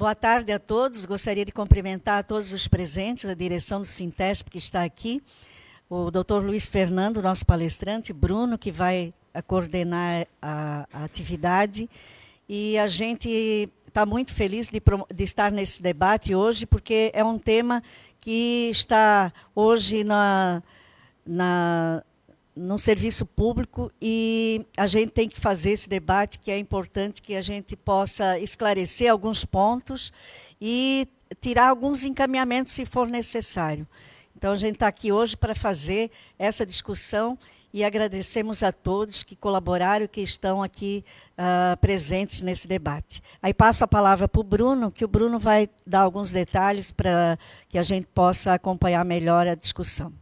Boa tarde a todos. Gostaria de cumprimentar a todos os presentes, a direção do Sintesp que está aqui, o doutor Luiz Fernando, nosso palestrante, Bruno, que vai coordenar a, a atividade, e a gente está muito feliz de, de, estar nesse debate hoje, porque é um tema que está hoje na, na, no serviço público e a gente tem que fazer esse debate que é importante que a gente possa esclarecer alguns pontos e tirar alguns encaminhamentos se for necessário. Então, a gente está aqui hoje para fazer essa discussão e agradecemos a todos que colaboraram, que estão aqui uh, presentes nesse debate. Aí passo a palavra para o Bruno, que o Bruno vai dar alguns detalhes para que a gente possa acompanhar melhor a discussão.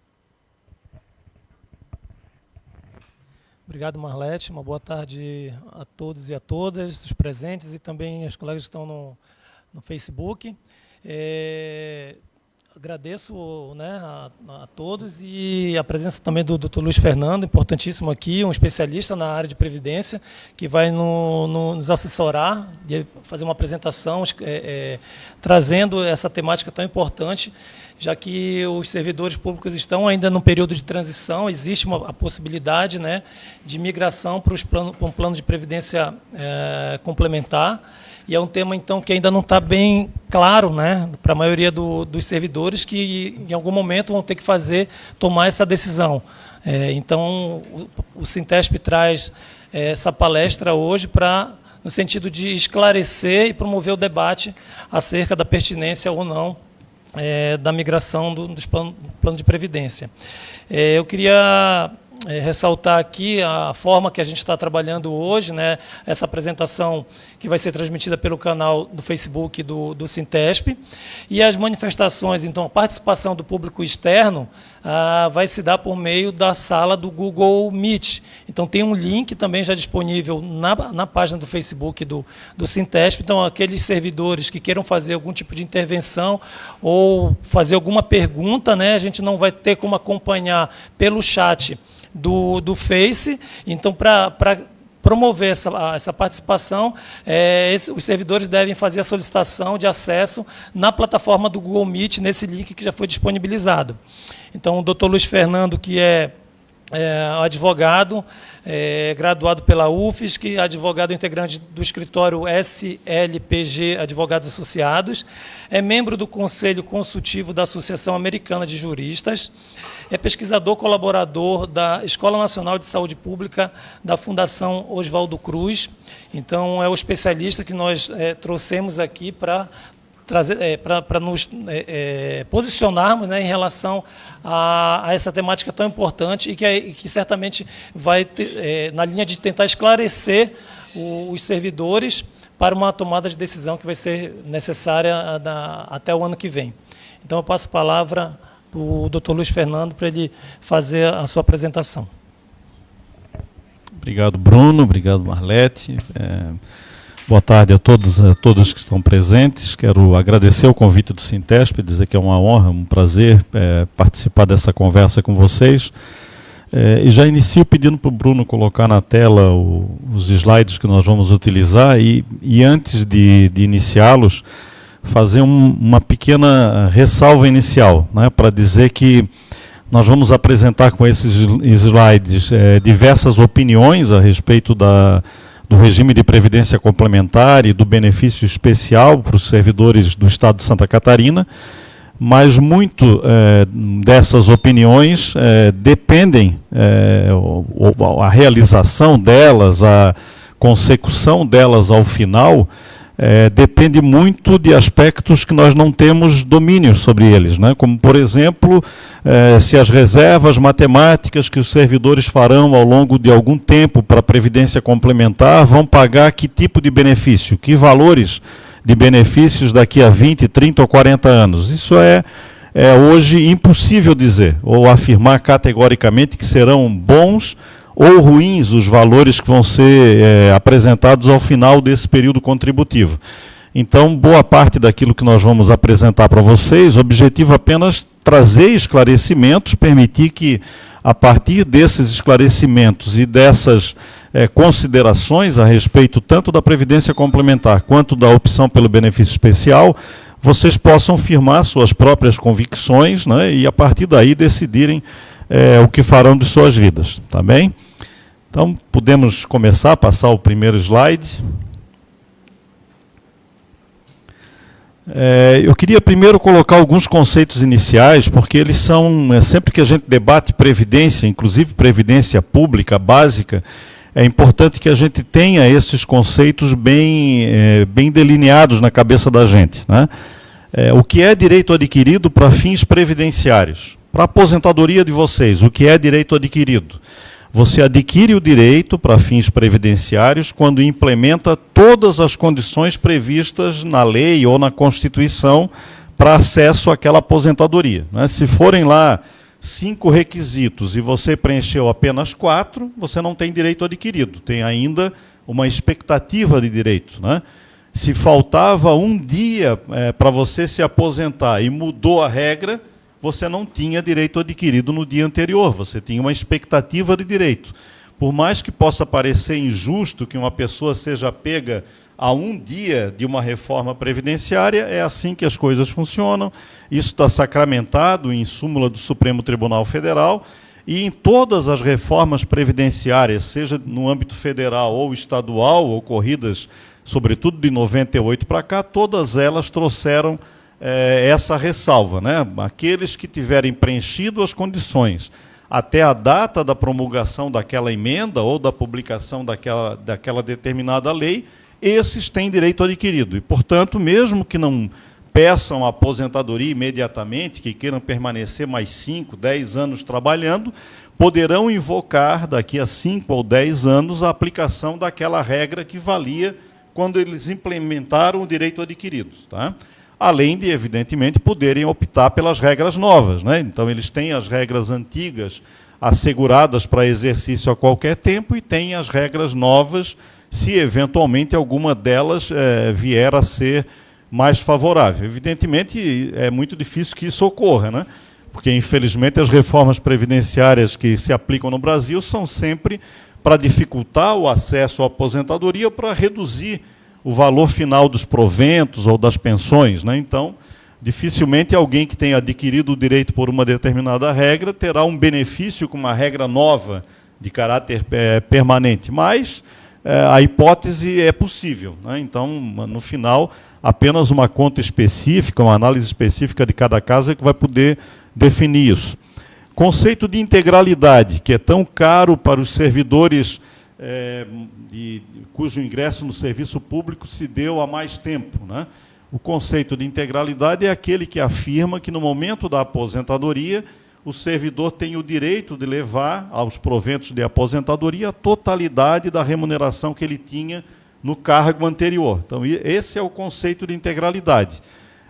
Obrigado, Marlete. Uma boa tarde a todos e a todas, os presentes e também os colegas que estão no, no Facebook. É, agradeço né, a, a, todos e a presença também do Dr. Luiz Fernando, importantíssimo aqui, um especialista na área de previdência, que vai no, no, nos assessorar e fazer uma apresentação é, é, trazendo essa temática tão importante já que os servidores públicos estão ainda no período de transição, existe uma, a possibilidade né, de migração para, plano, para um plano de previdência é, complementar, e é um tema, então, que ainda não está bem claro né, para a maioria do, dos servidores que, em algum momento, vão ter que fazer, tomar essa decisão. É, então, o, o Sintesp traz é, essa palestra hoje para no sentido de esclarecer e promover o debate acerca da pertinência ou não é, da migração do, dos plano de previdência. É, eu queria é, ressaltar aqui a forma que a gente está trabalhando hoje, né, essa apresentação que vai ser transmitida pelo canal do Facebook do, do Sintesp, e as manifestações, então, a participação do público externo ah, vai se dar por meio da sala do Google Meet. Então, tem um link também já disponível na, na página do Facebook do, do Sintesp, então, aqueles servidores que queiram fazer algum tipo de intervenção ou fazer alguma pergunta, né, a gente não vai ter como acompanhar pelo chat, do, do Face. Então, para promover essa, essa participação, é, esse, os servidores devem fazer a solicitação de acesso na plataforma do Google Meet, nesse link que já foi disponibilizado. Então, o doutor Luiz Fernando, que é, é advogado, é, graduado pela UFSC, advogado integrante do escritório SLPG Advogados Associados, é membro do Conselho Consultivo da Associação Americana de Juristas, é pesquisador colaborador da Escola Nacional de Saúde Pública da Fundação Oswaldo Cruz, então é o especialista que nós é, trouxemos aqui para trazer é, para nos é, é, posicionarmos né, em relação a, a, essa temática tão importante e que, que certamente vai ter, é, na linha de tentar esclarecer o, os servidores para uma tomada de decisão que vai ser necessária na, até o ano que vem. Então eu passo a palavra para o doutor Luiz Fernando para ele fazer a sua apresentação. Obrigado, Bruno. Obrigado, Marlete. É, Boa tarde a todos, a todos que estão presentes. Quero agradecer o convite do Sintesp, dizer que é uma honra, um prazer é, participar dessa conversa com vocês. É, e já inicio pedindo para o Bruno colocar na tela o, os slides que nós vamos utilizar e, e antes de, de iniciá-los, fazer um, uma pequena ressalva inicial, né, para dizer que nós vamos apresentar com esses slides é, diversas opiniões a respeito da do regime de previdência complementar e do benefício especial para os servidores do Estado de Santa Catarina, mas muito é, dessas opiniões é, dependem, é, a realização delas, a consecução delas ao final, é, depende muito de aspectos que nós não temos domínio sobre eles, né? como, por exemplo, é, se as reservas matemáticas que os servidores farão ao longo de algum tempo para a previdência complementar vão pagar que tipo de benefício, que valores de benefícios daqui a 20, 30 ou 40 anos. Isso é, é hoje impossível dizer, ou afirmar categoricamente que serão bons ou ruins os valores que vão ser é, apresentados ao final desse período contributivo. Então, boa parte daquilo que nós vamos apresentar para vocês, o objetivo apenas trazer esclarecimentos, permitir que a partir desses esclarecimentos e dessas é, considerações a respeito tanto da Previdência Complementar quanto da opção pelo benefício especial, vocês possam firmar suas próprias convicções né, e, a partir daí, decidirem é, o que farão de suas vidas. Tá bem? Então, podemos começar a passar o primeiro slide. É, eu queria primeiro colocar alguns conceitos iniciais, porque eles são, é, sempre que a gente debate previdência, inclusive previdência pública básica, é importante que a gente tenha esses conceitos bem, é, bem delineados na cabeça da gente. Né? É, o que é direito adquirido para fins previdenciários? Para a aposentadoria de vocês, o que é direito adquirido? Você adquire o direito para fins previdenciários quando implementa todas as condições previstas na lei ou na Constituição para acesso àquela aposentadoria. Né? Se forem lá cinco requisitos e você preencheu apenas quatro, você não tem direito adquirido, tem ainda uma expectativa de direito. Né? Se faltava um dia é, para você se aposentar e mudou a regra, você não tinha direito adquirido no dia anterior, você tinha uma expectativa de direito. Por mais que possa parecer injusto que uma pessoa seja pega a um dia de uma reforma previdenciária, é assim que as coisas funcionam. Isso está sacramentado em súmula do Supremo Tribunal Federal e em todas as reformas previdenciárias, seja no âmbito federal ou estadual, ocorridas sobretudo de 98 para cá, todas elas trouxeram é, essa ressalva. Né? Aqueles que tiverem preenchido as condições até a data da promulgação daquela emenda ou da publicação daquela, daquela determinada lei, esses têm direito adquirido. E, portanto, mesmo que não peçam aposentadoria imediatamente, que queiram permanecer mais 5, 10 anos trabalhando, poderão invocar, daqui a 5 ou 10 anos, a aplicação daquela regra que valia quando eles implementaram o direito adquirido. Tá? Além de, evidentemente, poderem optar pelas regras novas. Né? Então, eles têm as regras antigas asseguradas para exercício a qualquer tempo e têm as regras novas se, eventualmente, alguma delas é, vier a ser mais favorável. Evidentemente, é muito difícil que isso ocorra, né? porque, infelizmente, as reformas previdenciárias que se aplicam no Brasil são sempre para dificultar o acesso à aposentadoria, para reduzir o valor final dos proventos ou das pensões. Né? Então, dificilmente alguém que tenha adquirido o direito por uma determinada regra terá um benefício com uma regra nova de caráter é, permanente. Mas é, a hipótese é possível. Né? Então, no final, apenas uma conta específica, uma análise específica de cada caso é que vai poder definir isso. Conceito de integralidade, que é tão caro para os servidores é, de, cujo ingresso no serviço público se deu há mais tempo. Né? O conceito de integralidade é aquele que afirma que, no momento da aposentadoria, o servidor tem o direito de levar aos proventos de aposentadoria a totalidade da remuneração que ele tinha no cargo anterior. Então, esse é o conceito de integralidade.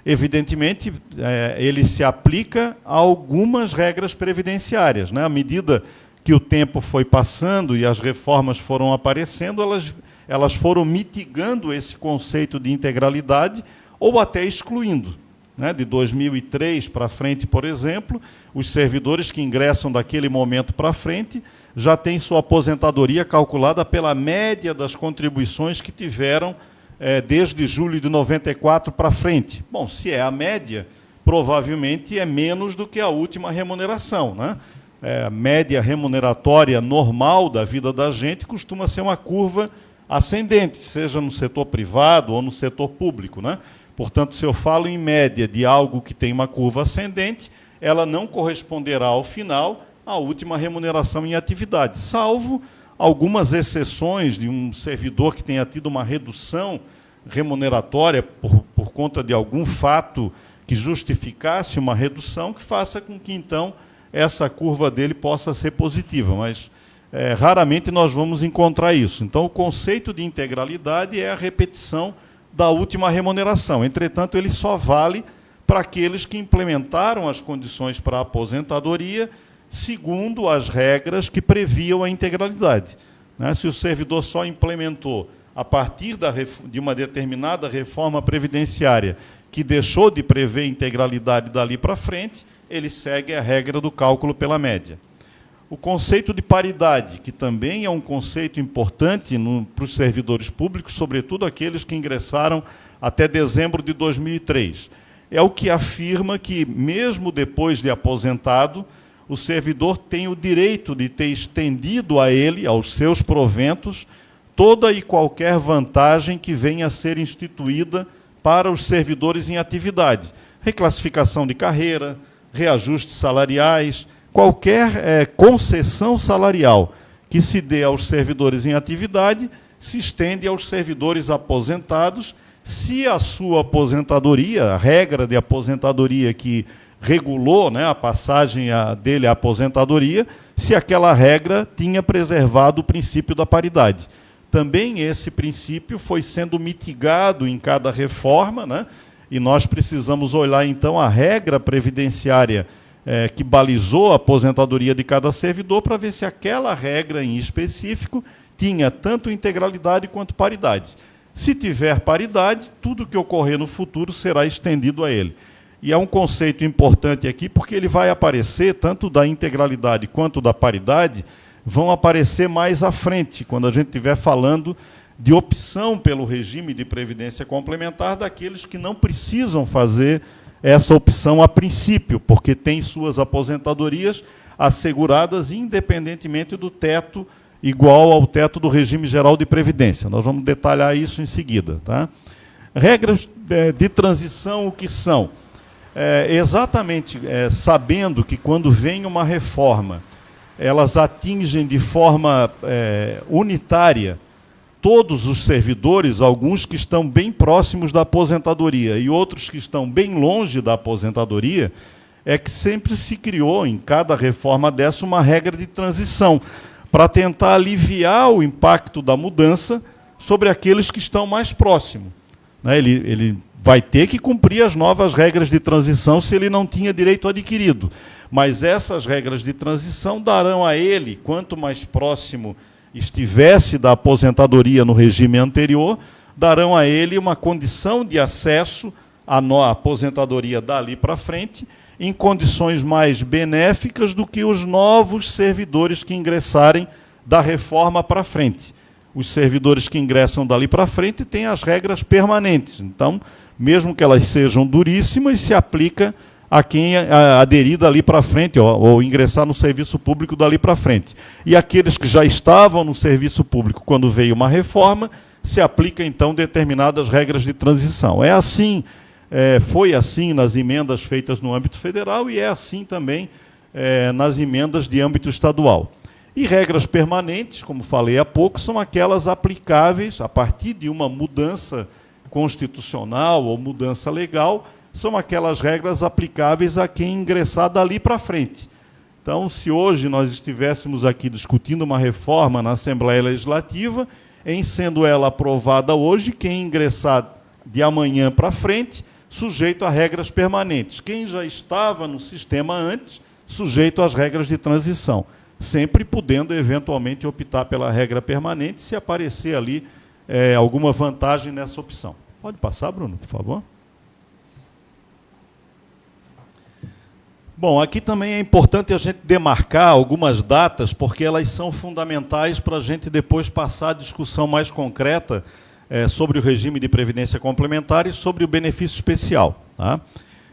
Evidentemente, é, ele se aplica a algumas regras previdenciárias. Né? À medida que o tempo foi passando e as reformas foram aparecendo, elas, elas foram mitigando esse conceito de integralidade ou até excluindo. Né? De 2003 para frente, por exemplo, os servidores que ingressam daquele momento para frente já têm sua aposentadoria calculada pela média das contribuições que tiveram é, desde julho de 94 para frente. Bom, se é a média, provavelmente é menos do que a última remuneração. Né? É, média remuneratória normal da vida da gente costuma ser uma curva ascendente, seja no setor privado ou no setor público. Né? Portanto, se eu falo em média de algo que tem uma curva ascendente, ela não corresponderá ao final à última remuneração em atividade, salvo algumas exceções de um servidor que tenha tido uma redução remuneratória por, por conta de algum fato que justificasse uma redução, que faça com que, então, essa curva dele possa ser positiva, mas é, raramente nós vamos encontrar isso. Então, o conceito de integralidade é a repetição da última remuneração. Entretanto, ele só vale para aqueles que implementaram as condições para a aposentadoria segundo as regras que previam a integralidade. Né? Se o servidor só implementou a partir da, de uma determinada reforma previdenciária que deixou de prever integralidade dali para frente, ele segue a regra do cálculo pela média. o conceito de paridade, que também é um conceito importante para os servidores públicos, sobretudo aqueles que ingressaram até dezembro de 2003. É o que afirma que, mesmo depois de aposentado, o servidor tem o direito de ter estendido a ele, aos seus proventos, toda e qualquer vantagem que venha a ser instituída para os servidores em atividade. Reclassificação de carreira, reajustes salariais, qualquer é, concessão salarial que se dê aos servidores em atividade se estende aos servidores aposentados, se a sua aposentadoria, a regra de aposentadoria que regulou né, a passagem a, dele à aposentadoria, se aquela regra tinha preservado o princípio da paridade. Também esse princípio foi sendo mitigado em cada reforma, né, e nós precisamos olhar então a regra previdenciária é, que balizou a aposentadoria de cada servidor para ver se aquela regra em específico tinha tanto integralidade quanto paridade. Se tiver paridade, tudo que ocorrer no futuro será estendido a ele. E é um conceito importante aqui, porque ele vai aparecer, tanto da integralidade quanto da paridade, vão aparecer mais à frente, quando a gente estiver falando de opção pelo regime de previdência complementar daqueles que não precisam fazer essa opção a princípio, porque têm suas aposentadorias asseguradas independentemente do teto igual ao teto do regime geral de previdência. Nós vamos detalhar isso em seguida. Tá? Regras é, de transição, o que são? É, exatamente é, sabendo que quando vem uma reforma, elas atingem de forma é, unitária todos os servidores, alguns que estão bem próximos da aposentadoria e outros que estão bem longe da aposentadoria, é que sempre se criou, em cada reforma dessa, uma regra de transição, para tentar aliviar o impacto da mudança sobre aqueles que estão mais próximos. Né? Ele, ele vai ter que cumprir as novas regras de transição se ele não tinha direito adquirido. Mas essas regras de transição darão a ele, quanto mais próximo estivesse da aposentadoria no regime anterior, darão a ele uma condição de acesso à aposentadoria dali para frente, em condições mais benéficas do que os novos servidores que ingressarem da reforma para frente. Os servidores que ingressam dali para frente têm as regras permanentes. Então, mesmo que elas sejam duríssimas, se aplica a quem aderir dali para frente, ou, ou, ingressar no serviço público dali para frente. E aqueles que já estavam no serviço público quando veio uma reforma, se aplica então determinadas regras de transição. É assim, é, foi assim nas emendas feitas no âmbito federal e é assim também é, nas emendas de âmbito estadual. E regras permanentes, como falei há pouco, são aquelas aplicáveis a partir de uma mudança constitucional ou mudança legal, são aquelas regras aplicáveis a quem ingressar dali para frente. Então, se hoje nós estivéssemos aqui discutindo uma reforma na Assembleia Legislativa, em sendo ela aprovada hoje, quem ingressar de amanhã para frente, sujeito a regras permanentes. Quem já estava no sistema antes, sujeito às regras de transição. Sempre podendo, eventualmente, optar pela regra permanente se aparecer ali é, alguma vantagem nessa opção. Pode passar, Bruno, por favor. Bom, aqui também é importante a gente demarcar algumas datas, porque elas são fundamentais para a gente depois passar a discussão mais concreta é, sobre o regime de previdência complementar e sobre o benefício especial. Tá?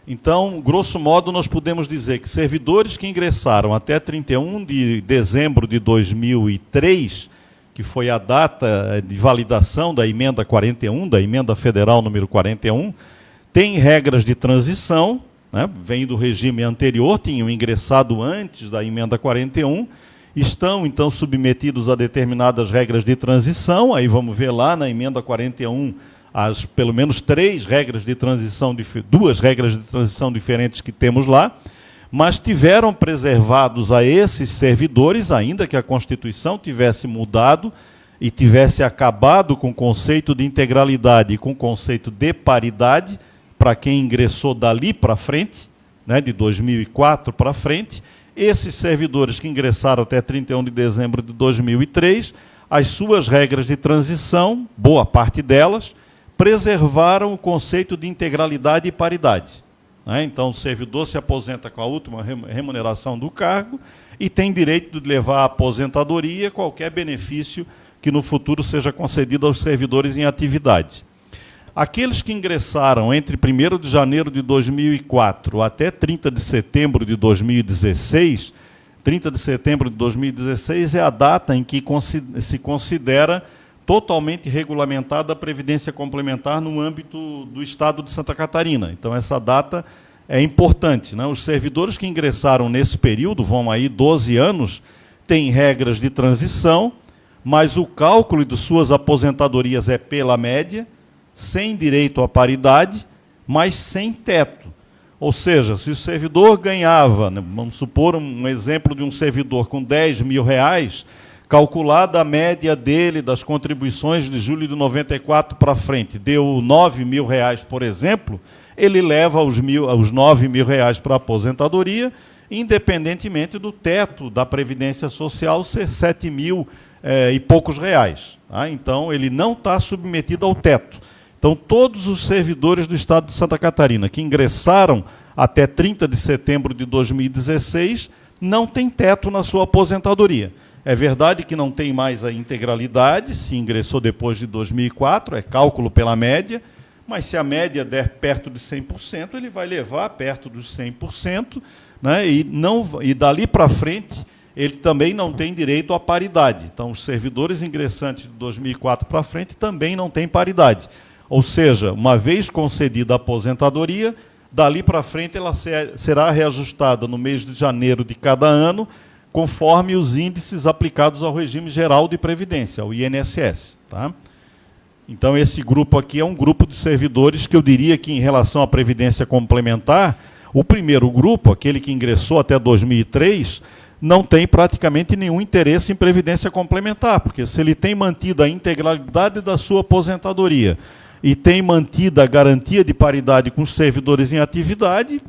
Então, grosso modo, nós podemos dizer que servidores que ingressaram até 31 de dezembro de 2003, que foi a data de validação da emenda 41, da emenda federal número 41, têm regras de transição, né, vem do regime anterior, tinham ingressado antes da emenda 41, estão então submetidos a determinadas regras de transição, aí vamos ver lá na emenda 41 as pelo menos três regras de transição, duas regras de transição diferentes que temos lá, mas tiveram preservados a esses servidores, ainda que a Constituição tivesse mudado e tivesse acabado com o conceito de integralidade e com o conceito de paridade, para quem ingressou dali para frente, né, de 2004 para frente, esses servidores que ingressaram até 31 de dezembro de 2003, as suas regras de transição, boa parte delas, preservaram o conceito de integralidade e paridade. Né? Então, o servidor se aposenta com a última remuneração do cargo, e tem direito de levar à aposentadoria qualquer benefício que no futuro seja concedido aos servidores em atividade. Aqueles que ingressaram entre 1 de janeiro de 2004 até 30 de setembro de 2016, 30 de setembro de 2016 é a data em que se considera totalmente regulamentada a previdência complementar no âmbito do Estado de Santa Catarina. Então, essa data é importante. Né? Os servidores que ingressaram nesse período, vão aí 12 anos, têm regras de transição, mas o cálculo de suas aposentadorias é pela média, sem direito à paridade, mas sem teto. Ou seja, se o servidor ganhava, né, vamos supor um exemplo de um servidor com 10 mil reais, calculada a média dele das contribuições de julho de 94 para frente, deu 9 mil reais, por exemplo, ele leva os, mil, os 9 mil reais para a aposentadoria, independentemente do teto da Previdência Social ser 7 mil eh, e poucos reais. Tá? Então, ele não está submetido ao teto. Então, todos os servidores do Estado de Santa Catarina que ingressaram até 30 de setembro de 2016 não têm teto na sua aposentadoria. É verdade que não tem mais a integralidade, se ingressou depois de 2004, é cálculo pela média, mas se a média der perto de 100%, ele vai levar perto dos 100%, né, e, não, e dali para frente ele também não tem direito à paridade. Então, os servidores ingressantes de 2004 para frente também não têm paridade. Ou seja, uma vez concedida a aposentadoria, dali para frente ela será reajustada no mês de janeiro de cada ano, conforme os índices aplicados ao regime geral de previdência, ao INSS. Tá? Então, esse grupo aqui é um grupo de servidores que eu diria que, em relação à previdência complementar, o primeiro grupo, aquele que ingressou até 2003, não tem praticamente nenhum interesse em previdência complementar, porque se ele tem mantido a integralidade da sua aposentadoria e tem mantido a garantia de paridade com os servidores em atividade,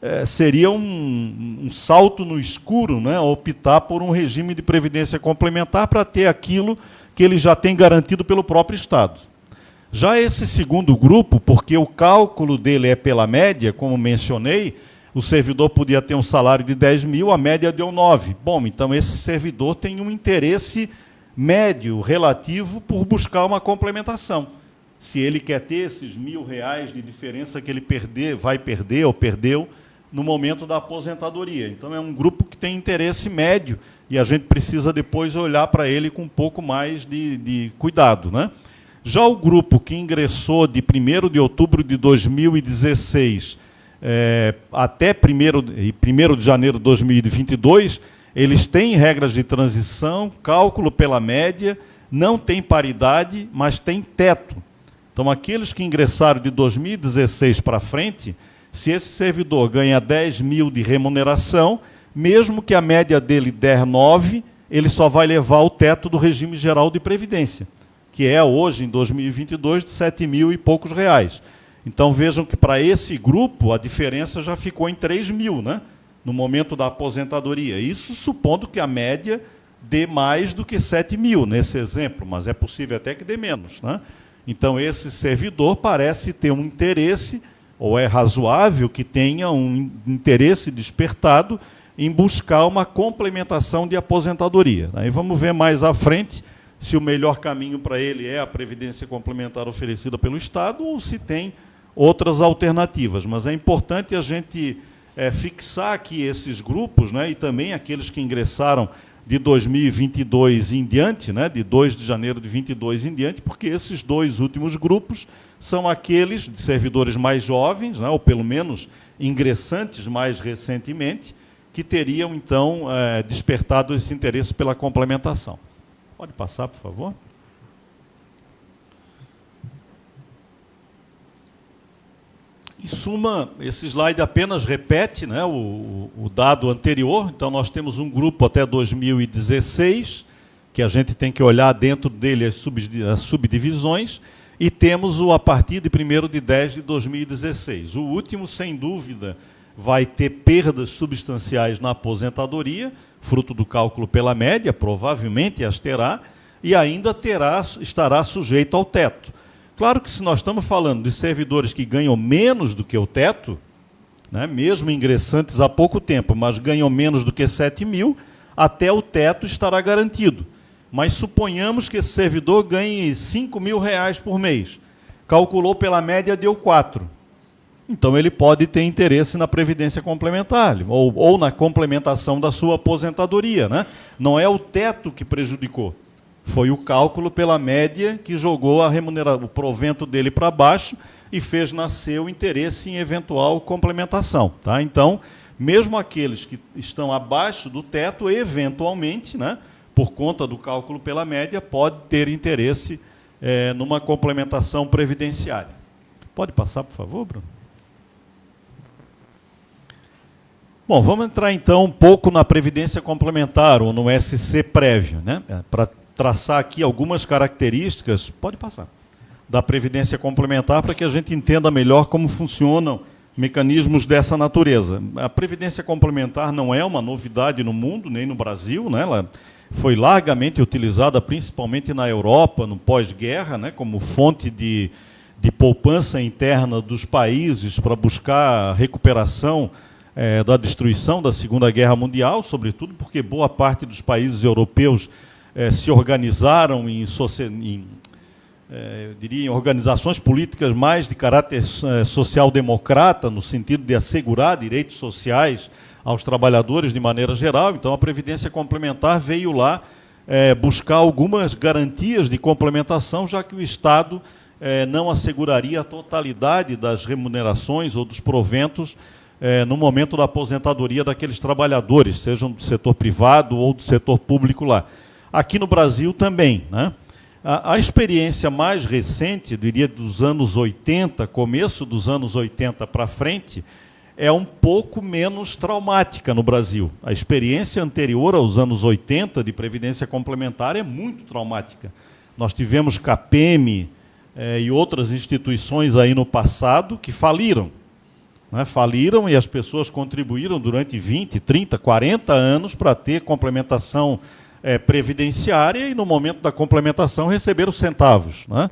é, seria um, um, salto no escuro né, optar por um regime de previdência complementar para ter aquilo que ele já tem garantido pelo próprio Estado. Já esse segundo grupo, porque o cálculo dele é pela média, como mencionei, o servidor podia ter um salário de 10 mil, a média deu 9. Bom, então esse servidor tem um interesse médio relativo por buscar uma complementação se ele quer ter esses mil reais de diferença que ele perder, vai perder ou perdeu no momento da aposentadoria. Então é um grupo que tem interesse médio e a gente precisa depois olhar para ele com um pouco mais de, de cuidado. Né? Já o grupo que ingressou de 1 de outubro de 2016 é, até 1 de janeiro de 2022, eles têm regras de transição, cálculo pela média, não tem paridade, mas tem teto. Então, aqueles que ingressaram de 2016 para frente, se esse servidor ganha 10 mil de remuneração, mesmo que a média dele der 9, ele só vai levar o teto do regime geral de previdência, que é hoje, em 2022, de 7 mil e poucos reais. Então vejam que para esse grupo a diferença já ficou em 3 mil, né? no momento da aposentadoria. Isso supondo que a média dê mais do que 7 mil nesse exemplo, mas é possível até que dê menos. Né? Então, esse servidor parece ter um interesse, ou é razoável que tenha um interesse despertado em buscar uma complementação de aposentadoria. Aí vamos ver mais à frente se o melhor caminho para ele é a previdência complementar oferecida pelo Estado ou se tem outras alternativas. Mas é importante a gente é, fixar aqui esses grupos, né, e também aqueles que ingressaram de 2022 em diante, né, de 2 de janeiro de 22 em diante, porque esses dois últimos grupos são aqueles de servidores mais jovens, né, ou pelo menos ingressantes mais recentemente, que teriam então é, despertado esse interesse pela complementação. Pode passar, por favor? Em suma, esse slide apenas repete né, o, o, dado anterior. Então, nós temos um grupo até 2016, que a gente tem que olhar dentro dele as, sub, as subdivisões, e temos o a partir de 1 de 10 de 2016. O último, sem dúvida, vai ter perdas substanciais na aposentadoria, fruto do cálculo pela média, provavelmente as terá, e ainda terá, estará sujeito ao teto. Claro que se nós estamos falando de servidores que ganham menos do que o teto, né, mesmo ingressantes há pouco tempo, mas ganham menos do que 7 mil, até o teto estará garantido. Mas suponhamos que esse servidor ganhe 5 mil reais por mês. Calculou pela média, deu 4. Então ele pode ter interesse na previdência complementar, ou, ou na complementação da sua aposentadoria. Né? Não é o teto que prejudicou. Foi o cálculo pela média que jogou a o provento dele para baixo e fez nascer o interesse em eventual complementação. Tá? Então, mesmo aqueles que estão abaixo do teto, eventualmente, né, por conta do cálculo pela média, pode ter interesse é, numa complementação previdenciária. Pode passar, por favor, Bruno? Bom, vamos entrar então um pouco na previdência complementar, ou no SC prévio, né? É, para traçar aqui algumas características, pode passar, da previdência complementar para que a gente entenda melhor como funcionam mecanismos dessa natureza. A previdência complementar não é uma novidade no mundo, nem no Brasil, né? ela foi largamente utilizada principalmente na Europa, no pós-guerra, né? como fonte de, de poupança interna dos países para buscar a recuperação é, da destruição da Segunda Guerra Mundial, sobretudo porque boa parte dos países europeus é, se organizaram em, em é, eu diria, em organizações políticas mais de caráter é, social-democrata, no sentido de assegurar direitos sociais aos trabalhadores de maneira geral. Então, a Previdência Complementar veio lá é, buscar algumas garantias de complementação, já que o Estado é, não asseguraria a totalidade das remunerações ou dos proventos é, no momento da aposentadoria daqueles trabalhadores, sejam do setor privado ou do setor público lá aqui no Brasil também. Né? A, a, experiência mais recente, diria dos anos 80, começo dos anos 80 para frente, é um pouco menos traumática no Brasil. A experiência anterior aos anos 80 de previdência complementar é muito traumática. Nós tivemos CAPEM eh, e outras instituições aí no passado que faliram. Né? Faliram e as pessoas contribuíram durante 20, 30, 40 anos para ter complementação é, previdenciária e, no momento da complementação, receber os centavos. Né?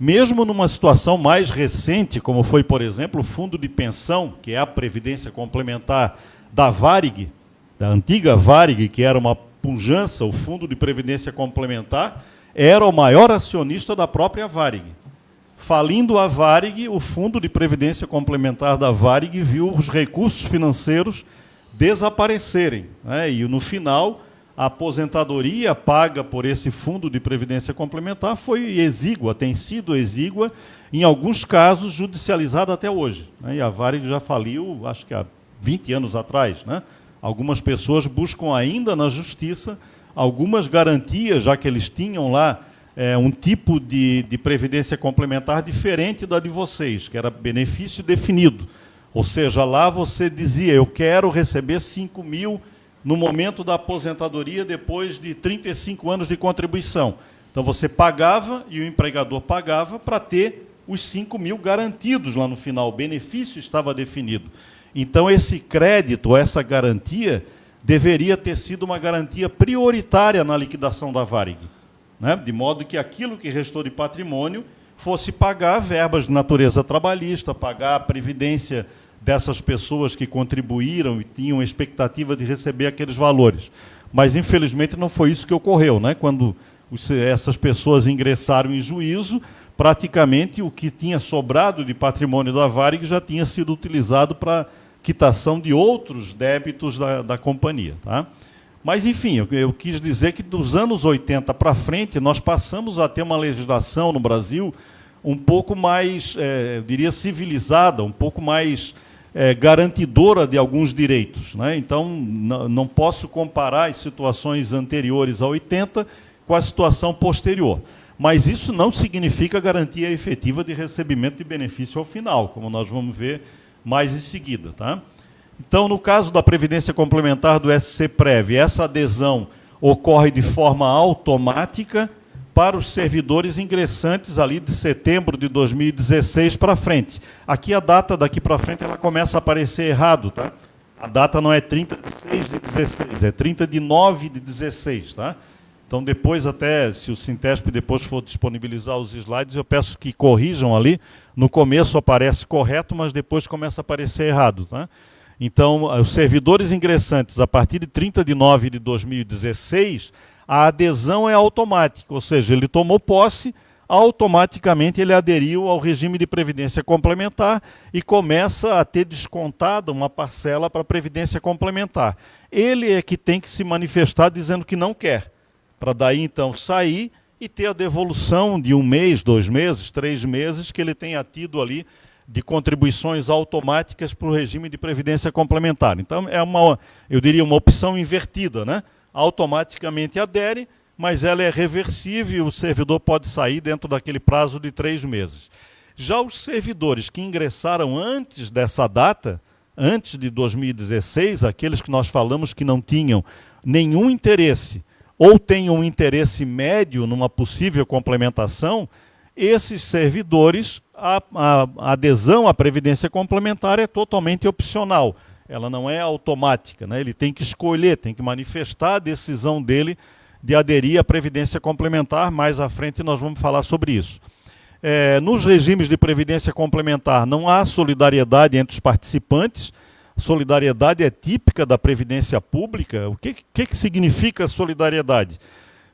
Mesmo numa situação mais recente, como foi, por exemplo, o fundo de pensão, que é a previdência complementar da Varig, da antiga Varig, que era uma pujança, o fundo de previdência complementar, era o maior acionista da própria Varig. Falindo a Varig, o fundo de previdência complementar da Varig viu os recursos financeiros desaparecerem. Né? E no final, a aposentadoria paga por esse fundo de previdência complementar foi exígua, tem sido exígua, em alguns casos judicializada até hoje. Né? E a Varig já faliu, acho que há 20 anos atrás. Né? Algumas pessoas buscam ainda na justiça algumas garantias, já que eles tinham lá é, um tipo de, de previdência complementar diferente da de vocês, que era benefício definido. Ou seja, lá você dizia, eu quero receber 5 mil no momento da aposentadoria depois de 35 anos de contribuição. Então você pagava e o empregador pagava para ter os 5 mil garantidos lá no final. O benefício estava definido. Então esse crédito, essa garantia, deveria ter sido uma garantia prioritária na liquidação da Varig. Né? De modo que aquilo que restou de patrimônio fosse pagar verbas de natureza trabalhista, pagar a previdência dessas pessoas que contribuíram e tinham expectativa de receber aqueles valores. Mas, infelizmente, não foi isso que ocorreu. Né? Quando essas pessoas ingressaram em juízo, praticamente o que tinha sobrado de patrimônio da Varig já tinha sido utilizado para quitação de outros débitos da, da companhia. Tá? Mas, enfim, eu, eu, quis dizer que dos anos 80 para frente, nós passamos a ter uma legislação no Brasil um pouco mais, é, eu diria, civilizada, um pouco mais é, garantidora de alguns direitos. Né? Então, não posso comparar as situações anteriores a 80 com a situação posterior. Mas isso não significa garantia efetiva de recebimento de benefício ao final, como nós vamos ver mais em seguida. Tá? Então, no caso da Previdência Complementar do SC Prev, essa adesão ocorre de forma automática para os servidores ingressantes ali de setembro de 2016 para frente. Aqui a data daqui para frente ela começa a aparecer errado, tá? A data não é 30 de 6 de 16, é 30 de 9 de 16, tá? Então, depois, até, se o Sintesp depois for disponibilizar os slides, eu peço que corrijam ali. No começo aparece correto, mas depois começa a aparecer errado. Tá? Então, os servidores ingressantes, a partir de 30 de nove de 2016, a adesão é automática, ou seja, ele tomou posse, automaticamente ele aderiu ao regime de previdência complementar e começa a ter descontada uma parcela para a previdência complementar. Ele é que tem que se manifestar dizendo que não quer para daí então sair e ter a devolução de um mês, dois meses, três meses que ele tenha tido ali de contribuições automáticas para o regime de previdência complementar. Então é uma, eu diria, uma opção invertida, né? Automaticamente adere, mas ela é reversível o servidor pode sair dentro daquele prazo de três meses. Já os servidores que ingressaram antes dessa data, antes de 2016, aqueles que nós falamos que não tinham nenhum interesse ou tenham um interesse médio numa possível complementação, esses servidores, a, a, adesão à previdência complementar é totalmente opcional. Ela não é automática, né? ele tem que escolher, tem que manifestar a decisão dele de aderir à previdência complementar. Mais à frente nós vamos falar sobre isso. É, nos regimes de previdência complementar não há solidariedade entre os participantes, solidariedade é típica da previdência pública. O que, que, que significa solidariedade?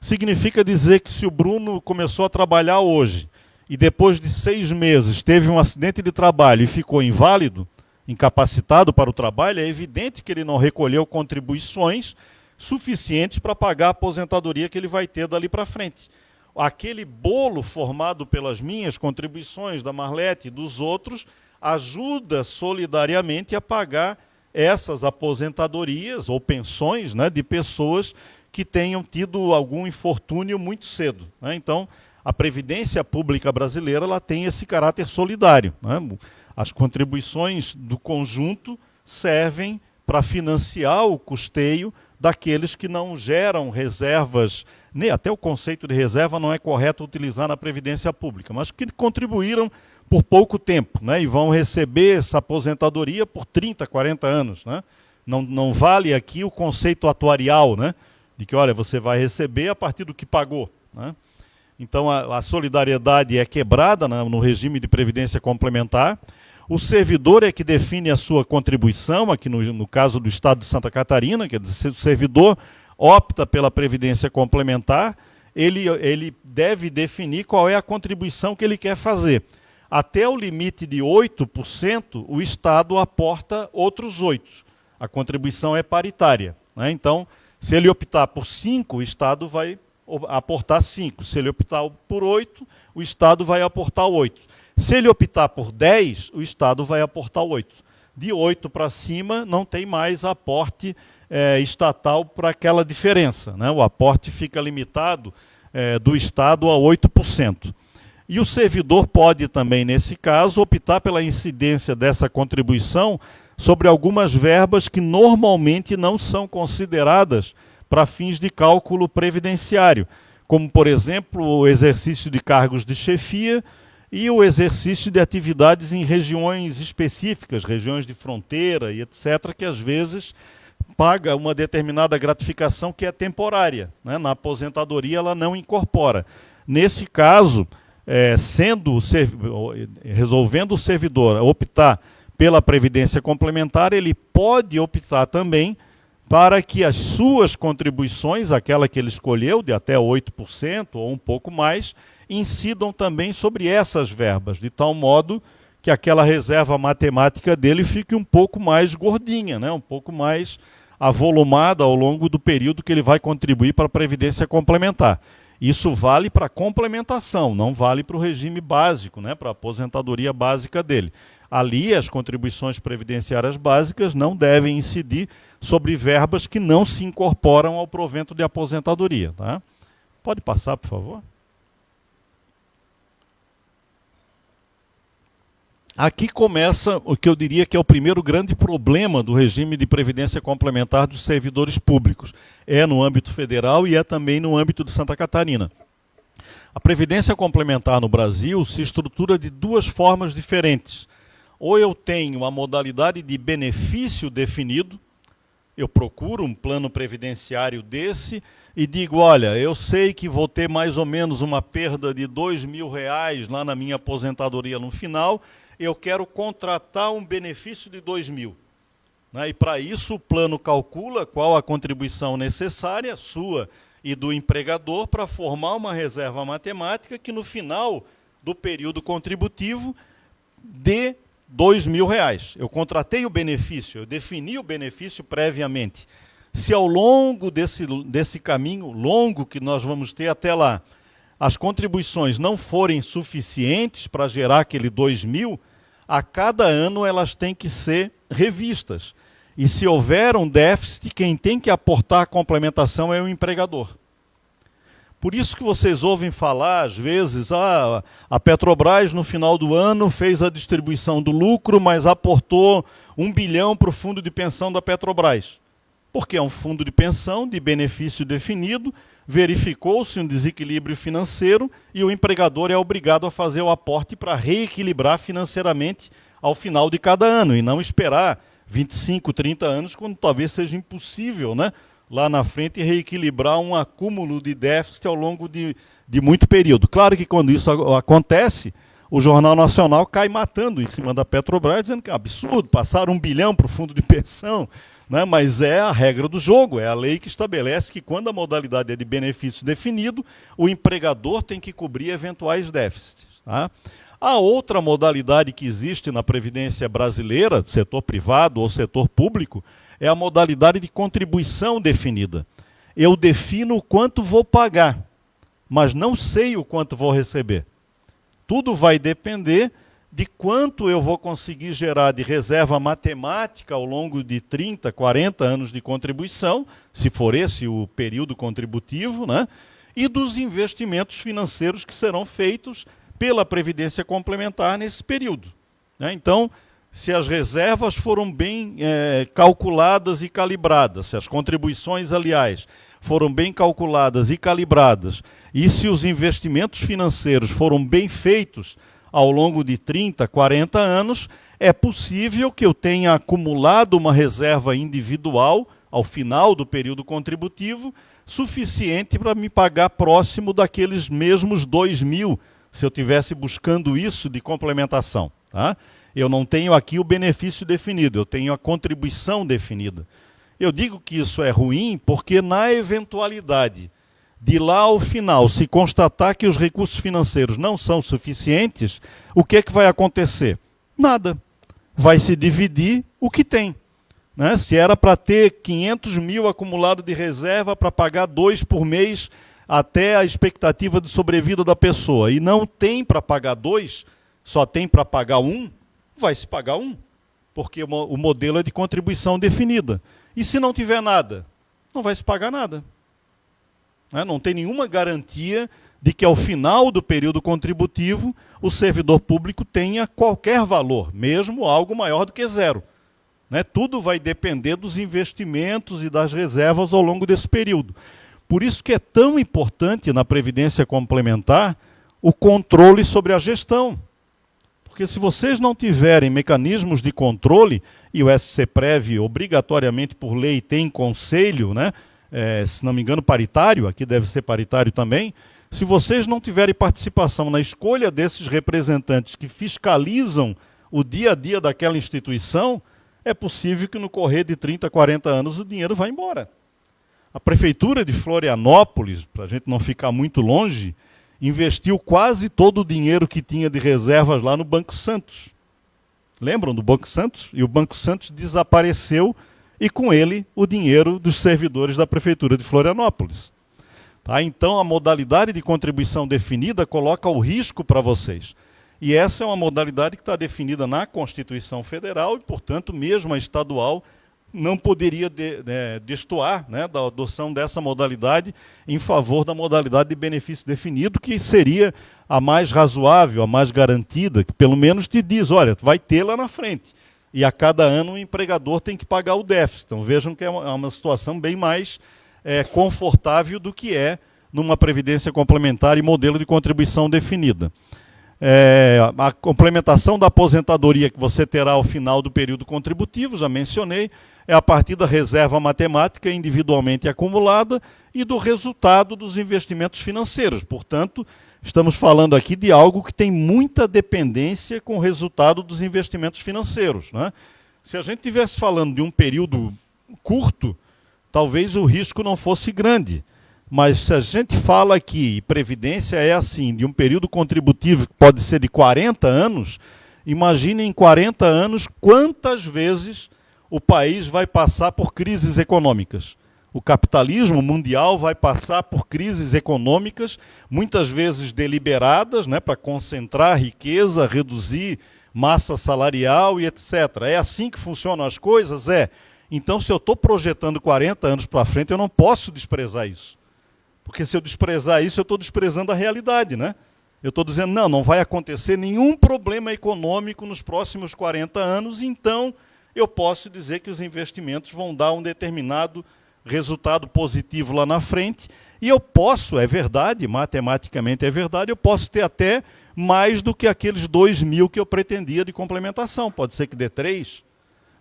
Significa dizer que se o Bruno começou a trabalhar hoje e depois de seis meses teve um acidente de trabalho e ficou inválido, incapacitado para o trabalho, é evidente que ele não recolheu contribuições suficientes para pagar a aposentadoria que ele vai ter dali para frente. Aquele bolo formado pelas minhas contribuições, da Marlete e dos outros, ajuda solidariamente a pagar essas aposentadorias ou pensões né, de pessoas que tenham tido algum infortúnio muito cedo. Né? Então, a Previdência Pública Brasileira ela tem esse caráter solidário. Né? As contribuições do conjunto servem para financiar o custeio daqueles que não geram reservas, nem até o conceito de reserva não é correto utilizar na Previdência Pública, mas que contribuíram por pouco tempo, né? E vão receber essa aposentadoria por 30, 40 anos, né? Não, não vale aqui o conceito atuarial, né? De que, olha, você vai receber a partir do que pagou, né? Então, a, a solidariedade é quebrada né, no regime de previdência complementar. O servidor é que define a sua contribuição, aqui no, no caso do Estado de Santa Catarina, quer dizer, o servidor opta pela previdência complementar, ele, ele deve definir qual é a contribuição que ele quer fazer até o limite de 8%, o Estado aporta outros 8%. A contribuição é paritária. Né? Então, se ele optar por 5%, o Estado vai aportar 5%. Se ele optar por 8%, o Estado vai aportar 8%. Se ele optar por 10%, o Estado vai aportar 8%. De 8 para cima, não tem mais aporte é, estatal para aquela diferença. Né? O aporte fica limitado é, do Estado a 8%. E o servidor pode também, nesse caso, optar pela incidência dessa contribuição sobre algumas verbas que normalmente não são consideradas para fins de cálculo previdenciário, como, por exemplo, o exercício de cargos de chefia e o exercício de atividades em regiões específicas, regiões de fronteira e etc., que às vezes paga uma determinada gratificação que é temporária. Né? Na aposentadoria ela não incorpora. Nesse caso, é, sendo resolvendo o servidor optar pela previdência complementar, ele pode optar também para que as suas contribuições, aquela que ele escolheu, de até 8% ou um pouco mais, incidam também sobre essas verbas, de tal modo que aquela reserva matemática dele fique um pouco mais gordinha, né? um pouco mais avolumada ao longo do período que ele vai contribuir para a previdência complementar. Isso vale para complementação, não vale para o regime básico, né, para a aposentadoria básica dele. Ali, as contribuições previdenciárias básicas não devem incidir sobre verbas que não se incorporam ao provento de aposentadoria. Tá? Pode passar, por favor? Aqui começa o que eu diria que é o primeiro grande problema do regime de previdência complementar dos servidores públicos. É no âmbito federal e é também no âmbito de Santa Catarina. A previdência complementar no Brasil se estrutura de duas formas diferentes. Ou eu tenho a modalidade de benefício definido, eu procuro um plano previdenciário desse e digo, olha, eu sei que vou ter mais ou menos uma perda de dois mil reais lá na minha aposentadoria no final, eu quero contratar um benefício de dois mil. Né? E para isso o plano calcula qual a contribuição necessária, sua e do empregador, para formar uma reserva matemática que no final do período contributivo dê dois mil reais. Eu contratei o benefício, eu defini o benefício previamente. Se ao longo desse, desse caminho longo que nós vamos ter até lá, as contribuições não forem suficientes para gerar aquele dois mil, a cada ano elas têm que ser revistas. E se houver um déficit, quem tem que aportar a complementação é o empregador. Por isso que vocês ouvem falar, às vezes, ah, a Petrobras no final do ano fez a distribuição do lucro, mas aportou um bilhão para o fundo de pensão da Petrobras. Porque é um fundo de pensão de benefício definido, verificou-se um desequilíbrio financeiro e o empregador é obrigado a fazer o aporte para reequilibrar financeiramente ao final de cada ano e não esperar 25, 30 anos, quando talvez seja impossível, né? lá na frente reequilibrar um acúmulo de déficit ao longo de, de muito período. Claro que quando isso acontece, o Jornal Nacional cai matando em cima da Petrobras, dizendo que é um absurdo, passar um bilhão para o fundo de pensão, né? mas é a regra do jogo, é a lei que estabelece que quando a modalidade é de benefício definido, o empregador tem que cobrir eventuais déficits. Tá? A outra modalidade que existe na Previdência brasileira, setor privado ou setor público, é a modalidade de contribuição definida. Eu defino o quanto vou pagar, mas não sei o quanto vou receber. Tudo vai depender de quanto eu vou conseguir gerar de reserva matemática ao longo de 30, 40 anos de contribuição, se for esse o período contributivo, né? e dos investimentos financeiros que serão feitos pela Previdência Complementar nesse período. Né? Então, se as reservas foram bem é, calculadas e calibradas, se as contribuições, aliás, foram bem calculadas e calibradas, e se os investimentos financeiros foram bem feitos ao longo de 30, 40 anos, é possível que eu tenha acumulado uma reserva individual ao final do período contributivo suficiente para me pagar próximo daqueles mesmos 2 mil, se eu tivesse buscando isso de complementação. Tá? Eu não tenho aqui o benefício definido, eu tenho a contribuição definida. Eu digo que isso é ruim porque, na eventualidade de lá ao final se constatar que os recursos financeiros não são suficientes, o que é que vai acontecer? Nada. Vai se dividir o que tem. Né? Se era para ter 500 mil acumulado de reserva para pagar dois por mês até a expectativa de sobrevida da pessoa, e não tem para pagar dois, só tem para pagar um, vai se pagar um, porque o modelo é de contribuição definida. E se não tiver nada, não vai se pagar nada. Né? Não tem nenhuma garantia de que ao final do período contributivo o servidor público tenha qualquer valor, mesmo algo maior do que zero. Né? Tudo vai depender dos investimentos e das reservas ao longo desse período. Por isso que é tão importante na Previdência Complementar o controle sobre a gestão. Porque se vocês não tiverem mecanismos de controle, e o SCPREV obrigatoriamente por lei tem conselho, né? É, se não me engano paritário, aqui deve ser paritário também, se vocês não tiverem participação na escolha desses representantes que fiscalizam o dia a dia daquela instituição, é possível que no correr de 30, 40 anos o dinheiro vá embora. A prefeitura de Florianópolis, para a gente não ficar muito longe, investiu quase todo o dinheiro que tinha de reservas lá no Banco Santos. Lembram do Banco Santos? E o Banco Santos desapareceu e com ele o dinheiro dos servidores da Prefeitura de Florianópolis. Tá? Então a modalidade de contribuição definida coloca o risco para vocês. E essa é uma modalidade que está definida na Constituição Federal e, portanto, mesmo a estadual não poderia de, de, destoar né, da adoção dessa modalidade em favor da modalidade de benefício definido, que seria a mais razoável, a mais garantida, que pelo menos te diz, olha, vai ter lá na frente. E a cada ano o empregador tem que pagar o déficit. Então vejam que é uma, é uma situação bem mais é, confortável do que é numa previdência complementar e modelo de contribuição definida. É, a complementação da aposentadoria que você terá ao final do período contributivo, já mencionei, é a partir da reserva matemática individualmente acumulada e do resultado dos investimentos financeiros. Portanto, estamos falando aqui de algo que tem muita dependência com o resultado dos investimentos financeiros. Né? Se a gente estivesse falando de um período curto, talvez o risco não fosse grande. Mas se a gente fala aqui, e previdência é assim, de um período contributivo que pode ser de 40 anos, imagine em 40 anos quantas vezes o país vai passar por crises econômicas. O capitalismo mundial vai passar por crises econômicas, muitas vezes deliberadas, né, para concentrar riqueza, reduzir massa salarial e etc. É assim que funcionam as coisas? É. Então, se eu estou projetando 40 anos para frente, eu não posso desprezar isso. Porque se eu desprezar isso, eu estou desprezando a realidade, né? Eu estou dizendo, não, não vai acontecer nenhum problema econômico nos próximos 40 anos, então eu posso dizer que os investimentos vão dar um determinado resultado positivo lá na frente, e eu posso, é verdade, matematicamente é verdade, eu posso ter até mais do que aqueles 2 mil que eu pretendia de complementação. Pode ser que dê 3,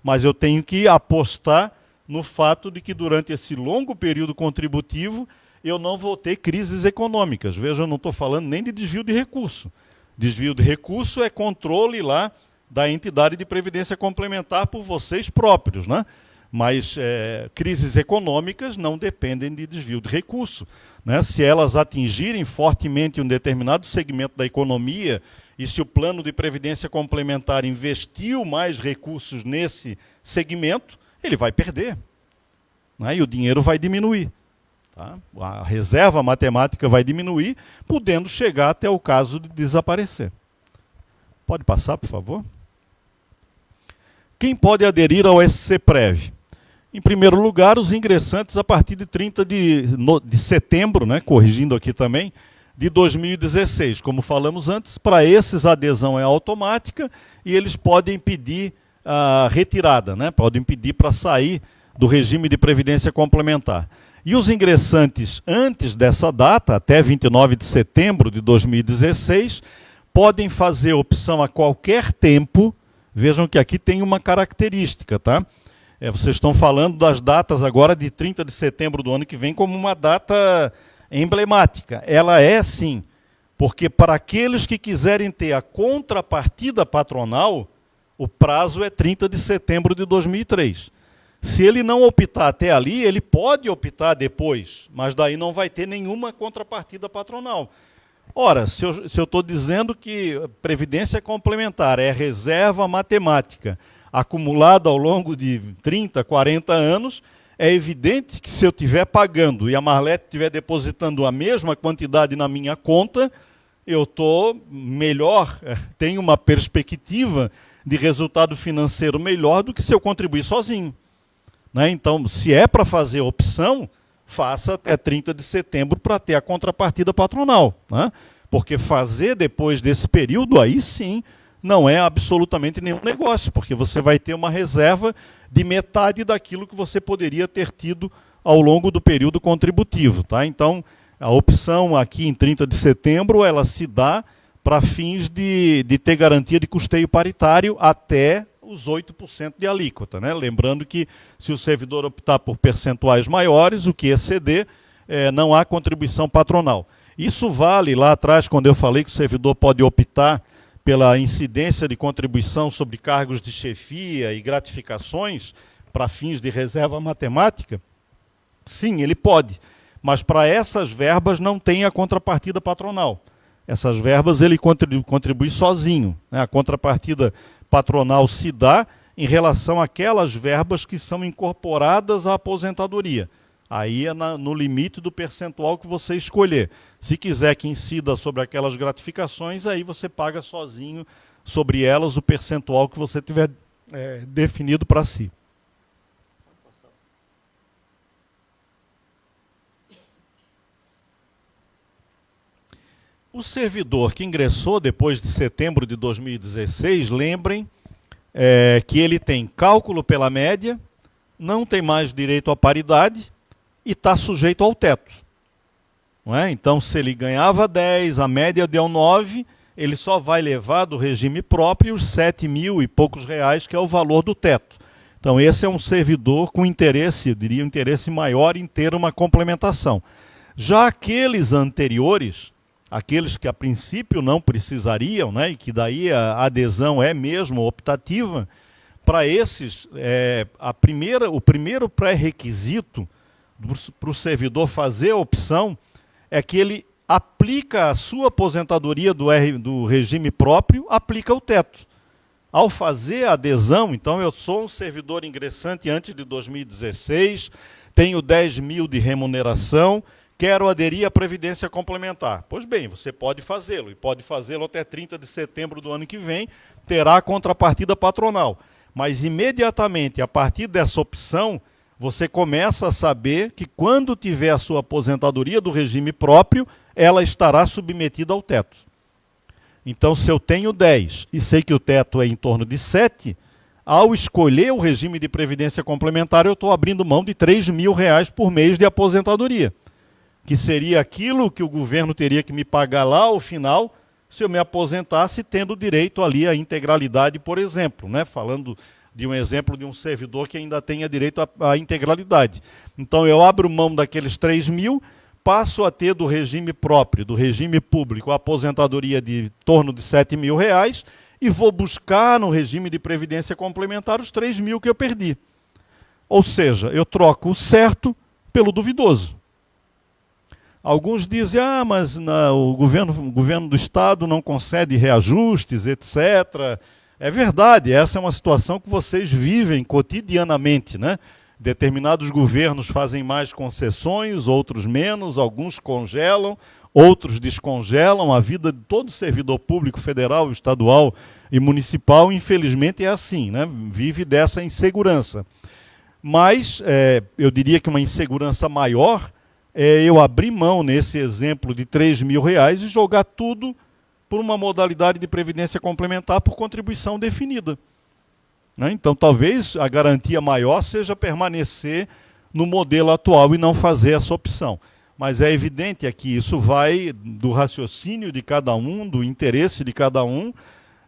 mas eu tenho que apostar no fato de que durante esse longo período contributivo eu não vou ter crises econômicas. Veja, eu não estou falando nem de desvio de recurso. Desvio de recurso é controle lá da entidade de previdência complementar por vocês próprios, né? Mas é, crises econômicas não dependem de desvio de recurso. Né? Se elas atingirem fortemente um determinado segmento da economia e se o plano de previdência complementar investiu mais recursos nesse segmento, ele vai perder. Né? E o dinheiro vai diminuir. Tá? A reserva matemática vai diminuir, podendo chegar até o caso de desaparecer. Pode passar, por favor? Quem pode aderir ao SC Prev? Em primeiro lugar, os ingressantes a partir de 30 de, de setembro, né, corrigindo aqui também, de 2016. Como falamos antes, para esses a adesão é automática e eles podem pedir a retirada, né, podem pedir para sair do regime de previdência complementar. E os ingressantes antes dessa data, até 29 de setembro de 2016, podem fazer opção a qualquer tempo. Vejam que aqui tem uma característica, tá? É, vocês estão falando das datas agora de 30 de setembro do ano que vem como uma data emblemática. Ela é sim, porque para aqueles que quiserem ter a contrapartida patronal, o prazo é 30 de setembro de 2003. Se ele não optar até ali, ele pode optar depois, mas daí não vai ter nenhuma contrapartida patronal. Ora, se eu estou dizendo que previdência complementar é reserva matemática acumulada ao longo de 30, 40 anos, é evidente que se eu estiver pagando e a Marlete estiver depositando a mesma quantidade na minha conta, eu estou melhor, tenho uma perspectiva de resultado financeiro melhor do que se eu contribuir sozinho. Né? Então, se é para fazer opção, faça até 30 de setembro para ter a contrapartida patronal. Né? Porque fazer depois desse período, aí sim, não é absolutamente nenhum negócio, porque você vai ter uma reserva de metade daquilo que você poderia ter tido ao longo do período contributivo. Tá? Então, a opção aqui em 30 de setembro, ela se dá para fins de, de ter garantia de custeio paritário até os 8% de alíquota. Né? Lembrando que se o servidor optar por percentuais maiores, o que exceder, é, não há contribuição patronal. Isso vale lá atrás, quando eu falei que o servidor pode optar pela incidência de contribuição sobre cargos de chefia e gratificações para fins de reserva matemática. Sim, ele pode, mas para essas verbas não tem a contrapartida patronal. Essas verbas ele contribui, sozinho. Né? A contrapartida patronal se dá em relação àquelas verbas que são incorporadas à aposentadoria. Aí é na, no limite do percentual que você escolher. Se quiser que incida sobre aquelas gratificações, aí você paga sozinho sobre elas o percentual que você tiver é, definido para si. O servidor que ingressou depois de setembro de 2016, lembrem é, que ele tem cálculo pela média, não tem mais direito à paridade e está sujeito ao teto. Não é? Então, se ele ganhava 10, a média deu 9, ele só vai levar do regime próprio os 7 mil e poucos reais, que é o valor do teto. Então, esse é um servidor com interesse, eu diria, um interesse maior em ter uma complementação. Já aqueles anteriores, aqueles que a princípio não precisariam, né, e que daí a adesão é mesmo optativa, para esses, é, a primeira, o primeiro pré-requisito para o servidor fazer a opção é que ele aplica a sua aposentadoria do, R, do regime próprio, aplica o teto. Ao fazer a adesão, então eu sou um servidor ingressante antes de 2016, tenho 10 mil de remuneração, quero aderir à Previdência Complementar. Pois bem, você pode fazê-lo, e pode fazê-lo até 30 de setembro do ano que vem, terá a contrapartida patronal. Mas imediatamente, a partir dessa opção, você começa a saber que quando tiver a sua aposentadoria do regime próprio, ela estará submetida ao teto. Então, se eu tenho 10 e sei que o teto é em torno de 7, ao escolher o regime de previdência complementar, eu estou abrindo mão de 3 mil reais por mês de aposentadoria, que seria aquilo que o governo teria que me pagar lá ao final se eu me aposentasse tendo direito ali à integralidade, por exemplo, né? falando de um exemplo de um servidor que ainda tenha direito à, à integralidade. Então eu abro mão daqueles 3 mil, passo a ter do regime próprio, do regime público, a aposentadoria de torno de 7 mil reais e vou buscar no regime de previdência complementar os 3 mil que eu perdi. Ou seja, eu troco o certo pelo duvidoso. Alguns dizem, ah, mas o, governo, o governo do Estado não concede reajustes, etc. É verdade, essa é uma situação que vocês vivem cotidianamente, né? Determinados governos fazem mais concessões, outros menos, alguns congelam, outros descongelam. A vida de todo servidor público, federal, estadual e municipal, infelizmente, é assim, né? vive dessa insegurança. Mas é, eu diria que uma insegurança maior é eu abrir mão, nesse exemplo, de 3 mil reais e jogar tudo por uma modalidade de previdência complementar por contribuição definida. Né? Então, talvez a garantia maior seja permanecer no modelo atual e não fazer essa opção. Mas é evidente é que isso vai do raciocínio de cada um, do interesse de cada um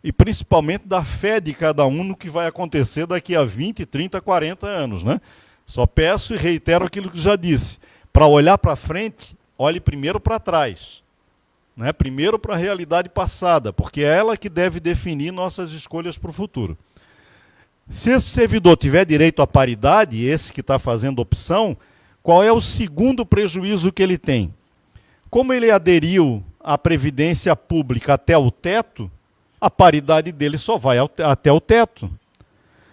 e principalmente da fé de cada um no que vai acontecer daqui a 20, 30, 40 anos. Né? Só peço e reitero aquilo que já disse para olhar para frente, olhe primeiro para trás. Né? Primeiro para a realidade passada, porque é ela que deve definir nossas escolhas para o futuro. Se esse servidor tiver direito à paridade, esse que está fazendo opção, qual é o segundo prejuízo que ele tem? Como ele aderiu à previdência pública até o teto, a paridade dele só vai até o teto.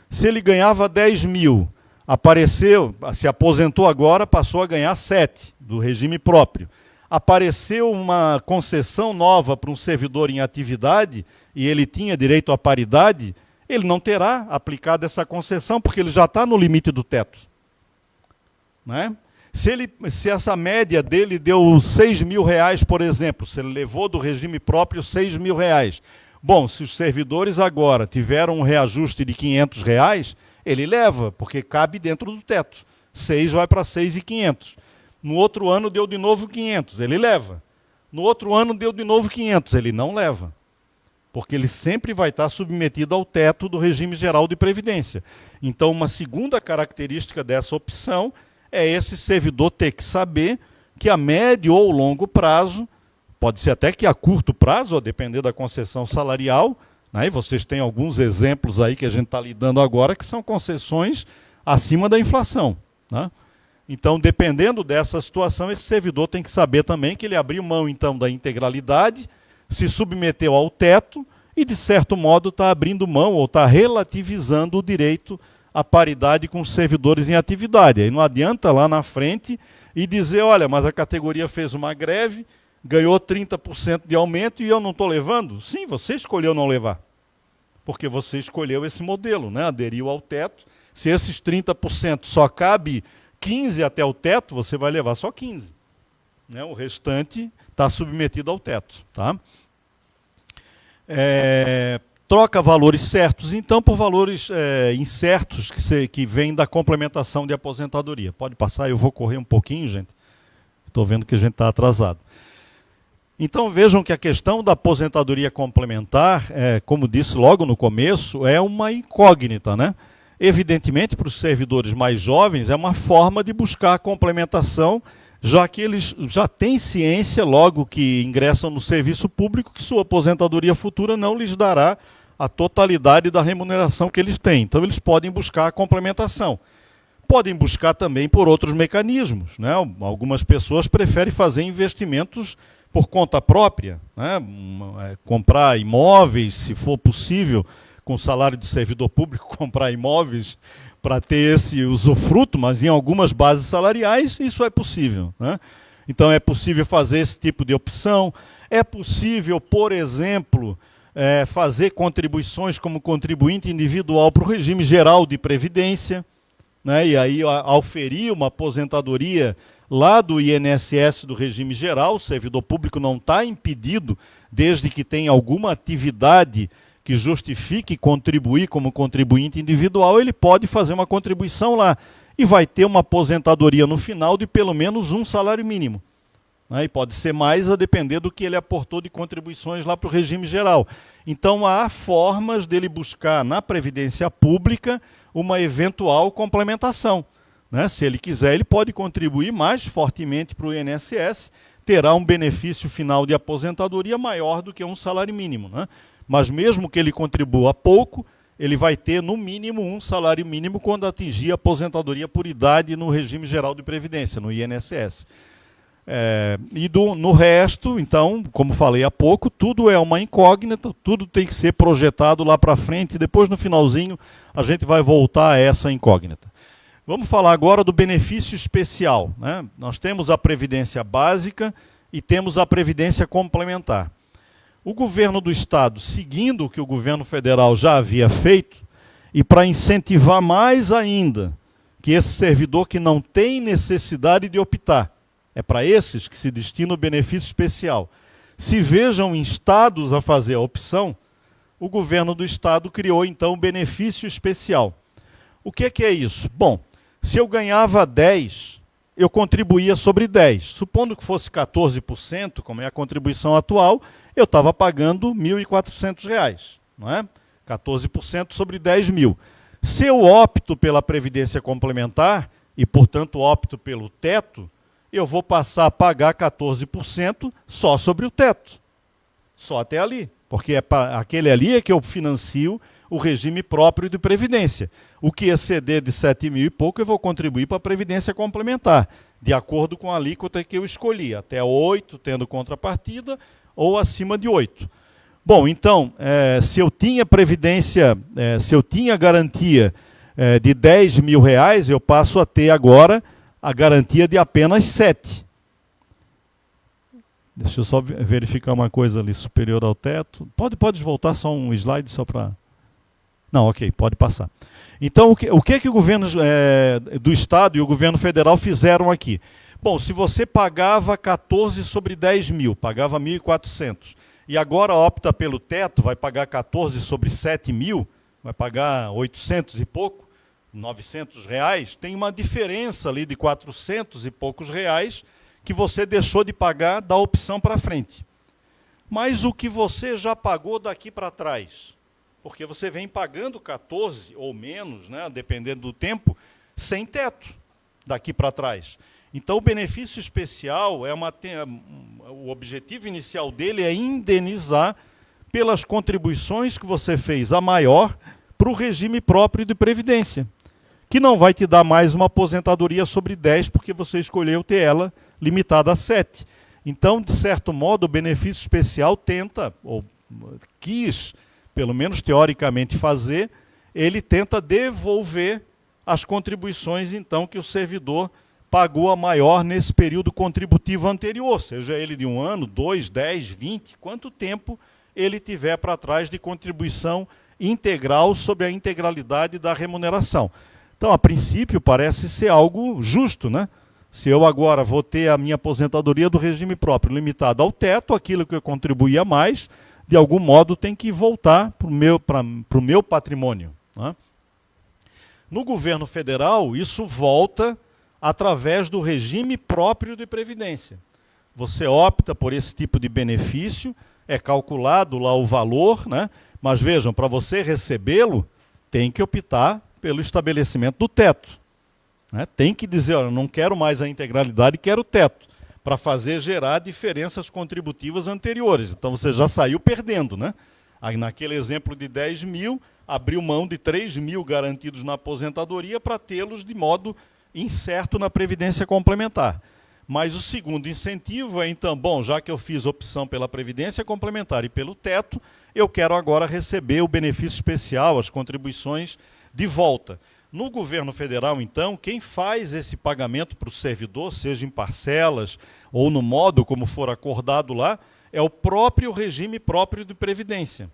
Se ele ganhava 10 mil Apareceu, se aposentou agora, passou a ganhar 7 do regime próprio. Apareceu uma concessão nova para um servidor em atividade e ele tinha direito à paridade, ele não terá aplicado essa concessão porque ele já está no limite do teto. Né? Se, ele, se essa média dele deu 6 mil reais, por exemplo, se ele levou do regime próprio 6 mil reais. Bom, se os servidores agora tiveram um reajuste de 500 reais, ele leva, porque cabe dentro do teto. 6 vai para 6,500. No outro ano deu de novo 500, ele leva. No outro ano deu de novo 500, ele não leva. Porque ele sempre vai estar submetido ao teto do regime geral de previdência. Então, uma segunda característica dessa opção é esse servidor ter que saber que a médio ou longo prazo, pode ser até que a curto prazo, a depender da concessão salarial, né? E vocês têm alguns exemplos aí que a gente está lidando agora que são concessões acima da inflação. Né? Então, dependendo dessa situação, esse servidor tem que saber também que ele abriu mão então da integralidade, se submeteu ao teto e, de certo modo, está abrindo mão ou está relativizando o direito à paridade com os servidores em atividade. Aí não adianta lá na frente e dizer, olha, mas a categoria fez uma greve, ganhou 30% de aumento e eu não estou levando? Sim, você escolheu não levar. Porque você escolheu esse modelo, né? aderiu ao teto. Se esses 30% só cabe 15 até o teto, você vai levar só 15. Né? O restante está submetido ao teto. Tá? É, troca valores certos, então, por valores é, incertos que, se, que vêm da complementação de aposentadoria. Pode passar, eu vou correr um pouquinho, gente. Estou vendo que a gente está atrasado. Então vejam que a questão da aposentadoria complementar, é, como disse logo no começo, é uma incógnita, né? Evidentemente, para os servidores mais jovens, é uma forma de buscar a complementação, já que eles já têm ciência, logo que ingressam no serviço público, que sua aposentadoria futura não lhes dará a totalidade da remuneração que eles têm. Então, eles podem buscar a complementação. Podem buscar também por outros mecanismos. Né? Algumas pessoas preferem fazer investimentos por conta própria, né? É, comprar imóveis, se for possível, com salário de servidor público, comprar imóveis para ter esse usufruto, mas em algumas bases salariais isso é possível. Né? Então é possível fazer esse tipo de opção. É possível, por exemplo, é, fazer contribuições como contribuinte individual para o regime geral de previdência, né? e aí auferir uma aposentadoria lá do INSS do regime geral, o servidor público não está impedido, desde que tenha alguma atividade que justifique contribuir como contribuinte individual, ele pode fazer uma contribuição lá e vai ter uma aposentadoria no final de pelo menos um salário mínimo. Né? E pode ser mais a depender do que ele aportou de contribuições lá para o regime geral. Então há formas dele buscar na Previdência Pública uma eventual complementação. Né? Se ele quiser, ele pode contribuir mais fortemente para o INSS, terá um benefício final de aposentadoria maior do que um salário mínimo. Né? Mas mesmo que ele contribua pouco, ele vai ter no mínimo um salário mínimo quando atingir a aposentadoria por idade no regime geral de previdência, no INSS. É, e do, no resto, então, como falei há pouco, tudo é uma incógnita, tudo tem que ser projetado lá para frente, e depois no finalzinho a gente vai voltar a essa incógnita. Vamos falar agora do benefício especial. Né? Nós temos a previdência básica e temos a previdência complementar. O governo do estado, seguindo o que o governo federal já havia feito, e para incentivar mais ainda que esse servidor que não tem necessidade de optar, é para esses que se destina o benefício especial, se vejam instados a fazer a opção, o governo do estado criou então o benefício especial. O que, que é isso? Bom, se eu ganhava 10, eu contribuía sobre 10. Supondo que fosse 14%, como é a contribuição atual, eu estava pagando R$ 1.400, não é? 14% sobre 10 mil. Se eu opto pela previdência complementar e, portanto, opto pelo teto, eu vou passar a pagar 14% só sobre o teto. Só até ali. Porque é aquele ali é que eu financio o regime próprio de previdência. O que exceder de 7 mil e pouco, eu vou contribuir para a previdência complementar, de acordo com a alíquota que eu escolhi, até 8, tendo contrapartida, ou acima de 8. Bom, então, é, se eu tinha previdência, é, se eu tinha garantia é, de 10 mil reais, eu passo a ter agora a garantia de apenas 7. Deixa eu só verificar uma coisa ali, superior ao teto. Pode, pode voltar só um slide só para... Não, ok, pode passar. Então, o que, o que, que o governo é, do Estado e o governo federal fizeram aqui? Bom, se você pagava 14 sobre 10 mil, pagava 1.400, e agora opta pelo teto, vai pagar 14 sobre 7 mil, vai pagar 800 e pouco, 900 reais, tem uma diferença ali de 400 e poucos reais que você deixou de pagar da opção para frente. Mas o que você já pagou daqui para trás, porque você vem pagando 14 ou menos, né, dependendo do tempo, sem teto daqui para trás. Então, o benefício especial, é uma, o objetivo inicial dele é indenizar pelas contribuições que você fez a maior para o regime próprio de previdência, que não vai te dar mais uma aposentadoria sobre 10, porque você escolheu ter ela limitada a 7. Então, de certo modo, o benefício especial tenta, ou quis, pelo menos teoricamente, fazer, ele tenta devolver as contribuições, então, que o servidor pagou a maior nesse período contributivo anterior, seja ele de um ano, dois, dez, vinte, quanto tempo ele tiver para trás de contribuição integral sobre a integralidade da remuneração. Então, a princípio, parece ser algo justo, né? Se eu agora vou ter a minha aposentadoria do regime próprio limitada ao teto, aquilo que eu contribuía mais, de algum modo tem que voltar para o meu, meu patrimônio. Né? No governo federal, isso volta através do regime próprio de previdência. Você opta por esse tipo de benefício, é calculado lá o valor, né? mas vejam, para você recebê-lo, tem que optar pelo estabelecimento do teto. Né? Tem que dizer, olha, não quero mais a integralidade, quero o teto, para fazer gerar diferenças contributivas anteriores. Então você já saiu perdendo. Né? Aí, naquele exemplo de 10 mil, abriu mão de 3 mil garantidos na aposentadoria para tê-los de modo incerto na Previdência Complementar. Mas o segundo incentivo é, então, bom, já que eu fiz opção pela Previdência Complementar e pelo teto, eu quero agora receber o benefício especial, as contribuições de volta. No governo federal, então, quem faz esse pagamento para o servidor, seja em parcelas ou no modo como for acordado lá, é o próprio regime próprio de previdência.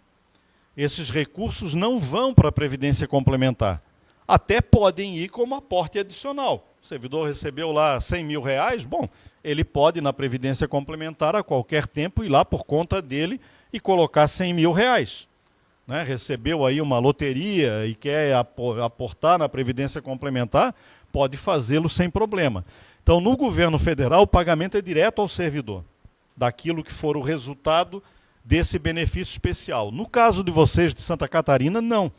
Esses recursos não vão para a previdência complementar. Até podem ir como aporte adicional. O servidor recebeu lá 100 mil reais, bom, ele pode na previdência complementar a qualquer tempo ir lá por conta dele e colocar 100 mil reais né, recebeu aí uma loteria e quer aportar na Previdência Complementar, pode fazê-lo sem problema. Então, no governo federal, o pagamento é direto ao servidor, daquilo que for o resultado desse benefício especial. No caso de vocês de Santa Catarina, não.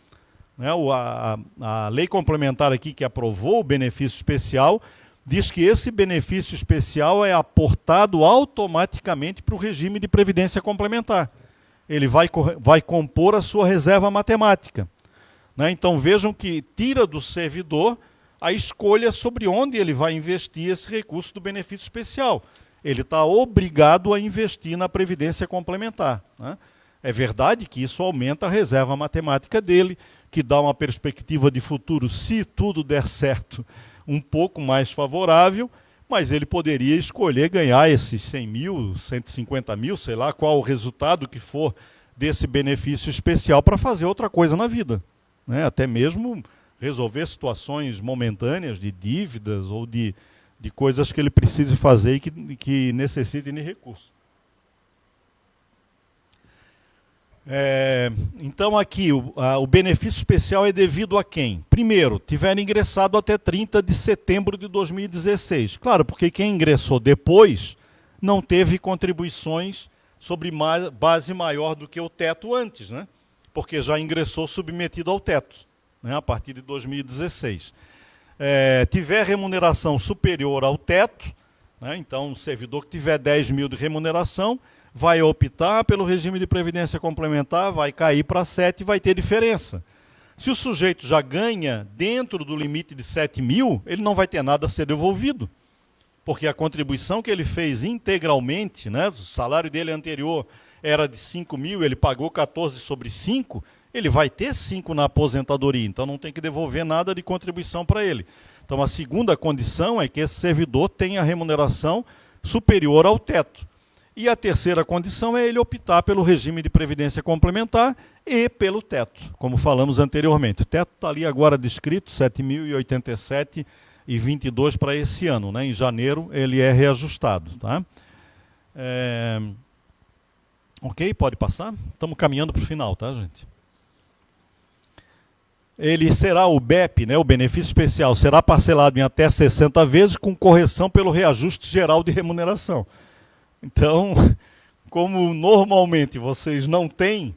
Né, a, a lei complementar aqui que aprovou o benefício especial diz que esse benefício especial é aportado automaticamente para o regime de previdência complementar ele vai, vai compor a sua reserva matemática. Né? Então vejam que tira do servidor a escolha sobre onde ele vai investir esse recurso do benefício especial. Ele está obrigado a investir na previdência complementar. Né? É verdade que isso aumenta a reserva matemática dele, que dá uma perspectiva de futuro, se tudo der certo, um pouco mais favorável, mas ele poderia escolher ganhar esses 100 mil, 150 mil, sei lá qual o resultado que for desse benefício especial para fazer outra coisa na vida. Né? Até mesmo resolver situações momentâneas de dívidas ou de, de coisas que ele precise fazer e que, que necessitem de recursos. É, então aqui, o, a, o, benefício especial é devido a quem? Primeiro, tiver ingressado até 30 de setembro de 2016. Claro, porque quem ingressou depois não teve contribuições sobre ma base maior do que o teto antes, né? porque já ingressou submetido ao teto, né? a partir de 2016. É, tiver remuneração superior ao teto, né? então, um servidor que tiver 10 mil de remuneração, vai optar pelo regime de previdência complementar, vai cair para 7 e vai ter diferença. Se o sujeito já ganha dentro do limite de 7 mil, ele não vai ter nada a ser devolvido. Porque a contribuição que ele fez integralmente, né, o salário dele anterior era de 5 mil, ele pagou 14 sobre 5, ele vai ter 5 na aposentadoria, então não tem que devolver nada de contribuição para ele. Então a segunda condição é que esse servidor tenha remuneração superior ao teto. E a terceira condição é ele optar pelo regime de previdência complementar e pelo teto, como falamos anteriormente. O teto está ali agora descrito, 7.087,22 para esse ano. Né? Em janeiro ele é reajustado. Tá? É... Ok, pode passar? Estamos caminhando para o final, tá, gente? Ele será o BEP, né, o benefício especial, será parcelado em até 60 vezes com correção pelo reajuste geral de remuneração. Então, como normalmente vocês não têm,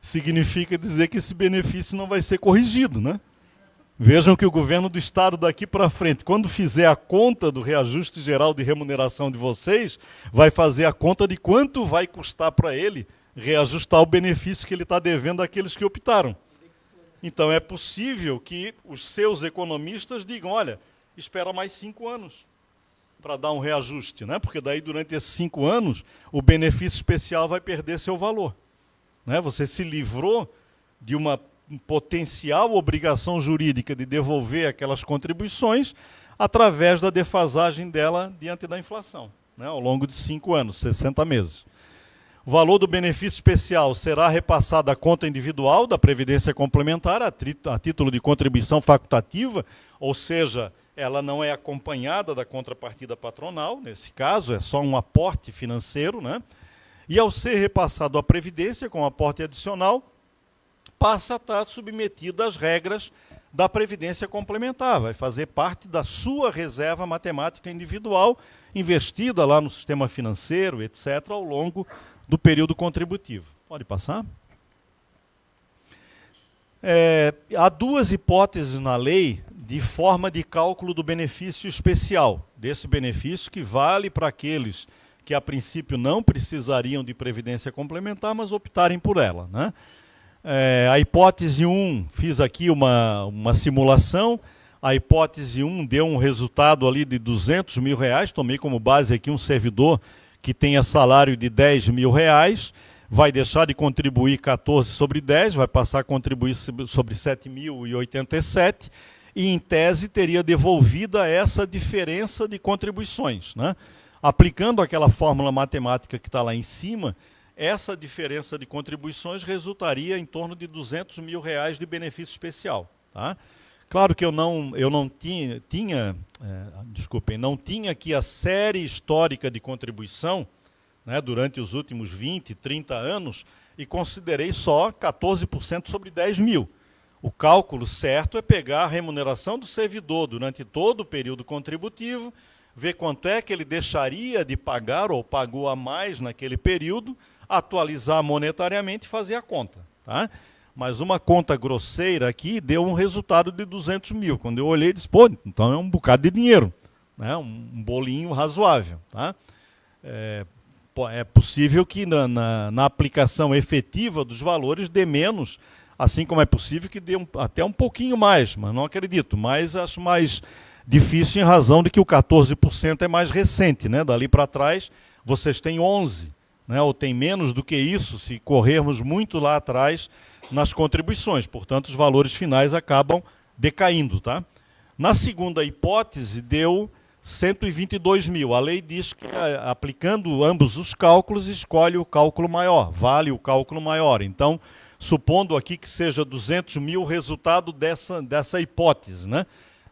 significa dizer que esse benefício não vai ser corrigido, né? Vejam que o governo do estado daqui para frente, quando fizer a conta do reajuste geral de remuneração de vocês, vai fazer a conta de quanto vai custar para ele reajustar o benefício que ele está devendo àqueles que optaram. Então é possível que os seus economistas digam, olha, espera mais cinco anos para dar um reajuste, né? porque daí durante esses cinco anos o benefício especial vai perder seu valor. Né? Você se livrou de uma potencial obrigação jurídica de devolver aquelas contribuições através da defasagem dela diante da inflação, né? ao longo de cinco anos, 60 meses. O valor do benefício especial será repassado à conta individual da Previdência Complementar a, a título de contribuição facultativa, ou seja, ela não é acompanhada da contrapartida patronal, nesse caso, é só um aporte financeiro, né? E ao ser repassado à Previdência com aporte adicional, passa a estar submetido às regras da Previdência Complementar, vai fazer parte da sua reserva matemática individual, investida lá no sistema financeiro, etc., ao longo do período contributivo. Pode passar? É, há duas hipóteses na lei de forma de cálculo do benefício especial, desse benefício que vale para aqueles que a princípio não precisariam de previdência complementar, mas optarem por ela. Né? É, a hipótese 1, fiz aqui uma, uma simulação, a hipótese 1 deu um resultado ali de 200 mil reais, tomei como base aqui um servidor que tenha salário de 10 mil reais, vai deixar de contribuir 14 sobre 10, vai passar a contribuir sobre 7.087 e, em tese, teria devolvida essa diferença de contribuições. Né? Aplicando aquela fórmula matemática que está lá em cima, essa diferença de contribuições resultaria em torno de 200 mil reais de benefício especial. Tá? Claro que eu não, eu não tinha, tinha é, desculpem, não tinha aqui a série histórica de contribuição, né, durante os últimos 20, 30 anos e considerei só 14% sobre 10 mil. O cálculo certo é pegar a remuneração do servidor durante todo o período contributivo, ver quanto é que ele deixaria de pagar ou pagou a mais naquele período, atualizar monetariamente e fazer a conta. Tá? Mas uma conta grosseira aqui deu um resultado de 200 mil. Quando eu olhei, disse, pô, então é um bocado de dinheiro. Né? Um bolinho razoável. Tá? É, é possível que na, na, na, aplicação efetiva dos valores dê menos, assim como é possível que dê um, até um pouquinho mais, mas não acredito. Mas acho mais difícil em razão de que o 14% é mais recente. Né? Dali para trás, vocês têm 11%, né? ou tem menos do que isso, se corrermos muito lá atrás nas contribuições. Portanto, os valores finais acabam decaindo. Tá? Na segunda hipótese, deu 122 mil. A lei diz que, é, aplicando ambos os cálculos, escolhe o cálculo maior, vale o cálculo maior. Então, supondo aqui que seja 200 mil o resultado dessa, dessa hipótese, né?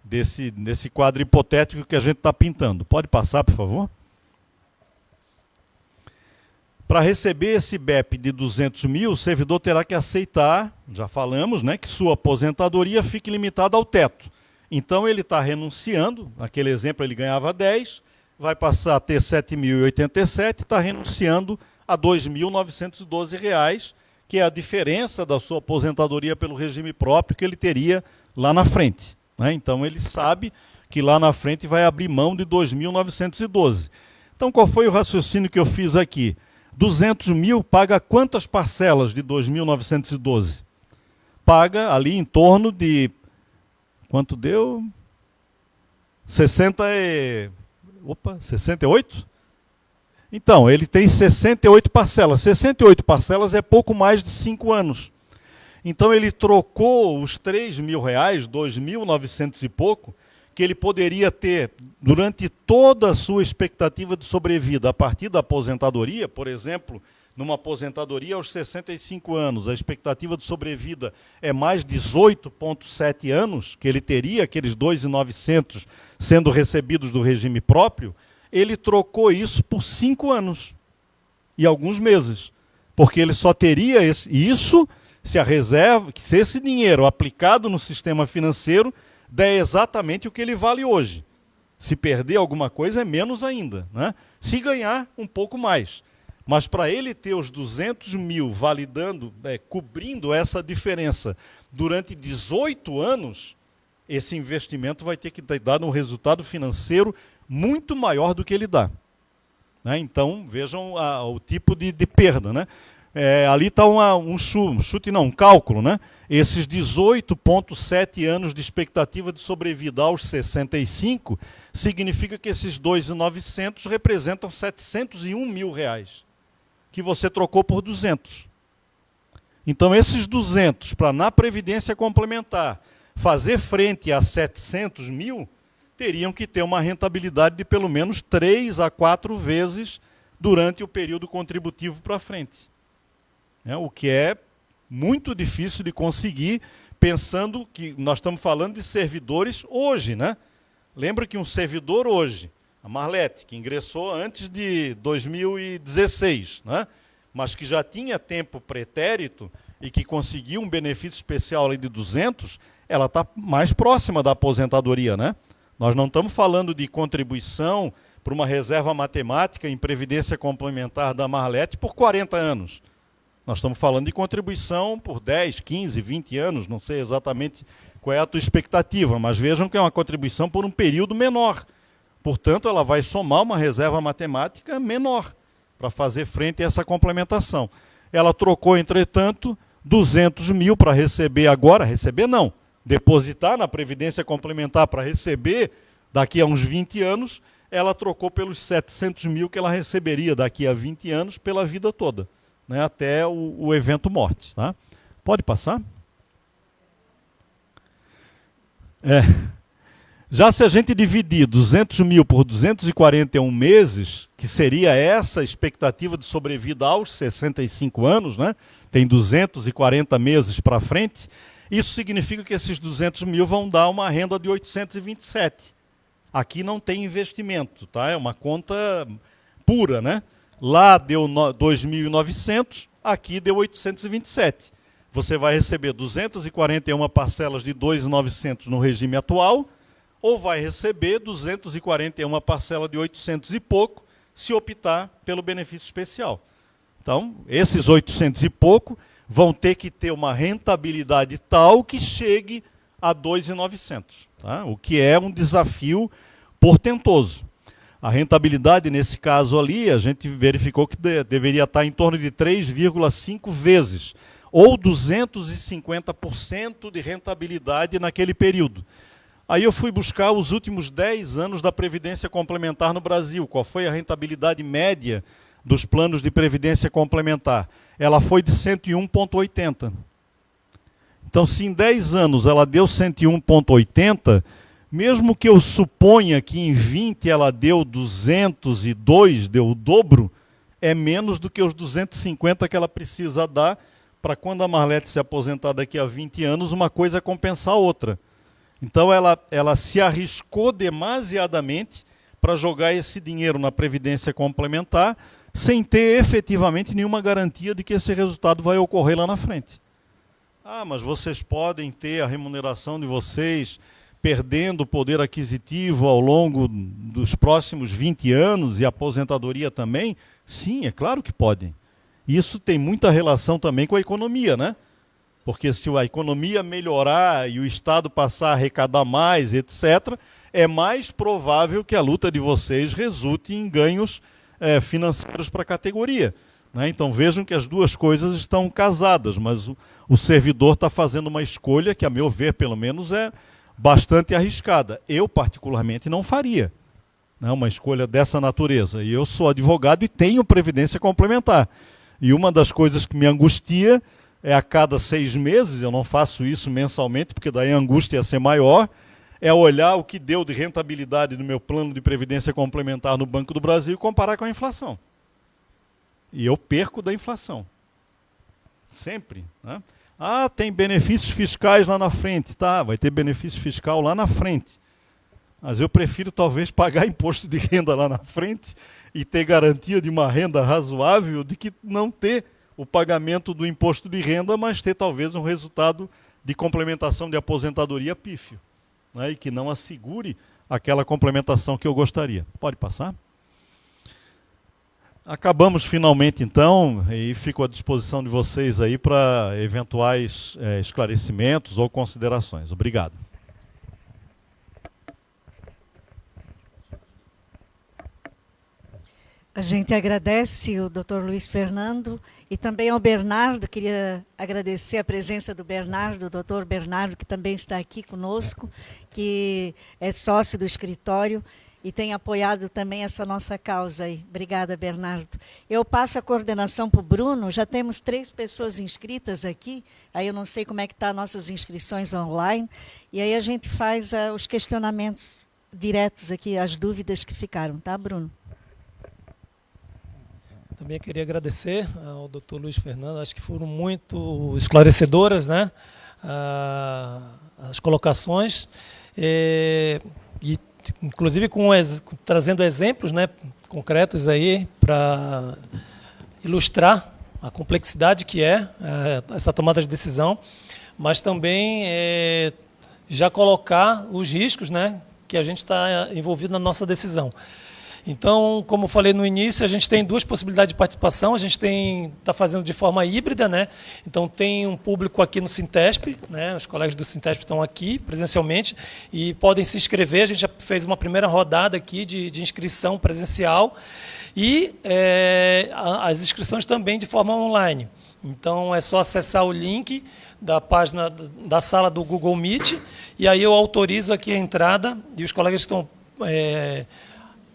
desse, desse quadro hipotético que a gente está pintando. Pode passar, por favor? Para receber esse BEP de 200 mil, o servidor terá que aceitar, já falamos, né, que sua aposentadoria fique limitada ao teto. Então ele está renunciando, naquele exemplo ele ganhava 10, vai passar a ter 7.087, está renunciando a R$ 2.912, que é a diferença da sua aposentadoria pelo regime próprio que ele teria lá na frente. Né? Então ele sabe que lá na frente vai abrir mão de 2.912. Então qual foi o raciocínio que eu fiz aqui? 200 mil paga quantas parcelas de 2.912? Paga ali em torno de Quanto deu? 60 e... Opa, 68? Então, ele tem 68 parcelas. 68 parcelas é pouco mais de 5 anos. Então ele trocou os 3 mil reais, 2.900 e pouco, que ele poderia ter durante toda a sua expectativa de sobrevida, a partir da aposentadoria, por exemplo, numa aposentadoria aos 65 anos, a expectativa de sobrevida é mais 18,7 anos, que ele teria aqueles 2,900 sendo recebidos do regime próprio, ele trocou isso por 5 anos e alguns meses. Porque ele só teria isso se a reserva, se esse dinheiro aplicado no sistema financeiro der exatamente o que ele vale hoje. Se perder alguma coisa, é menos ainda. Né? Se ganhar, um pouco mais. Mas para ele ter os 200 mil validando, é, cobrindo essa diferença durante 18 anos, esse investimento vai ter que dar um resultado financeiro muito maior do que ele dá. Né? Então, vejam a, o tipo de, de perda. Né? É, ali está um chute, não, um cálculo. Né? Esses 18,7 anos de expectativa de sobrevida aos 65 significa que esses 2,900 representam 701 mil reais que você trocou por 200. Então, esses 200, para na Previdência Complementar fazer frente a 700 mil, teriam que ter uma rentabilidade de pelo menos 3 a 4 vezes durante o período contributivo para frente. É, o que é muito difícil de conseguir, pensando que nós estamos falando de servidores hoje. Né? Lembra que um servidor hoje a Marlete, que ingressou antes de 2016, né? mas que já tinha tempo pretérito e que conseguiu um benefício especial de 200, ela está mais próxima da aposentadoria. Né? Nós não estamos falando de contribuição para uma reserva matemática em previdência complementar da Marlete por 40 anos. Nós estamos falando de contribuição por 10, 15, 20 anos, não sei exatamente qual é a tua expectativa, mas vejam que é uma contribuição por um período menor. Portanto, ela vai somar uma reserva matemática menor para fazer frente a essa complementação. Ela trocou, entretanto, 200 mil para receber agora, receber não, depositar na Previdência Complementar para receber daqui a uns 20 anos, ela trocou pelos 700 mil que ela receberia daqui a 20 anos pela vida toda né, até o, o evento morte. Tá? Pode passar? É. Já se a gente dividir 200 mil por 241 meses, que seria essa expectativa de sobrevida aos 65 anos, né? tem 240 meses para frente, isso significa que esses 200 mil vão dar uma renda de 827. Aqui não tem investimento, tá? é uma conta pura, né? Lá deu 2.900, aqui deu 827. Você vai receber 241 parcelas de 2.900 no regime atual, ou vai receber 241 parcelas de 800 e pouco, se optar pelo benefício especial. Então, esses 800 e pouco vão ter que ter uma rentabilidade tal que chegue a 2.900, tá? o que é um desafio portentoso. A rentabilidade, nesse caso ali, a gente verificou que de, deveria estar em torno de 3,5 vezes, ou 250% de rentabilidade naquele período. Aí eu fui buscar os últimos 10 anos da Previdência Complementar no Brasil. Qual foi a rentabilidade média dos planos de Previdência Complementar? Ela foi de 101,80. Então, se em 10 anos ela deu 101,80, mesmo que eu suponha que em 20 ela deu 202, deu o dobro, é menos do que os 250 que ela precisa dar para quando a Marlete se aposentar daqui a 20 anos, uma coisa compensar a outra. Então ela, ela se arriscou demasiadamente para jogar esse dinheiro na previdência complementar, sem ter efetivamente nenhuma garantia de que esse resultado vai ocorrer lá na frente. Ah, mas vocês podem ter a remuneração de vocês perdendo poder aquisitivo ao longo dos próximos 20 anos e aposentadoria também? Sim, é claro que podem. Isso tem muita relação também com a economia, né? Porque se a economia melhorar e o Estado passar a arrecadar mais, etc., é mais provável que a luta de vocês resulte em ganhos é, financeiros para a categoria. Né? Então vejam que as duas coisas estão casadas, mas o, o servidor está fazendo uma escolha que, a meu ver, pelo menos, é, bastante arriscada. Eu, particularmente, não faria né, uma escolha dessa natureza. E eu sou advogado e tenho previdência complementar. E uma das coisas que me angustia é a cada seis meses, eu não faço isso mensalmente, porque daí a angústia ia ser maior, é olhar o que deu de rentabilidade no meu plano de previdência complementar no Banco do Brasil e comparar com a inflação. E eu perco da inflação. Sempre. Né? Ah, tem benefícios fiscais lá na frente. Tá, vai ter benefício fiscal lá na frente. Mas eu prefiro talvez pagar imposto de renda lá na frente e ter garantia de uma renda razoável de que não ter o pagamento do imposto de renda, mas ter talvez um resultado de complementação de aposentadoria pífio. Né, e que não assegure aquela complementação que eu gostaria. Pode passar? Acabamos finalmente então e fico à disposição de vocês aí para eventuais é, esclarecimentos ou considerações. Obrigado. A gente agradece o Dr. Luiz Fernando e também ao Bernardo, queria agradecer a presença do Bernardo, do Dr. Bernardo, que também está aqui conosco, que é sócio do escritório e tem apoiado também essa nossa causa aí. Obrigada, Bernardo. Eu passo a coordenação para o Bruno, já temos três pessoas inscritas aqui, aí eu não sei como é que estão tá nossas inscrições online, e aí a gente faz uh, os questionamentos diretos aqui, as dúvidas que ficaram, tá, Bruno? Também queria agradecer ao Dr. Luiz Fernando, acho que foram muito esclarecedoras, né? Ah, as colocações. Eh, e inclusive com, trazendo exemplos né, concretos aí para ilustrar a complexidade que é, é, essa tomada de decisão, mas também é, já colocar os riscos né, que a gente está envolvido na nossa decisão. Então, como falei no início, a gente tem duas possibilidades de participação. A gente tem está fazendo de forma híbrida, né? Então tem um público aqui no Sintesp, né? Os colegas do Sintesp estão aqui presencialmente e podem se inscrever. A gente já fez uma primeira rodada aqui de, de inscrição presencial e é, as inscrições também de forma online. Então é só acessar o link da página da sala do Google Meet e aí eu autorizo aqui a entrada e os colegas estão é,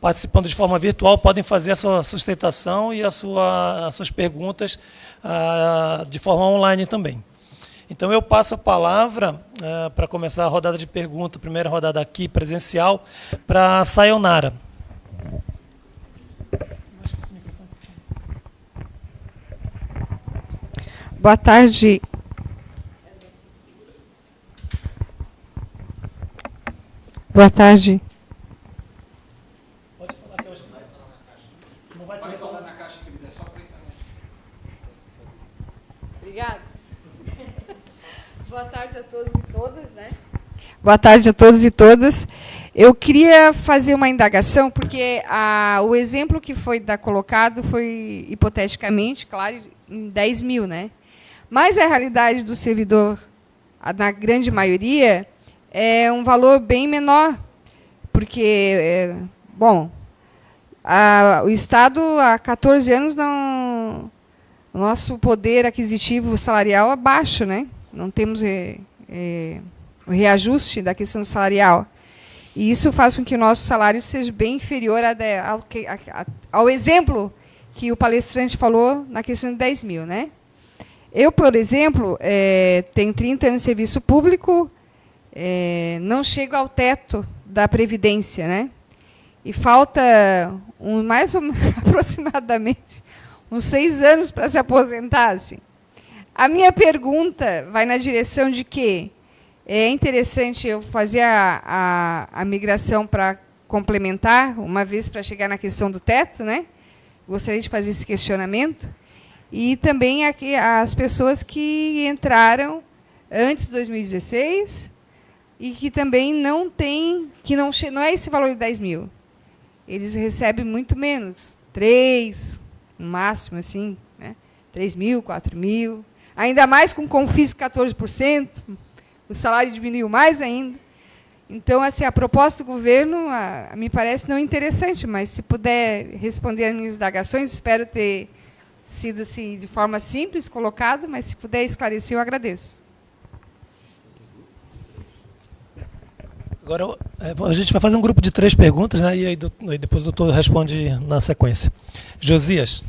participando de forma virtual podem fazer a sua sustentação e a sua, as suas perguntas ah, de forma online também. Então eu passo a palavra ah, para começar a rodada de perguntas, primeira rodada aqui presencial, para a Sayonara. Boa tarde. Boa tarde. Obrigada. Boa tarde a todos e todas, né? Boa tarde a todos e todas. Eu queria fazer uma indagação, porque a, o exemplo que foi da, colocado foi hipoteticamente, claro, em 10 mil, né? Mas a realidade do servidor, na grande maioria, é um valor bem menor, porque, é, bom, a, o Estado há 14 anos não, o nosso poder aquisitivo salarial é baixo, né? Não temos é, é, o reajuste da questão salarial. E isso faz com que o nosso salário seja bem inferior ao, ao exemplo que o palestrante falou na questão de 10 mil. Né? Eu, por exemplo, é, tenho 30 anos de serviço público, é, não chego ao teto da Previdência, né? E falta um, mais ou, aproximadamente uns seis anos para se aposentar. Assim. A minha pergunta vai na direção de que é interessante eu fazer a, a, a migração para complementar, uma vez para chegar na questão do teto, né? Gostaria de fazer esse questionamento e também aqui, as pessoas que entraram antes de 2016 e que também não tem, que não, não é esse valor de 10 mil. Eles recebem muito menos, 3, no máximo, assim, né? 3 mil, 4 mil. Ainda mais com confisco 14%, o salário diminuiu mais ainda. Então, assim, a proposta do governo a, a me parece não interessante, mas se puder responder as minhas indagações, espero ter sido assim, de forma simples colocado, mas se puder esclarecer, eu agradeço. Agora é, a gente vai fazer um grupo de três perguntas, né? E aí depois o doutor responde na sequência. Josias.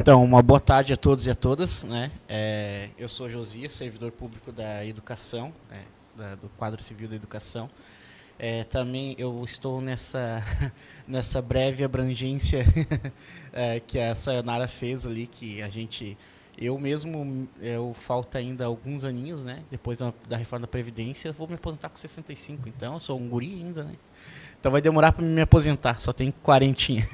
Então, uma boa tarde a todos e a todas. Né? É, eu sou Josias, servidor público da Educação, é, da, do quadro civil da Educação. É, também eu estou nessa, nessa breve abrangência é, que a Sayonara fez ali, que a gente, eu mesmo, eu falta ainda alguns aninhos, né? Depois da, da reforma da Previdência, vou me aposentar com 65, então eu sou um guri ainda, né? Então vai demorar para me aposentar, só tem quarentinha.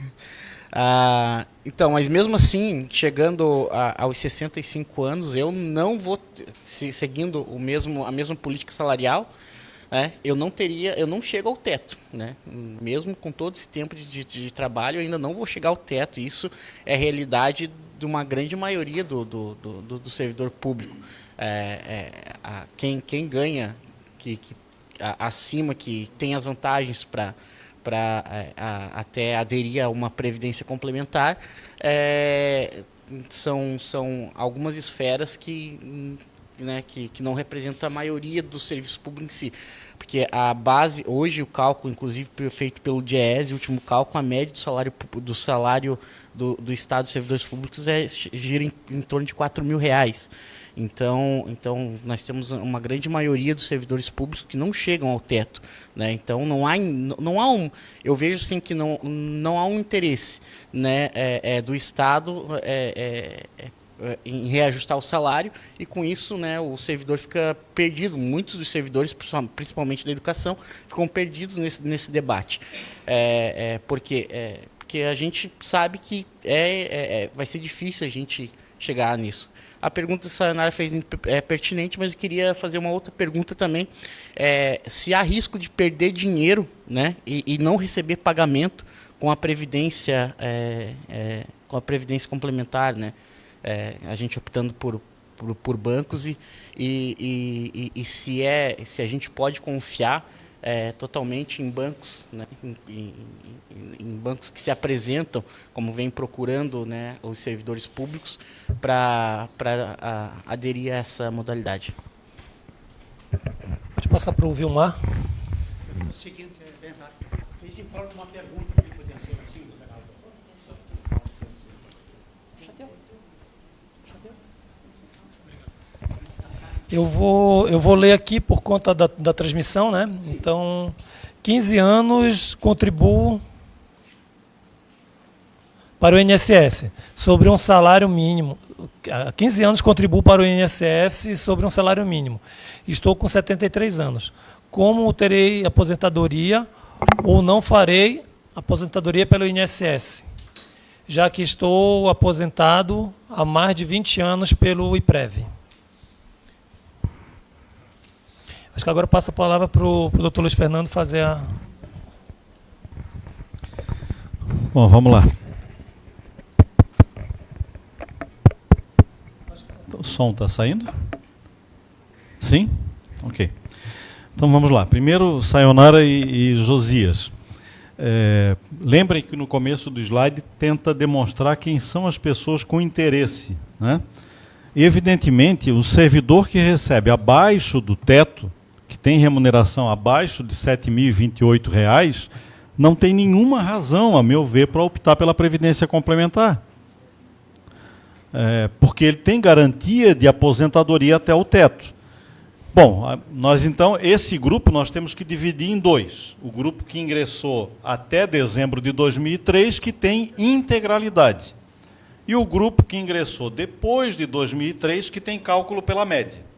Ah, então, mas mesmo assim, chegando a, aos 65 anos, eu não vou, se, seguindo o mesmo, a mesma política salarial, né, eu não teria, eu não chego ao teto, né? Mesmo com todo esse tempo de, de, de trabalho, eu ainda não vou chegar ao teto. Isso é realidade de uma grande maioria do, do, do, do servidor público. É, é, a, quem, quem ganha que, que a, acima, que tem as vantagens para para é, até aderir a uma previdência complementar, é, são, são algumas esferas que né, que, que não representa a maioria do serviço público em si. Porque a base, hoje o cálculo, inclusive feito pelo DIES, o último cálculo, a média do salário do, salário do, do Estado dos servidores públicos é, gira em, em torno de 4 mil reais. Então, então, nós temos uma grande maioria dos servidores públicos que não chegam ao teto. Né? Então, não há, não há um... Eu vejo assim, que não, não há um interesse né, é, é, do Estado é, é, é eh, em reajustar o salário e com isso né, o servidor fica perdido. Muitos dos servidores, principalmente da educação, ficam perdidos nesse, nesse debate. É, é, porque, é, porque a gente sabe que é, é, é vai ser difícil a gente chegar nisso. A pergunta que a Sayonara fez é pertinente, mas eu queria fazer uma outra pergunta também. É, se há risco de perder dinheiro né, e, e não receber pagamento com a previdência, é, é, com a previdência complementar, né? É, a gente optando por, por, por bancos e, e, e, e, se é se a gente pode confiar é, totalmente em bancos, né, em, em, em, bancos que se apresentam, como vem procurando né, os servidores públicos, para aderir a essa modalidade. Pode passar para o Vilmar. O seguinte, é bem rápido. Fiz em forma de uma pergunta que podia ser assim, Eu vou, eu vou ler aqui por conta da, da transmissão, né? Então, 15 anos contribuo para o INSS sobre um salário mínimo. Há 15 anos contribuo para o INSS sobre um salário mínimo. Estou com 73 anos. Como terei aposentadoria ou não farei aposentadoria pelo INSS? Já que estou aposentado há mais de 20 anos pelo IPREV. Acho que agora passa a palavra para o doutor Luiz Fernando fazer a. Bom, vamos lá. O som está saindo? Sim? Ok. Então vamos lá. Primeiro, Sayonara e, e Josias. É, lembrem que no começo do slide tenta demonstrar quem são as pessoas com interesse. Né? Evidentemente, o servidor que recebe abaixo do teto que tem remuneração abaixo de R$ 7.028, não tem nenhuma razão, a meu ver, para optar pela previdência complementar. É, porque ele tem garantia de aposentadoria até o teto. Bom, nós então, esse grupo nós temos que dividir em dois. O grupo que ingressou até dezembro de 2003, que tem integralidade. E o grupo que ingressou depois de 2003, que tem cálculo pela média.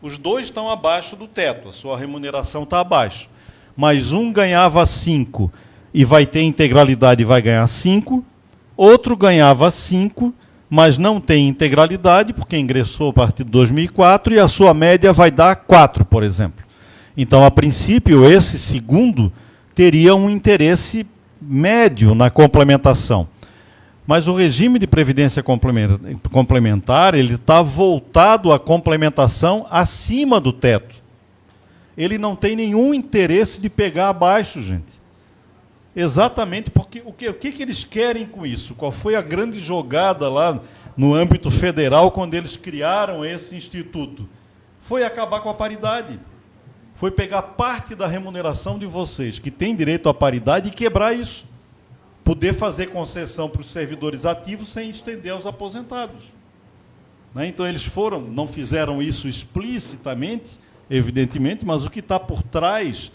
Os dois estão abaixo do teto, a sua remuneração está abaixo. Mas um ganhava 5 e vai ter integralidade e vai ganhar 5, outro ganhava 5, mas não tem integralidade, porque ingressou a partir de 2004 e a sua média vai dar 4, por exemplo. Então, a princípio, esse segundo teria um interesse médio na complementação. Mas o regime de previdência complementar, ele está voltado à complementação acima do teto. Ele não tem nenhum interesse de pegar abaixo, gente. Exatamente porque o que, o que, que eles querem com isso? Qual foi a grande jogada lá no âmbito federal quando eles criaram esse instituto? Foi acabar com a paridade. Foi pegar parte da remuneração de vocês, que tem direito à paridade, e quebrar isso poder fazer concessão para os servidores ativos sem estender aos aposentados. Né? Então, eles foram, não fizeram isso explicitamente, evidentemente, mas o que está por trás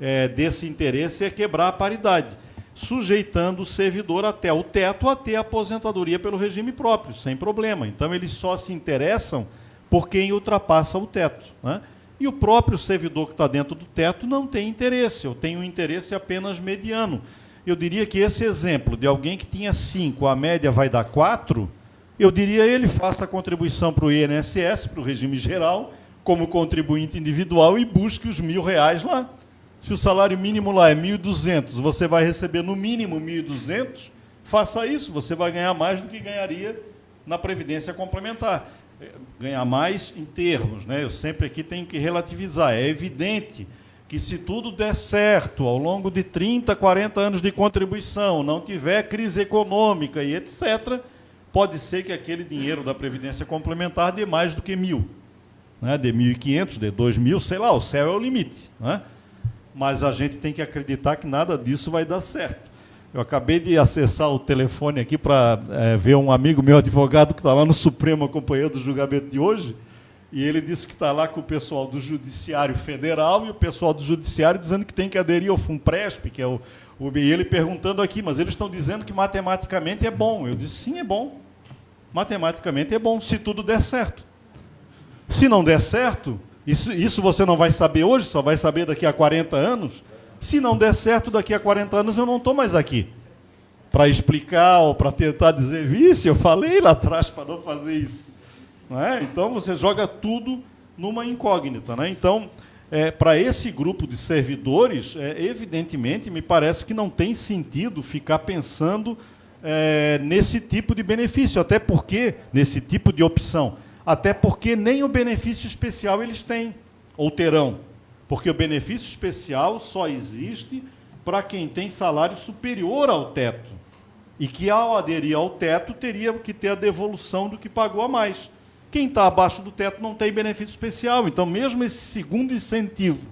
é, desse interesse é quebrar a paridade, sujeitando o servidor até o teto a ter aposentadoria pelo regime próprio, sem problema. Então, eles só se interessam por quem ultrapassa o teto. Né? E o próprio servidor que está dentro do teto não tem interesse, eu tenho um interesse apenas mediano eu diria que esse exemplo de alguém que tinha 5, a média vai dar 4, eu diria ele faça a contribuição para o INSS, para o regime geral, como contribuinte individual e busque os mil reais lá. Se o salário mínimo lá é 1.200, você vai receber no mínimo 1.200, faça isso, você vai ganhar mais do que ganharia na Previdência Complementar. É, ganhar mais em termos, né? eu sempre aqui tenho que relativizar. É evidente que se tudo der certo ao longo de 30, 40 anos de contribuição, não tiver crise econômica e etc., pode ser que aquele dinheiro da Previdência Complementar dê mais do que mil. Né? De 1.500, de 2.000, sei lá, o céu é o limite. Né? Mas a gente tem que acreditar que nada disso vai dar certo. Eu acabei de acessar o telefone aqui para é, ver um amigo meu advogado que está lá no Supremo acompanhando o julgamento de hoje, e ele disse que está lá com o pessoal do Judiciário Federal e o pessoal do Judiciário dizendo que tem que aderir ao FUNPRESP, que é o, o e ele perguntando aqui, mas eles estão dizendo que matematicamente é bom. Eu disse, sim, é bom. Matematicamente é bom, se tudo der certo. Se não der certo, isso, isso você não vai saber hoje, só vai saber daqui a 40 anos. Se não der certo daqui a 40 anos, eu não estou mais aqui para explicar ou para tentar dizer, vice, eu falei lá atrás para não fazer isso. É? Então você joga tudo numa incógnita. Né? Então, é, para esse grupo de servidores, é, evidentemente, me parece que não tem sentido ficar pensando é, nesse tipo de benefício, até porque, nesse tipo de opção, até porque nem o benefício especial eles têm, ou terão. Porque o benefício especial só existe para quem tem salário superior ao teto. E que, ao aderir ao teto, teria que ter a devolução do que pagou a mais. Quem está abaixo do teto não tem benefício especial. Então, mesmo esse segundo incentivo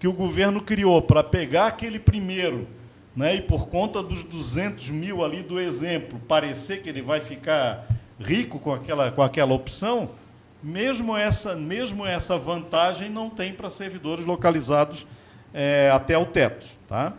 que o governo criou para pegar aquele primeiro, né, e por conta dos 200 mil ali do exemplo, parecer que ele vai ficar rico com aquela, com aquela opção, mesmo essa, mesmo essa vantagem não tem para servidores localizados é, até o teto. Tá?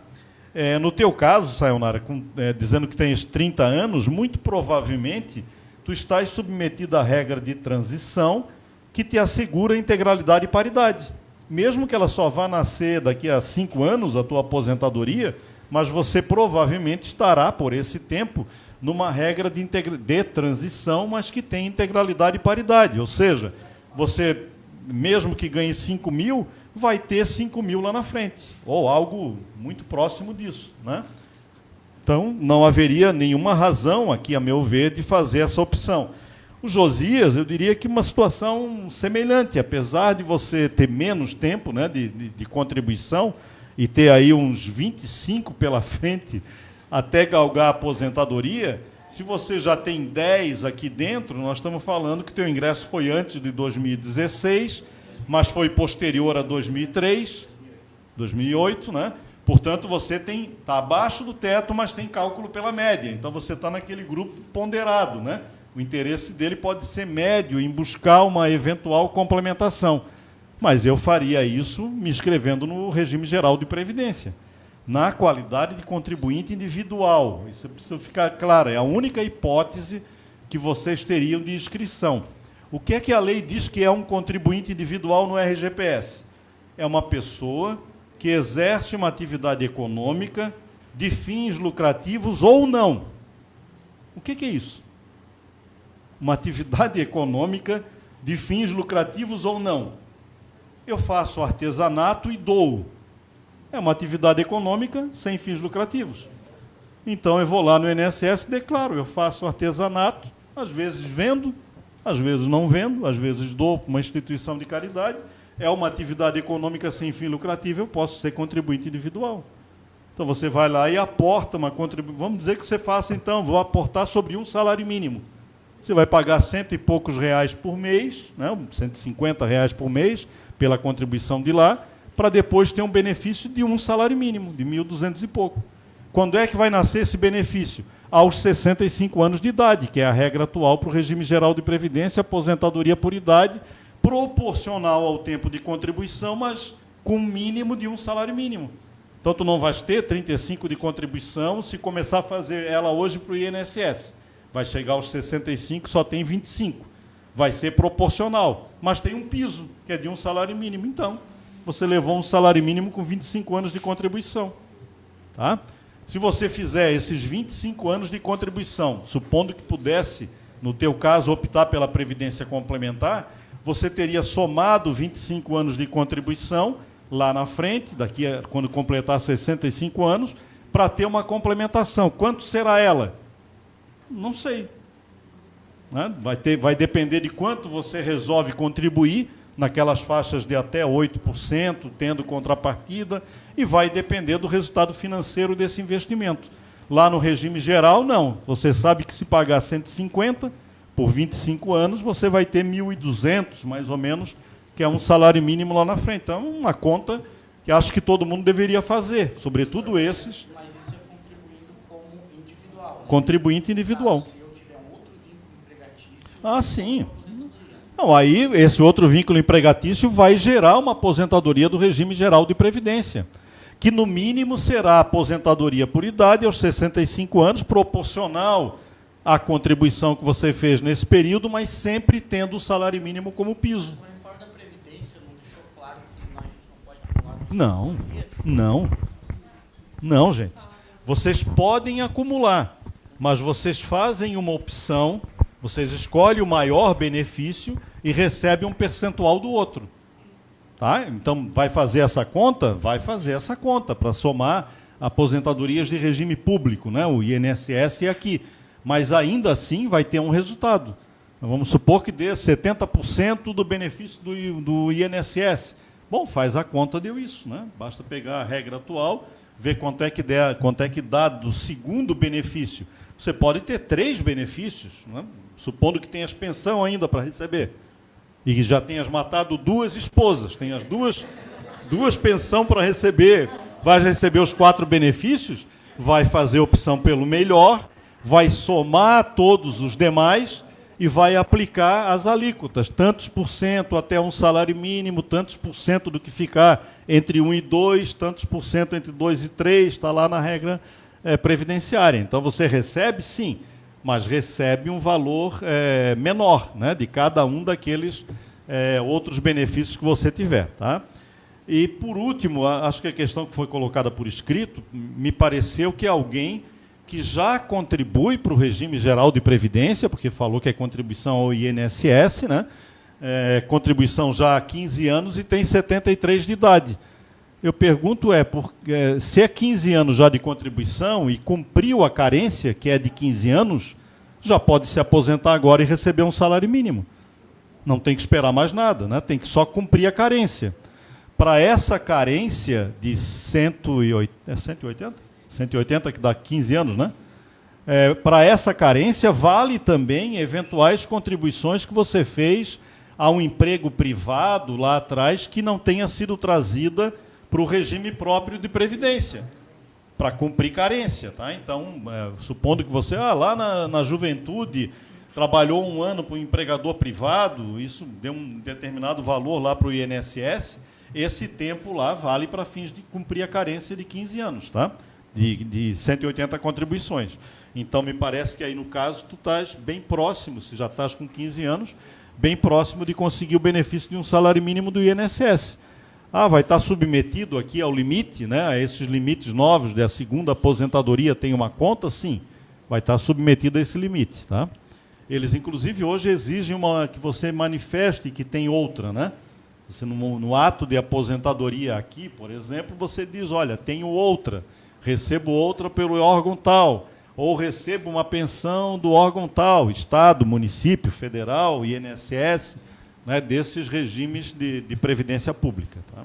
É, no teu caso, Sayonara, com, é, dizendo que tens 30 anos, muito provavelmente tu estás submetido à regra de transição que te assegura integralidade e paridade. Mesmo que ela só vá nascer daqui a cinco anos, a tua aposentadoria, mas você provavelmente estará, por esse tempo, numa regra de, de transição, mas que tem integralidade e paridade. Ou seja, você, mesmo que ganhe 5 mil, vai ter 5 mil lá na frente, ou algo muito próximo disso. Né? Então, não haveria nenhuma razão aqui, a meu ver, de fazer essa opção. O Josias, eu diria que uma situação semelhante, apesar de você ter menos tempo né, de, de, de contribuição e ter aí uns 25 pela frente até galgar a aposentadoria, se você já tem 10 aqui dentro, nós estamos falando que teu ingresso foi antes de 2016, mas foi posterior a 2003, 2008, né? Portanto, você tem está abaixo do teto, mas tem cálculo pela média. Então, você está naquele grupo ponderado. Né? O interesse dele pode ser médio em buscar uma eventual complementação. Mas eu faria isso me inscrevendo no regime geral de previdência, na qualidade de contribuinte individual. Isso precisa ficar claro. É a única hipótese que vocês teriam de inscrição. O que é que a lei diz que é um contribuinte individual no RGPS? É uma pessoa que exerce uma atividade econômica de fins lucrativos ou não. O que, que é isso? Uma atividade econômica de fins lucrativos ou não. Eu faço artesanato e dou. É uma atividade econômica sem fins lucrativos. Então eu vou lá no INSS e declaro, eu faço artesanato, às vezes vendo, às vezes não vendo, às vezes dou para uma instituição de caridade, é uma atividade econômica sem fim lucrativo, eu posso ser contribuinte individual. Então você vai lá e aporta uma contribuição. Vamos dizer que você faça, então, vou aportar sobre um salário mínimo. Você vai pagar cento e poucos reais por mês, né, 150 reais por mês, pela contribuição de lá, para depois ter um benefício de um salário mínimo, de 1.200 e pouco. Quando é que vai nascer esse benefício? Aos 65 anos de idade, que é a regra atual para o regime geral de previdência, aposentadoria por idade, proporcional ao tempo de contribuição, mas com mínimo de um salário mínimo. Então, tu não vais ter 35 de contribuição se começar a fazer ela hoje para o INSS. Vai chegar aos 65, só tem 25. Vai ser proporcional, mas tem um piso, que é de um salário mínimo. Então, você levou um salário mínimo com 25 anos de contribuição. Tá? Se você fizer esses 25 anos de contribuição, supondo que pudesse, no teu caso, optar pela previdência complementar, você teria somado 25 anos de contribuição lá na frente, daqui a, quando completar 65 anos, para ter uma complementação. Quanto será ela? Não sei. Né? Vai, ter, vai depender de quanto você resolve contribuir naquelas faixas de até 8%, tendo contrapartida, e vai depender do resultado financeiro desse investimento. Lá no regime geral, não. Você sabe que se pagar 150, por 25 anos, você vai ter 1.200, mais ou menos, que é um salário mínimo lá na frente. Então, uma conta que acho que todo mundo deveria fazer, sobretudo esses. Mas isso é contribuindo como individual. Né? Contribuinte individual. se eu tiver um outro vínculo empregatício. Ah, sim. Não, aí esse outro vínculo empregatício vai gerar uma aposentadoria do regime geral de previdência, que no mínimo será aposentadoria por idade aos 65 anos, proporcional a contribuição que você fez nesse período, mas sempre tendo o salário mínimo como piso. Não, não, não, gente. Vocês podem acumular. mas vocês fazem uma opção, vocês escolhem o maior benefício e recebem um percentual do outro. Tá? Então, vai fazer essa conta? Vai fazer essa conta para somar aposentadorias de regime público, né? o INSS é aqui. Mas ainda assim vai ter um resultado. Vamos supor que dê 70% do benefício do, do INSS. Bom, faz a conta, deu isso. Né? Basta pegar a regra atual, ver quanto é que, der, quanto é que dá do segundo benefício. Você pode ter três benefícios, né? supondo que tenhas pensão ainda para receber. E já tenhas matado duas esposas, tenhas duas, duas pensão para receber, vai receber os quatro benefícios, vai fazer opção pelo melhor, vai somar todos os demais e vai aplicar as alíquotas, tantos por cento até um salário mínimo, tantos por cento do que ficar entre 1 e 2, tantos por cento entre 2 e 3, está lá na regra é, previdenciária. Então você recebe, sim, mas recebe um valor é, menor né, de cada um daqueles é, outros benefícios que você tiver. Tá? E, por último, acho que a questão que foi colocada por escrito, me pareceu que alguém que já contribui para o regime geral de previdência, porque falou que é contribuição ao INSS, né? É, contribuição já há 15 anos e tem 73 de idade. Eu pergunto é, por, é, se é 15 anos já de contribuição e cumpriu a carência, que é de 15 anos, já pode se aposentar agora e receber um salário mínimo. Não tem que esperar mais nada, né? tem que só cumprir a carência. Para essa carência de 180, é 180? 180 que dá 15 anos, né? É, Para essa carência, vale também eventuais contribuições que você fez a um emprego privado lá atrás que não tenha sido trazida para o regime próprio de previdência, para cumprir carência. Tá? Então, é, supondo que você, ah, lá na, na juventude, trabalhou um ano para um empregador privado, isso deu um determinado valor lá para o INSS, esse tempo lá vale para fins de cumprir a carência de 15 anos. Tá? De, de 180 contribuições. Então, me parece que aí, no caso, tu estás bem próximo, se já estás com 15 anos, bem próximo de conseguir o benefício de um salário mínimo do INSS. Ah, vai estar submetido aqui ao limite, né, a esses limites novos da segunda aposentadoria tem uma conta? Sim, vai estar submetido a esse limite. Tá? Eles, inclusive, hoje exigem uma, que você manifeste que tem outra. Né? Você, no, no ato de aposentadoria aqui, por exemplo, você diz, olha, tenho outra recebo outra pelo órgão tal, ou recebo uma pensão do órgão tal, Estado, município, federal, INSS, né, desses regimes de, de previdência pública. Tá?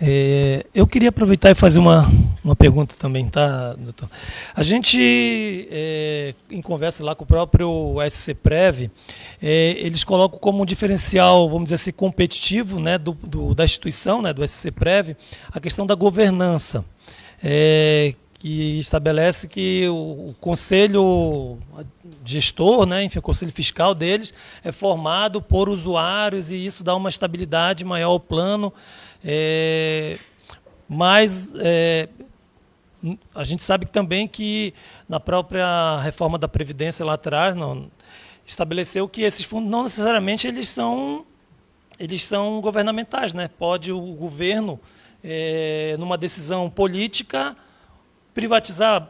É, eu queria aproveitar e fazer uma, uma pergunta também, tá, doutor? A gente, é, em conversa lá com o próprio SCPrev, é, eles colocam como um diferencial, vamos dizer assim, competitivo né, do, do da instituição, né, do SCPrev, a questão da governança, é, que estabelece que o, o conselho gestor, né, enfim, o conselho fiscal deles é formado por usuários e isso dá uma estabilidade maior ao plano, é, mas é, a gente sabe também que na própria reforma da Previdência lá atrás não, estabeleceu que esses fundos não necessariamente eles são, eles são governamentais. Né? Pode o governo, é, numa decisão política, privatizar,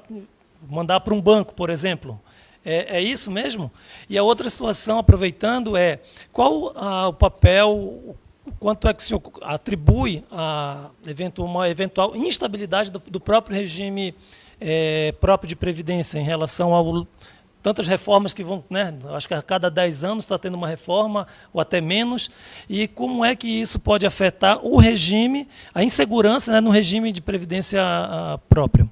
mandar para um banco, por exemplo. É, é, isso mesmo? E a outra situação, aproveitando, é qual o papel, quanto é que o senhor atribui a eventual, uma eventual instabilidade do, próprio regime é, próprio de previdência em relação ao tantas reformas que vão, né, acho que a cada 10 anos está tendo uma reforma, ou até menos, e como é que isso pode afetar o regime, a insegurança né, no regime de previdência a, próprio?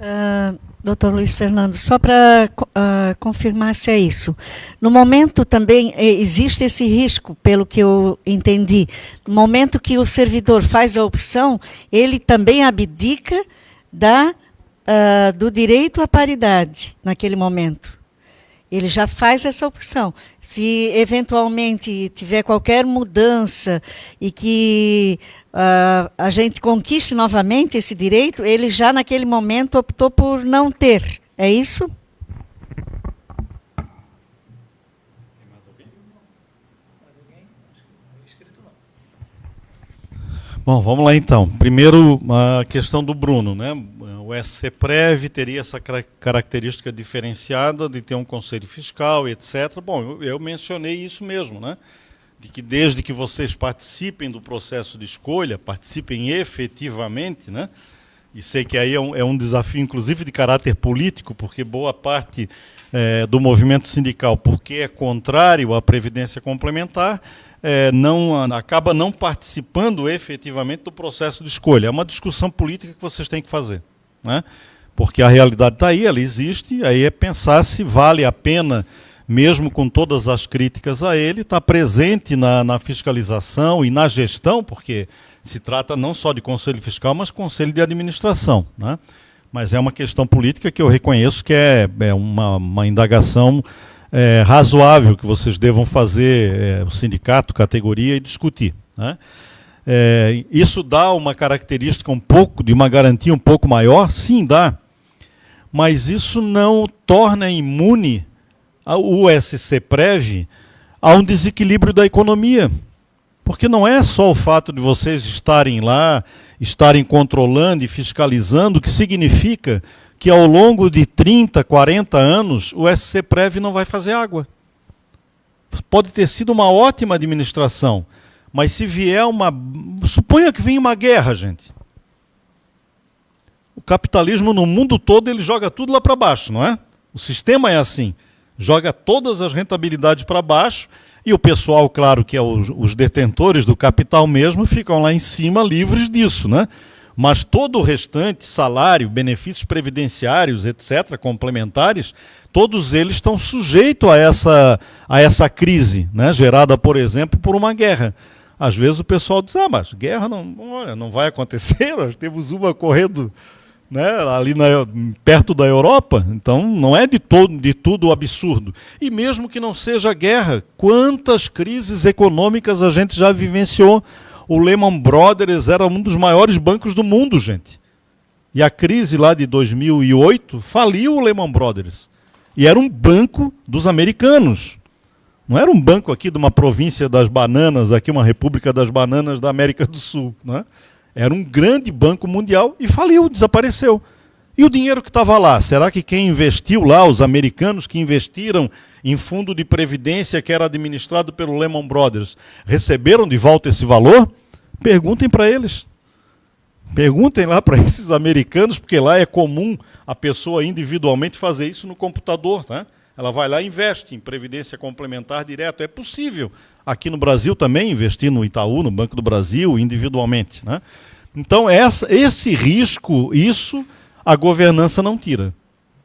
Uh, doutor Luiz Fernando, só para uh, confirmar se é isso. No momento também eh, existe esse risco, pelo que eu entendi. No momento que o servidor faz a opção, ele também abdica da, uh, do direito à paridade naquele momento. Ele já faz essa opção. Se eventualmente tiver qualquer mudança e que uh, a gente conquiste novamente esse direito, ele já naquele momento optou por não ter. É isso? Bom, vamos lá então. Primeiro, a questão do Bruno. Né? O SCPREV teria essa característica diferenciada de ter um conselho fiscal, etc. Bom, eu, eu mencionei isso mesmo, né? De que desde que vocês participem do processo de escolha, participem efetivamente, né? e sei que aí é um, é um desafio, inclusive, de caráter político, porque boa parte é, do movimento sindical, porque é contrário à Previdência Complementar, é, não, acaba não participando efetivamente do processo de escolha. É uma discussão política que vocês têm que fazer. Né? Porque a realidade está aí, ela existe, aí é pensar se vale a pena, mesmo com todas as críticas a ele, estar tá presente na, na fiscalização e na gestão, porque se trata não só de conselho fiscal, mas conselho de administração. Né? Mas é uma questão política que eu reconheço que é, é uma, uma indagação é, razoável que vocês devam fazer, é, o sindicato, categoria, e discutir. Né? É, isso dá uma característica um pouco, de uma garantia um pouco maior? Sim, dá. Mas isso não torna imune o SC Prev a um desequilíbrio da economia. Porque não é só o fato de vocês estarem lá, estarem controlando e fiscalizando, que significa que ao longo de 30, 40 anos o SC Prev não vai fazer água. Pode ter sido uma ótima administração, mas se vier uma. Suponha que venha uma guerra, gente. O capitalismo no mundo todo ele joga tudo lá para baixo, não é? O sistema é assim. Joga todas as rentabilidades para baixo e o pessoal, claro que é os, os detentores do capital mesmo, ficam lá em cima livres disso, né? mas todo o restante, salário, benefícios previdenciários, etc., complementares, todos eles estão sujeitos a essa, a essa crise, né, gerada, por exemplo, por uma guerra. Às vezes o pessoal diz, ah, mas guerra não, olha, não vai acontecer, nós temos uma correndo né, ali na, perto da Europa, então não é de, todo, de tudo absurdo. E mesmo que não seja guerra, quantas crises econômicas a gente já vivenciou o Lehman Brothers era um dos maiores bancos do mundo, gente. E a crise lá de 2008 faliu o Lehman Brothers. E era um banco dos americanos. Não era um banco aqui de uma província das bananas, aqui uma república das bananas da América do Sul. Né? Era um grande banco mundial e faliu, desapareceu. E o dinheiro que estava lá, será que quem investiu lá, os americanos que investiram em fundo de previdência que era administrado pelo Lehman Brothers, receberam de volta esse valor? Perguntem para eles. Perguntem lá para esses americanos, porque lá é comum a pessoa individualmente fazer isso no computador. Tá? Ela vai lá e investe em previdência complementar direto. É possível aqui no Brasil também investir no Itaú, no Banco do Brasil, individualmente. Né? Então, essa, esse risco, isso a governança não tira.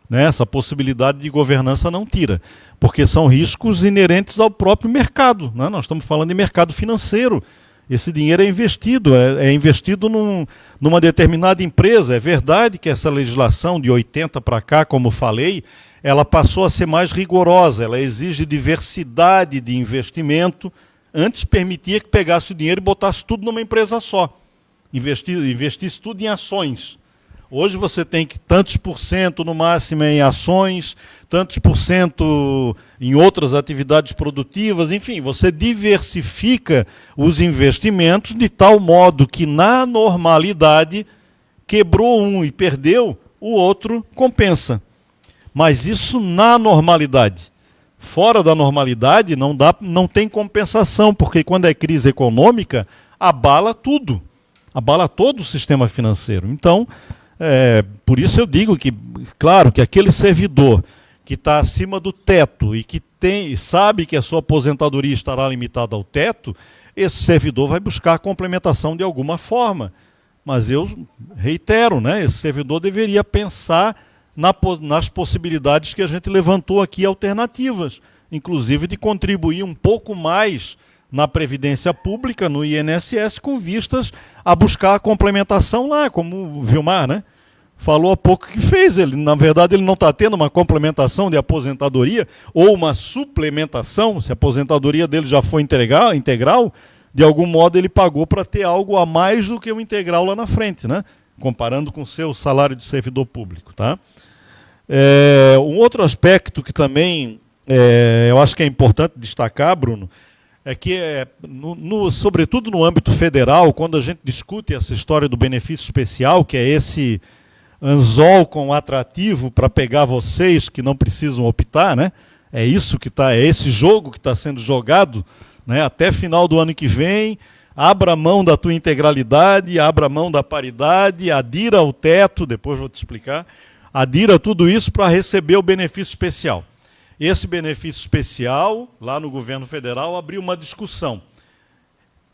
Né? Essa possibilidade de governança não tira. Porque são riscos inerentes ao próprio mercado. Né? Nós estamos falando de mercado financeiro esse dinheiro é investido, é, é investido num, numa determinada empresa. É verdade que essa legislação de 80 para cá, como falei, ela passou a ser mais rigorosa, ela exige diversidade de investimento. Antes permitia que pegasse o dinheiro e botasse tudo numa empresa só. Investir, investisse tudo em ações. Hoje você tem que tantos por cento no máximo em ações, tantos por cento em outras atividades produtivas, enfim, você diversifica os investimentos de tal modo que na normalidade quebrou um e perdeu, o outro compensa. Mas isso na normalidade. Fora da normalidade não dá, não tem compensação, porque quando é crise econômica, abala tudo. Abala todo o sistema financeiro. Então, é, por isso eu digo que, claro, que aquele servidor que está acima do teto e que tem, sabe que a sua aposentadoria estará limitada ao teto, esse servidor vai buscar complementação de alguma forma. Mas eu reitero, né, esse servidor deveria pensar nas possibilidades que a gente levantou aqui, alternativas, inclusive de contribuir um pouco mais na Previdência Pública, no INSS, com vistas a buscar a complementação lá, como o Vilmar, né? Falou há pouco que fez. Ele, na verdade, ele não está tendo uma complementação de aposentadoria ou uma suplementação, se a aposentadoria dele já foi integral, integral de algum modo ele pagou para ter algo a mais do que o integral lá na frente, né? comparando com o seu salário de servidor público. Tá? É, um outro aspecto que também é, eu acho que é importante destacar, Bruno, é que, é, no, no, sobretudo no âmbito federal, quando a gente discute essa história do benefício especial, que é esse anzol com atrativo para pegar vocês que não precisam optar, né? É isso que está, é esse jogo que está sendo jogado, né? Até final do ano que vem, abra mão da tua integralidade, abra mão da paridade, adira ao teto, depois vou te explicar, adira tudo isso para receber o benefício especial. Esse benefício especial, lá no governo federal, abriu uma discussão.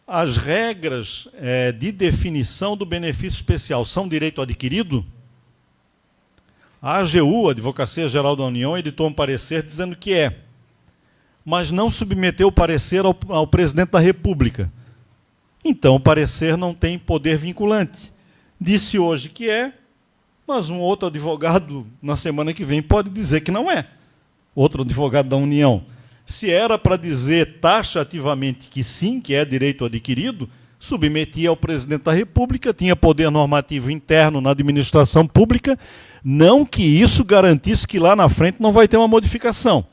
As regras é, de definição do benefício especial são direito adquirido? A AGU, Advocacia Geral da União, editou um parecer dizendo que é, mas não submeteu o parecer ao, ao presidente da República. Então, o parecer não tem poder vinculante. Disse hoje que é, mas um outro advogado, na semana que vem, pode dizer que não é. Outro advogado da União. Se era para dizer taxativamente que sim, que é direito adquirido, submetia ao presidente da República, tinha poder normativo interno na administração pública, não que isso garantisse que lá na frente não vai ter uma modificação.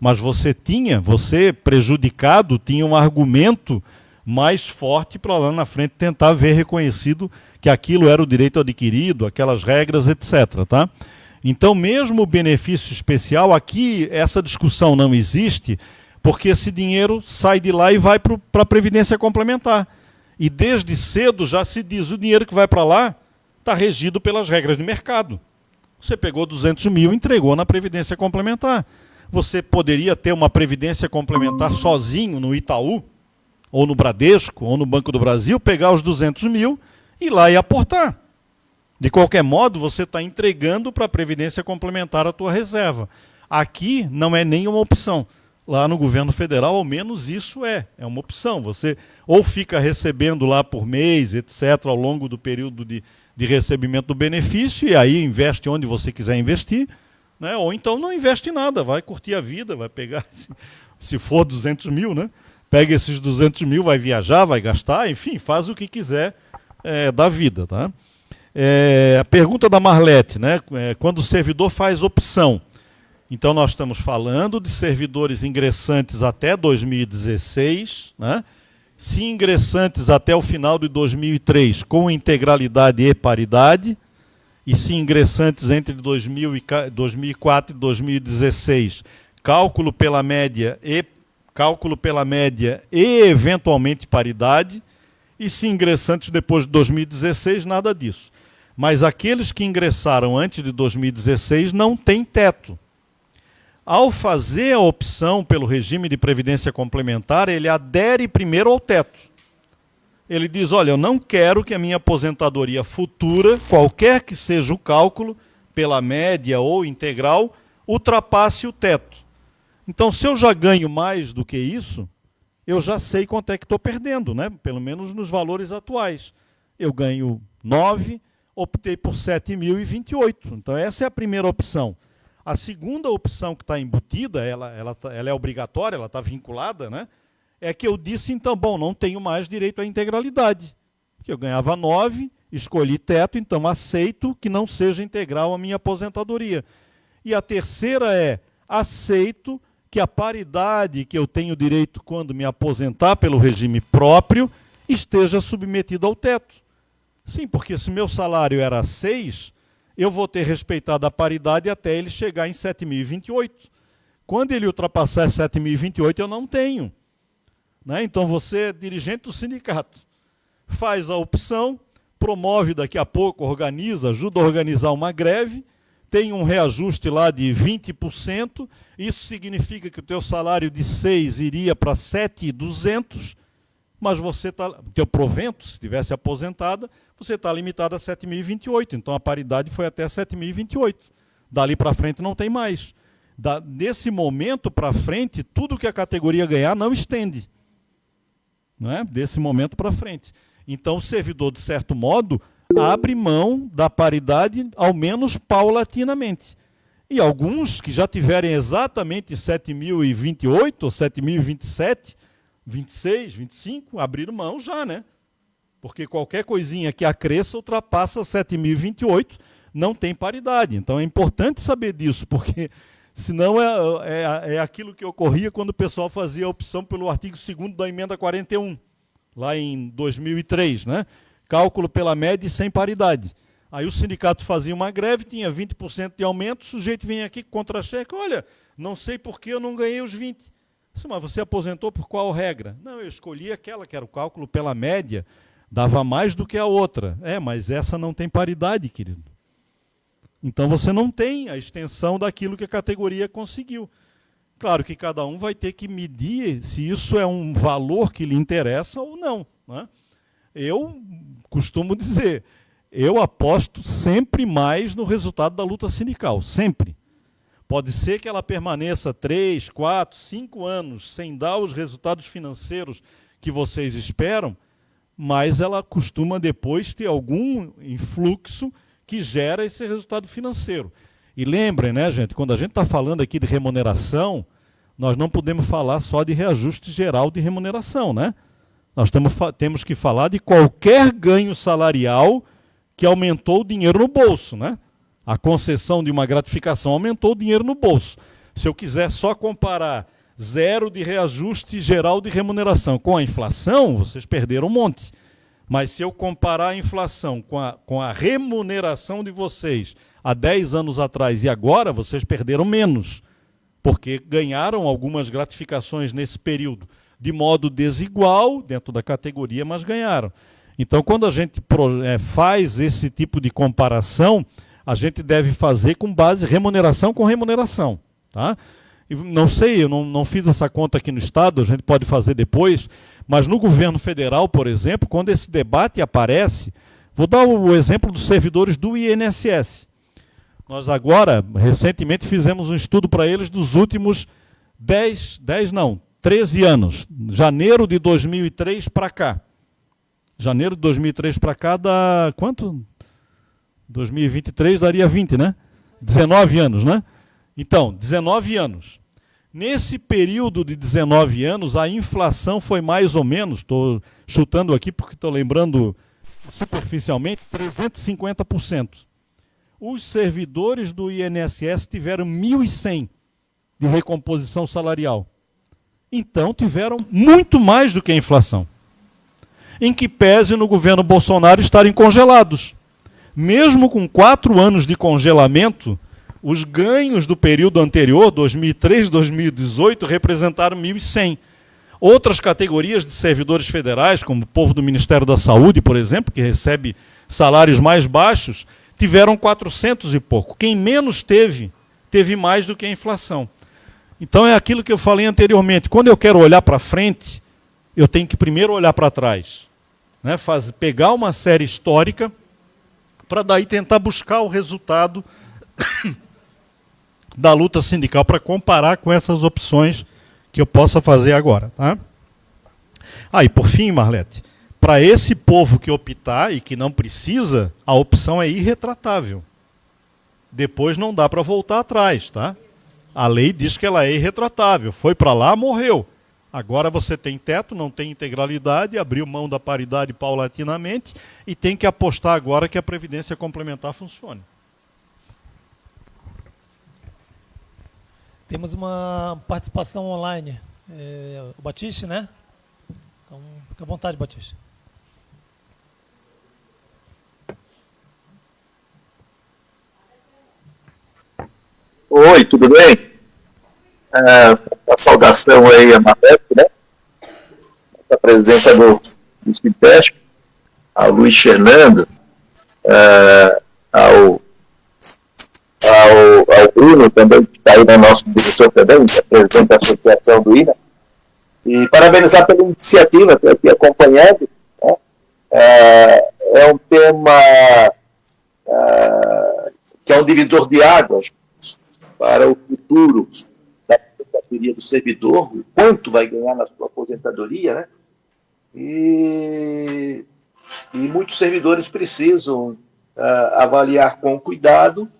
Mas você tinha, você prejudicado, tinha um argumento mais forte para lá na frente tentar ver reconhecido que aquilo era o direito adquirido, aquelas regras, etc. Tá? Então, mesmo o benefício especial, aqui essa discussão não existe, porque esse dinheiro sai de lá e vai para a Previdência Complementar. E desde cedo já se diz o dinheiro que vai para lá está regido pelas regras de mercado. Você pegou 200 mil e entregou na Previdência Complementar. Você poderia ter uma Previdência Complementar sozinho no Itaú, ou no Bradesco, ou no Banco do Brasil, pegar os 200 mil ir lá e aportar. De qualquer modo, você está entregando para a Previdência Complementar a tua reserva. Aqui não é nenhuma opção. Lá no governo federal, ao menos isso é, é uma opção. Você ou fica recebendo lá por mês, etc., ao longo do período de, de recebimento do benefício, e aí investe onde você quiser investir, né? ou então não investe nada, vai curtir a vida, vai pegar, se, se for 200 mil, né? pega esses 200 mil, vai viajar, vai gastar, enfim, faz o que quiser é, da vida. Tá? É, a pergunta da Marlete, né? É, quando o servidor faz opção, então nós estamos falando de servidores ingressantes até 2016, né? se ingressantes até o final de 2003 com integralidade e paridade, e se ingressantes entre 2004 e 2016, cálculo pela média e cálculo pela média e eventualmente paridade, e se ingressantes depois de 2016, nada disso. Mas aqueles que ingressaram antes de 2016 não têm teto ao fazer a opção pelo regime de previdência complementar, ele adere primeiro ao teto. Ele diz: olha, eu não quero que a minha aposentadoria futura, qualquer que seja o cálculo, pela média ou integral, ultrapasse o teto. Então, se eu já ganho mais do que isso, eu já sei quanto é que estou perdendo, né? pelo menos nos valores atuais. Eu ganho 9, optei por 7.028. Então, essa é a primeira opção. A segunda opção que está embutida, ela, ela, tá, ela é obrigatória, ela está vinculada, né? é que eu disse, então, bom, não tenho mais direito à integralidade. Porque eu ganhava 9, escolhi teto, então aceito que não seja integral a minha aposentadoria. E a terceira é, aceito que a paridade que eu tenho direito quando me aposentar pelo regime próprio esteja submetida ao teto. Sim, porque se meu salário era 6, eu vou ter respeitado a paridade até ele chegar em 7.028. Quando ele ultrapassar 7.028, eu não tenho. Né? Então você é dirigente do sindicato. Faz a opção, promove daqui a pouco, organiza, ajuda a organizar uma greve, tem um reajuste lá de 20%, isso significa que o teu salário de 6 iria para 7.200, mas você o teu provento, se tivesse aposentada, você está limitado a 7.028. Então a paridade foi até 7.028. Dali para frente não tem mais. Da, desse momento para frente, tudo que a categoria ganhar não estende. Não é? Desse momento para frente. Então o servidor, de certo modo, abre mão da paridade, ao menos paulatinamente. E alguns que já tiverem exatamente 7.028 ou 7.027, 26, 25, abriram mão já, né? porque qualquer coisinha que acresça ultrapassa 7.028, não tem paridade. Então é importante saber disso, porque Senão é, é, é aquilo que ocorria quando o pessoal fazia a opção pelo artigo 2 da emenda 41, lá em 2003, né? Cálculo pela média e sem paridade. Aí o sindicato fazia uma greve, tinha 20% de aumento, o sujeito vinha aqui contra-cheque, olha, não sei por que eu não ganhei os 20%. Mas você aposentou por qual regra? Não, eu escolhi aquela que era o cálculo pela média, dava mais do que a outra. É, mas essa não tem paridade, querido. Então você não tem a extensão daquilo que a categoria conseguiu. Claro que cada um vai ter que medir se isso é um valor que lhe interessa ou não. Né? Eu costumo dizer, eu aposto sempre mais no resultado da luta sindical, sempre. Pode ser que ela permaneça três, quatro, cinco anos sem dar os resultados financeiros que vocês esperam, mas ela costuma depois ter algum influxo que gera esse resultado financeiro. E lembrem, né, gente, quando a gente está falando aqui de remuneração, nós não podemos falar só de reajuste geral de remuneração, né? Nós temos, temos que falar de qualquer ganho salarial que aumentou o dinheiro no bolso, né? A concessão de uma gratificação aumentou o dinheiro no bolso. Se eu quiser só comparar zero de reajuste geral de remuneração com a inflação, vocês perderam um monte. Mas se eu comparar a inflação com a, com a remuneração de vocês há 10 anos atrás e agora, vocês perderam menos. Porque ganharam algumas gratificações nesse período de modo desigual, dentro da categoria, mas ganharam. Então, quando a gente é, faz esse tipo de comparação, a gente deve fazer com base remuneração com remuneração. Tá? não sei, eu não, não fiz essa conta aqui no Estado, a gente pode fazer depois, mas no governo federal, por exemplo, quando esse debate aparece, vou dar o exemplo dos servidores do INSS. Nós agora, recentemente, fizemos um estudo para eles dos últimos 10, 10 não, 13 anos, janeiro de 2003 para cá. Janeiro de 2003 para cá dá quanto? 2023 daria 20, né? 19 anos, né? Então, 19 anos. Nesse período de 19 anos, a inflação foi mais ou menos, estou chutando aqui porque estou lembrando superficialmente, 350%. Os servidores do INSS tiveram 1.100 de recomposição salarial. Então, tiveram muito mais do que a inflação. Em que pese no governo Bolsonaro estarem congelados. Mesmo com quatro anos de congelamento, os ganhos do período anterior, 2003, 2018, representaram 1.100. Outras categorias de servidores federais, como o povo do Ministério da Saúde, por exemplo, que recebe salários mais baixos, tiveram 400 e pouco. Quem menos teve, teve mais do que a inflação. Então é aquilo que eu falei anteriormente. Quando eu quero olhar para frente, eu tenho que primeiro olhar para trás. Né? Faz, pegar uma série histórica para daí tentar buscar o resultado da luta sindical para comparar com essas opções que eu possa fazer agora. Tá? Ah, por fim, Marlete, para esse povo que optar e que não precisa, a opção é irretratável. Depois não dá para voltar atrás, tá? A lei diz que ela é irretratável. Foi para lá, morreu. Agora você tem teto, não tem integralidade, abriu mão da paridade paulatinamente e tem que apostar agora que a previdência complementar funcione. Temos uma participação online. É, o Batiste, né? Então, fica à vontade, Batiste. Oi, tudo bem? É, a saudação aí a Marleto, né? A presidenta do, do Cintesp, ao Luiz Fernando, é, ao ao, ao Bruno também, que está aí no nosso diretor também, que é presidente da Associação do INA, e parabenizar pela iniciativa, estou aqui acompanhando. Né? É, é, um tema é, que é um divisor de águas para o futuro da aposentadoria do servidor, o quanto vai ganhar na sua aposentadoria, né? E, e muitos servidores precisam uh, avaliar com cuidado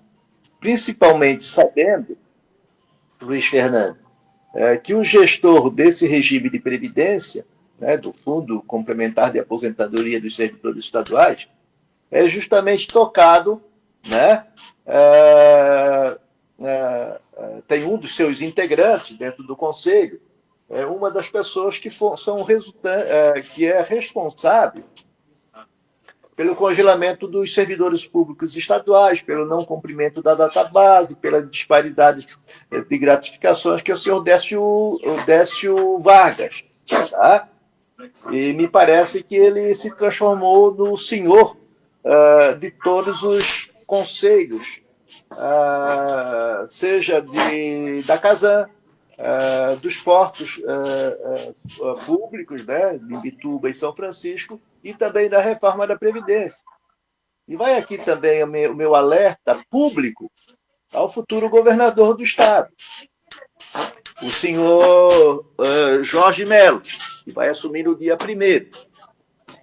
principalmente sabendo, Luiz Fernando, é, que o gestor desse regime de previdência, né, do Fundo Complementar de Aposentadoria dos Servidores Estaduais, é justamente tocado né, é, tem um dos seus integrantes dentro do conselho, é uma das pessoas que for, são uh, que é responsável pelo congelamento dos servidores públicos estaduais, pelo não cumprimento da database, pela disparidade de gratificações, que é o senhor Décio, Décio Vargas. Tá? E me parece que ele se transformou no senhor uh, de todos os conselhos, uh, seja de, da Casan, uh, dos portos públicos, né, de Bituba e São Francisco, e também da reforma da Previdência. E vai aqui também o meu, o meu alerta público ao futuro governador do Estado, o senhor Jorge Melo, que vai assumir no dia primeiro.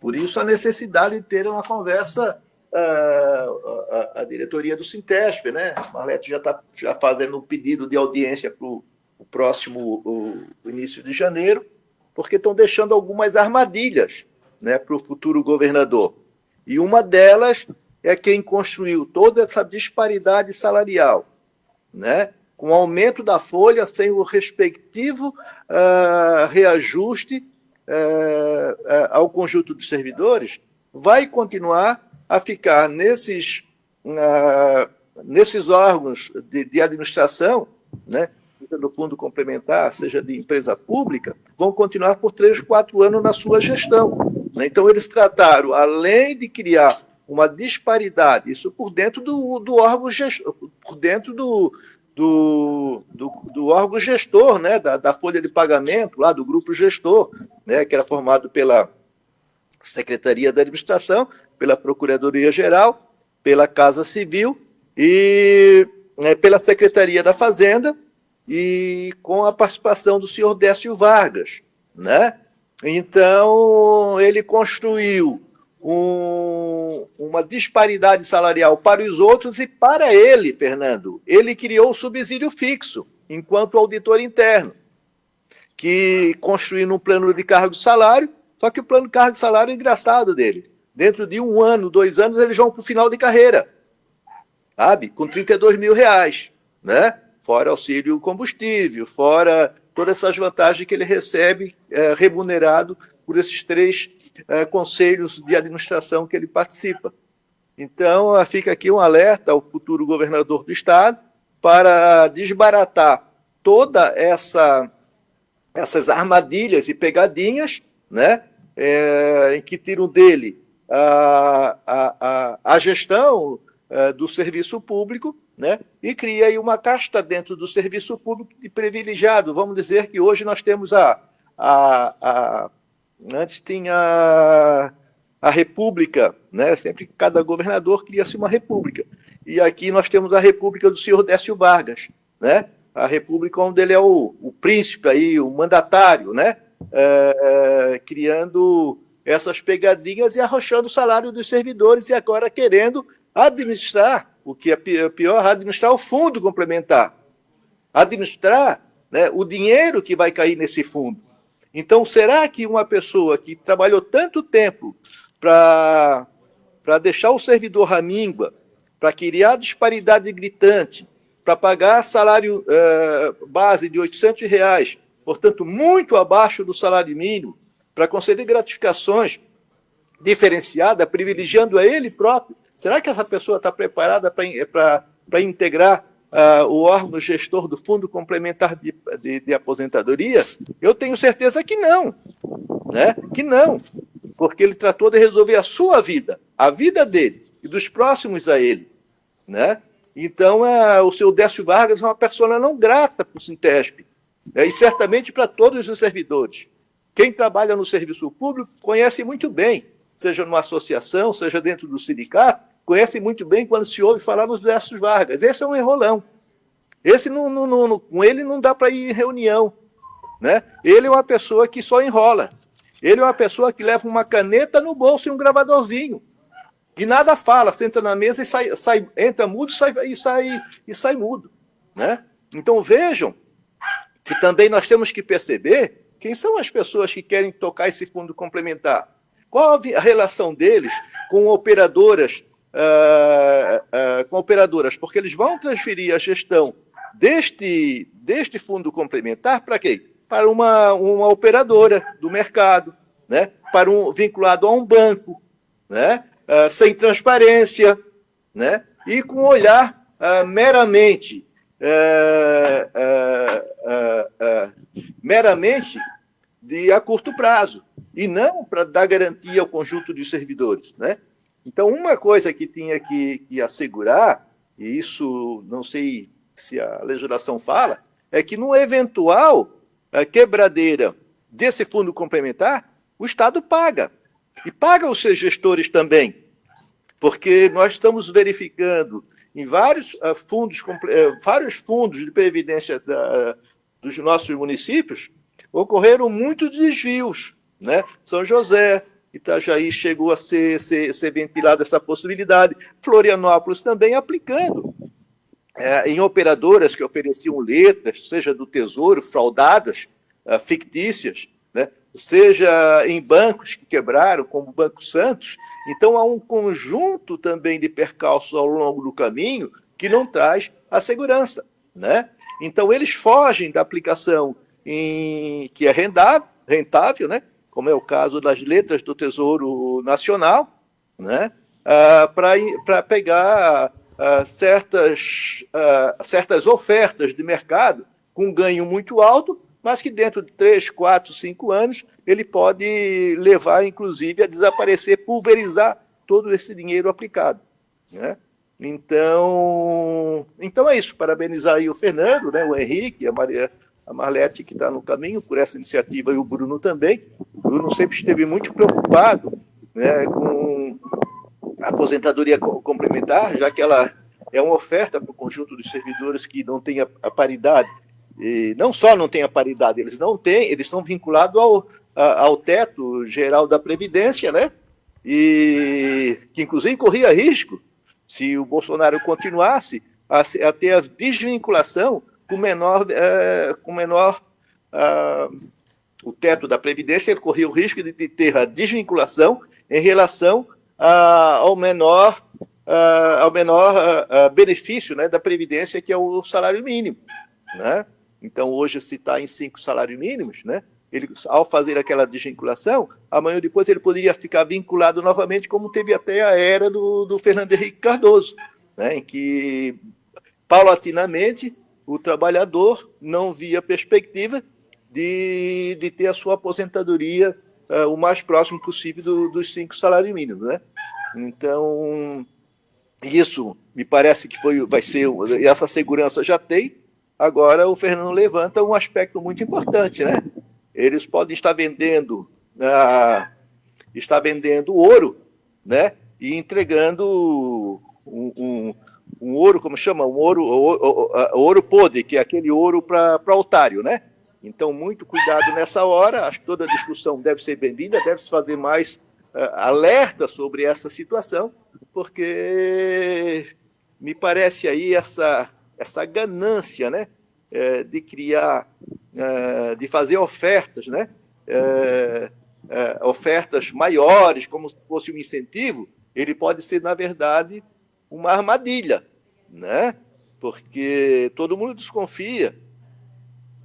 Por isso, a necessidade de ter uma conversa uh, a, a, diretoria do Sintesp, né? Marlete já está já fazendo um pedido de audiência para o próximo início de janeiro, porque estão deixando algumas armadilhas né, para o futuro governador. E uma delas é quem construiu toda essa disparidade salarial, né, com aumento da folha sem o respectivo uh, reajuste uh, uh, ao conjunto dos servidores, vai continuar a ficar nesses, nesses órgãos de, de administração, né, do fundo complementar, seja de empresa pública, vão continuar por três, quatro anos na sua gestão. Né? Então, eles trataram, além de criar uma disparidade, isso por dentro do, do órgão gestor, por dentro do, do, do, do, órgão gestor, né, da, da, folha de pagamento, lá do grupo gestor, né, que era formado pela Secretaria da Administração, pela Procuradoria-Geral, pela Casa Civil e né, pela Secretaria da Fazenda e com a participação do senhor Décio Vargas, né? Então, ele construiu um, uma disparidade salarial para os outros e para ele, Fernando, ele criou o subsídio fixo, enquanto auditor interno, que construiu um plano de cargo de salário, só que o plano de cargo de salário é engraçado dele. Dentro de um ano, dois anos, eles vão para o final de carreira, sabe? Com 32 mil reais, né? Fora auxílio combustível, fora todas essas vantagens que ele recebe é, remunerado por esses três é, conselhos de administração que ele participa. Então, fica aqui um alerta ao futuro governador do Estado para desbaratar toda essa essas armadilhas e pegadinhas, né, é, em que tiram dele a, a, a, gestão é, do serviço público né? e cria aí uma casta dentro do serviço público de privilegiado. Vamos dizer que hoje nós temos a. a, a antes tinha a república, né? sempre cada governador cria-se uma república. E aqui nós temos a república do senhor Décio Vargas, né? a república onde ele é o, o príncipe, aí, o mandatário, né? É, é, criando essas pegadinhas e arrochando o salário dos servidores e agora querendo administrar o que é, é pior, administrar o fundo complementar. Administrar né, o dinheiro que vai cair nesse fundo. Então, será que uma pessoa que trabalhou tanto tempo para deixar o servidor à míngua, para criar disparidade gritante, para pagar salário uh, base de 800 reais, portanto, muito abaixo do salário mínimo, para conceder gratificações diferenciadas, privilegiando a ele próprio, Será que essa pessoa está preparada para integrar uh, o órgão gestor do Fundo Complementar de, de, de, Aposentadoria? Eu tenho certeza que não. Né? Que não. Porque ele tratou de resolver a sua vida, a vida dele e dos próximos a ele. Né? Então, uh, o seu Décio Vargas é uma pessoa não grata para o Sintesp. Né? E certamente para todos os servidores. Quem trabalha no serviço público conhece muito bem, seja numa associação, seja dentro do sindicato, conhecem muito bem quando se ouve falar nos Décios Vargas. Esse é um enrolão. Esse não, não, não, com ele não dá para ir em reunião. Né? Ele é uma pessoa que só enrola. Ele é uma pessoa que leva uma caneta no bolso e um gravadorzinho. E nada fala, senta na mesa e sai, sai entra mudo sai, e, sai, e sai mudo. Né? Então vejam que também nós temos que perceber quem são as pessoas que querem tocar esse fundo complementar. Qual a relação deles com operadoras uh, uh, com operadoras, porque eles vão transferir a gestão deste, deste fundo complementar para quê? Para uma, uma operadora do mercado, né? para um vinculado a um banco, né? Uh, sem transparência, né? e com um olhar uh, meramente uh, meramente de a curto prazo e não para dar garantia ao conjunto de servidores, né? Então, uma coisa que tinha que, que assegurar, e isso não sei se a legislação fala, é que no eventual quebradeira desse fundo complementar, o Estado paga. E paga os seus gestores também. Porque nós estamos verificando em vários uh, fundos, uh, vários fundos de previdência da, dos nossos municípios, ocorreram muitos desvios. Né? São José, Itajaí chegou a ser, ser, ser ventilado essa possibilidade, Florianópolis também aplicando. É, em operadoras que ofereciam letras, seja do Tesouro, fraudadas, fictícias, né? seja em bancos que quebraram, como o Banco Santos. Então, há um conjunto também de percalços ao longo do caminho que não traz a segurança. Né? Então, eles fogem da aplicação em, que é rendável, rentável, né? como é o caso das letras do Tesouro Nacional, né? Ah, para pegar ah, certas, ah, certas ofertas de mercado com ganho muito alto, mas que dentro de 3, 4, 5 anos ele pode levar, inclusive, a desaparecer, pulverizar todo esse dinheiro aplicado. Né? Então, então é isso. Parabenizar aí o Fernando, né, o Henrique, a Maria, a Marlete, que está no caminho por essa iniciativa, e o Bruno também. O Bruno sempre esteve muito preocupado né, com a aposentadoria complementar, já que ela é uma oferta para o conjunto dos servidores que não tem a, a paridade. E não só não tem a paridade, eles não têm, eles estão vinculados ao, ao teto geral da Previdência, né? E que inclusive corria risco se o Bolsonaro continuasse a, a ter a desvinculação com menor, é, com menor uh, o teto da Previdência, ele corria o risco de, ter a desvinculação em relação uh, ao menor, uh, ao menor benefício né, da Previdência, que é o salário mínimo. Né? Então, hoje, se está em cinco salários mínimos, né, ele, ao fazer aquela desvinculação, amanhã depois ele poderia ficar vinculado novamente, como teve até a era do, do Fernando Henrique Cardoso, né, em que, paulatinamente, o trabalhador não via perspectiva de, de ter a sua aposentadoria uh, o mais próximo possível do, dos cinco salários mínimos. Né? Então, isso me parece que foi, vai ser, essa segurança já tem, agora o Fernando levanta um aspecto muito importante, né? Eles podem estar vendendo, ah, estar vendendo ouro, né? E entregando um, um, um ouro, como chama? Um ouro, ouro, ouro podre, que é aquele ouro para altário, né? Então, muito cuidado nessa hora. Acho que toda discussão deve ser bem-vinda, deve se fazer mais uh, alerta sobre essa situação, porque me parece aí essa, essa ganância, né? É, de criar é, de fazer ofertas, né? É, é, ofertas maiores, como se fosse um incentivo, ele pode ser, na verdade, uma armadilha, né? porque todo mundo desconfia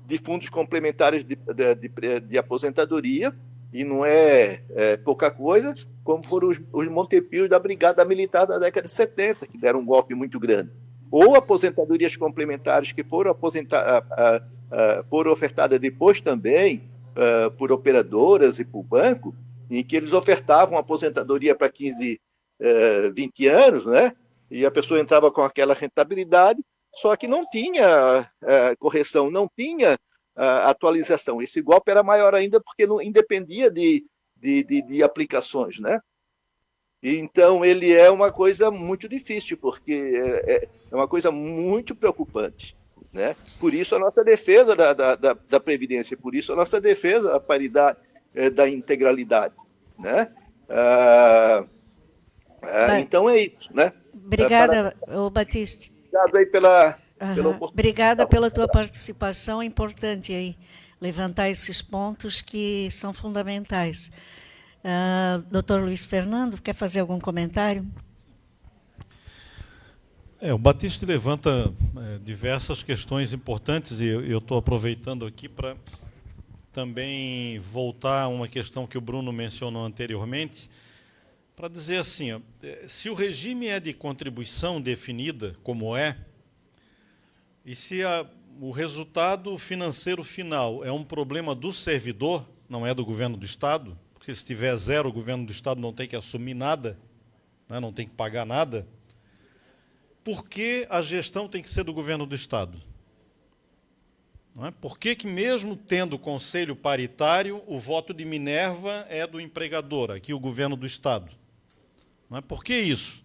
de fundos complementares de, de, de, de aposentadoria, e não é, é, pouca coisa, como foram os, os Montepios da Brigada Militar da década de 70, que deram um golpe muito grande. Ou aposentadorias complementares que foram aposentadas uh, foram ofertadas depois também por operadoras e por banco, em que eles ofertavam aposentadoria para 15, uh, 20 anos, né? E a pessoa entrava com aquela rentabilidade, só que não tinha uh, correção, não tinha atualização. Esse golpe era maior ainda porque não independia de, de, de, de aplicações, né? Então, ele é uma coisa muito difícil, porque é, é, é uma coisa muito preocupante. Né? Por isso a nossa defesa da, da, da, da Previdência, por isso a nossa defesa da paridade, é, da integralidade. Né? Ah, ah, então é isso. Né? Obrigada, Para... Batista. Obrigado aí pela, uhum. pela Obrigada pela tua participação, é importante aí levantar esses pontos que são fundamentais. Uh, doutor Luiz Fernando, quer fazer algum comentário? É, o Batista levanta é, diversas questões importantes e eu estou aproveitando aqui para também voltar a uma questão que o Bruno mencionou anteriormente, para dizer assim, ó, é, se o regime é de contribuição definida, como é, e se a, o resultado financeiro final é um problema do servidor, não é do governo do Estado, porque se tiver zero, o governo do Estado não tem que assumir nada, né, não tem que pagar nada, por que a gestão tem que ser do governo do Estado? Não é? Por que, que, mesmo tendo conselho paritário, o voto de Minerva é do empregador, aqui o governo do Estado? Não é? Por que isso?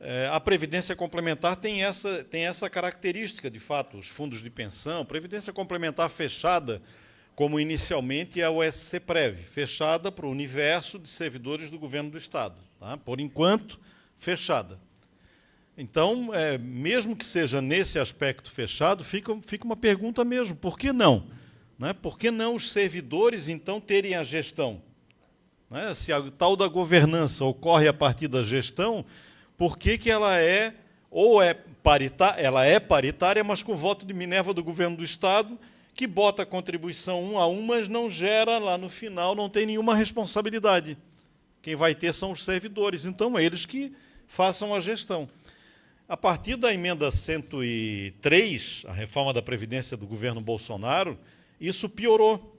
É, a Previdência Complementar tem essa, tem essa característica, de fato, os fundos de pensão, Previdência Complementar fechada, como inicialmente é o SCPREV, fechada para o universo de servidores do governo do Estado. Tá? Por enquanto, fechada. Então, é, mesmo que seja nesse aspecto fechado, fica, fica uma pergunta mesmo, por que não? Né? Por que não os servidores, então, terem a gestão? Né? Se a tal da governança ocorre a partir da gestão, por que, que ela é, ou é paritária, ela é paritária, mas com voto de Minerva do governo do Estado, que bota a contribuição um a um, mas não gera lá no final, não tem nenhuma responsabilidade. Quem vai ter são os servidores, então eles que façam a gestão. A partir da emenda 103, a reforma da Previdência do governo Bolsonaro, isso piorou.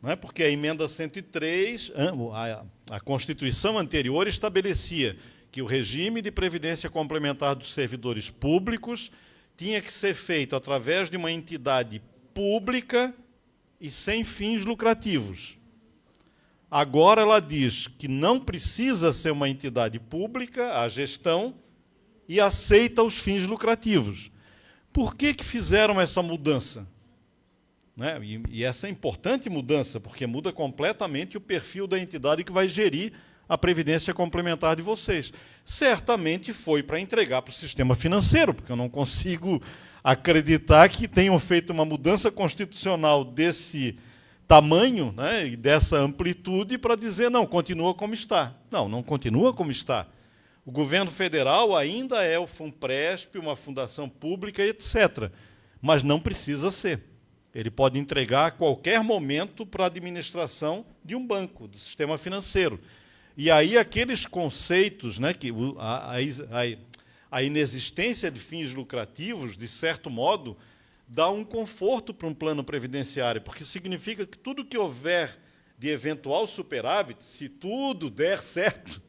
Não é? Porque a emenda 103, a, a Constituição anterior estabelecia que o regime de previdência complementar dos servidores públicos tinha que ser feito através de uma entidade pública e sem fins lucrativos. Agora ela diz que não precisa ser uma entidade pública, a gestão, e aceita os fins lucrativos. Por que, que fizeram essa mudança? Né? E, e essa é importante mudança, porque muda completamente o perfil da entidade que vai gerir a previdência complementar de vocês. Certamente foi para entregar para o sistema financeiro, porque eu não consigo acreditar que tenham feito uma mudança constitucional desse tamanho né, e dessa amplitude para dizer, não, continua como está. Não, não continua como está. O governo federal ainda é o FUNPRESP, uma fundação pública, etc. Mas não precisa ser. Ele pode entregar a qualquer momento para a administração de um banco, do sistema financeiro. E aí aqueles conceitos, né, que a, a, a inexistência de fins lucrativos, de certo modo, dá um conforto para um plano previdenciário, porque significa que tudo que houver de eventual superávit, se tudo der certo,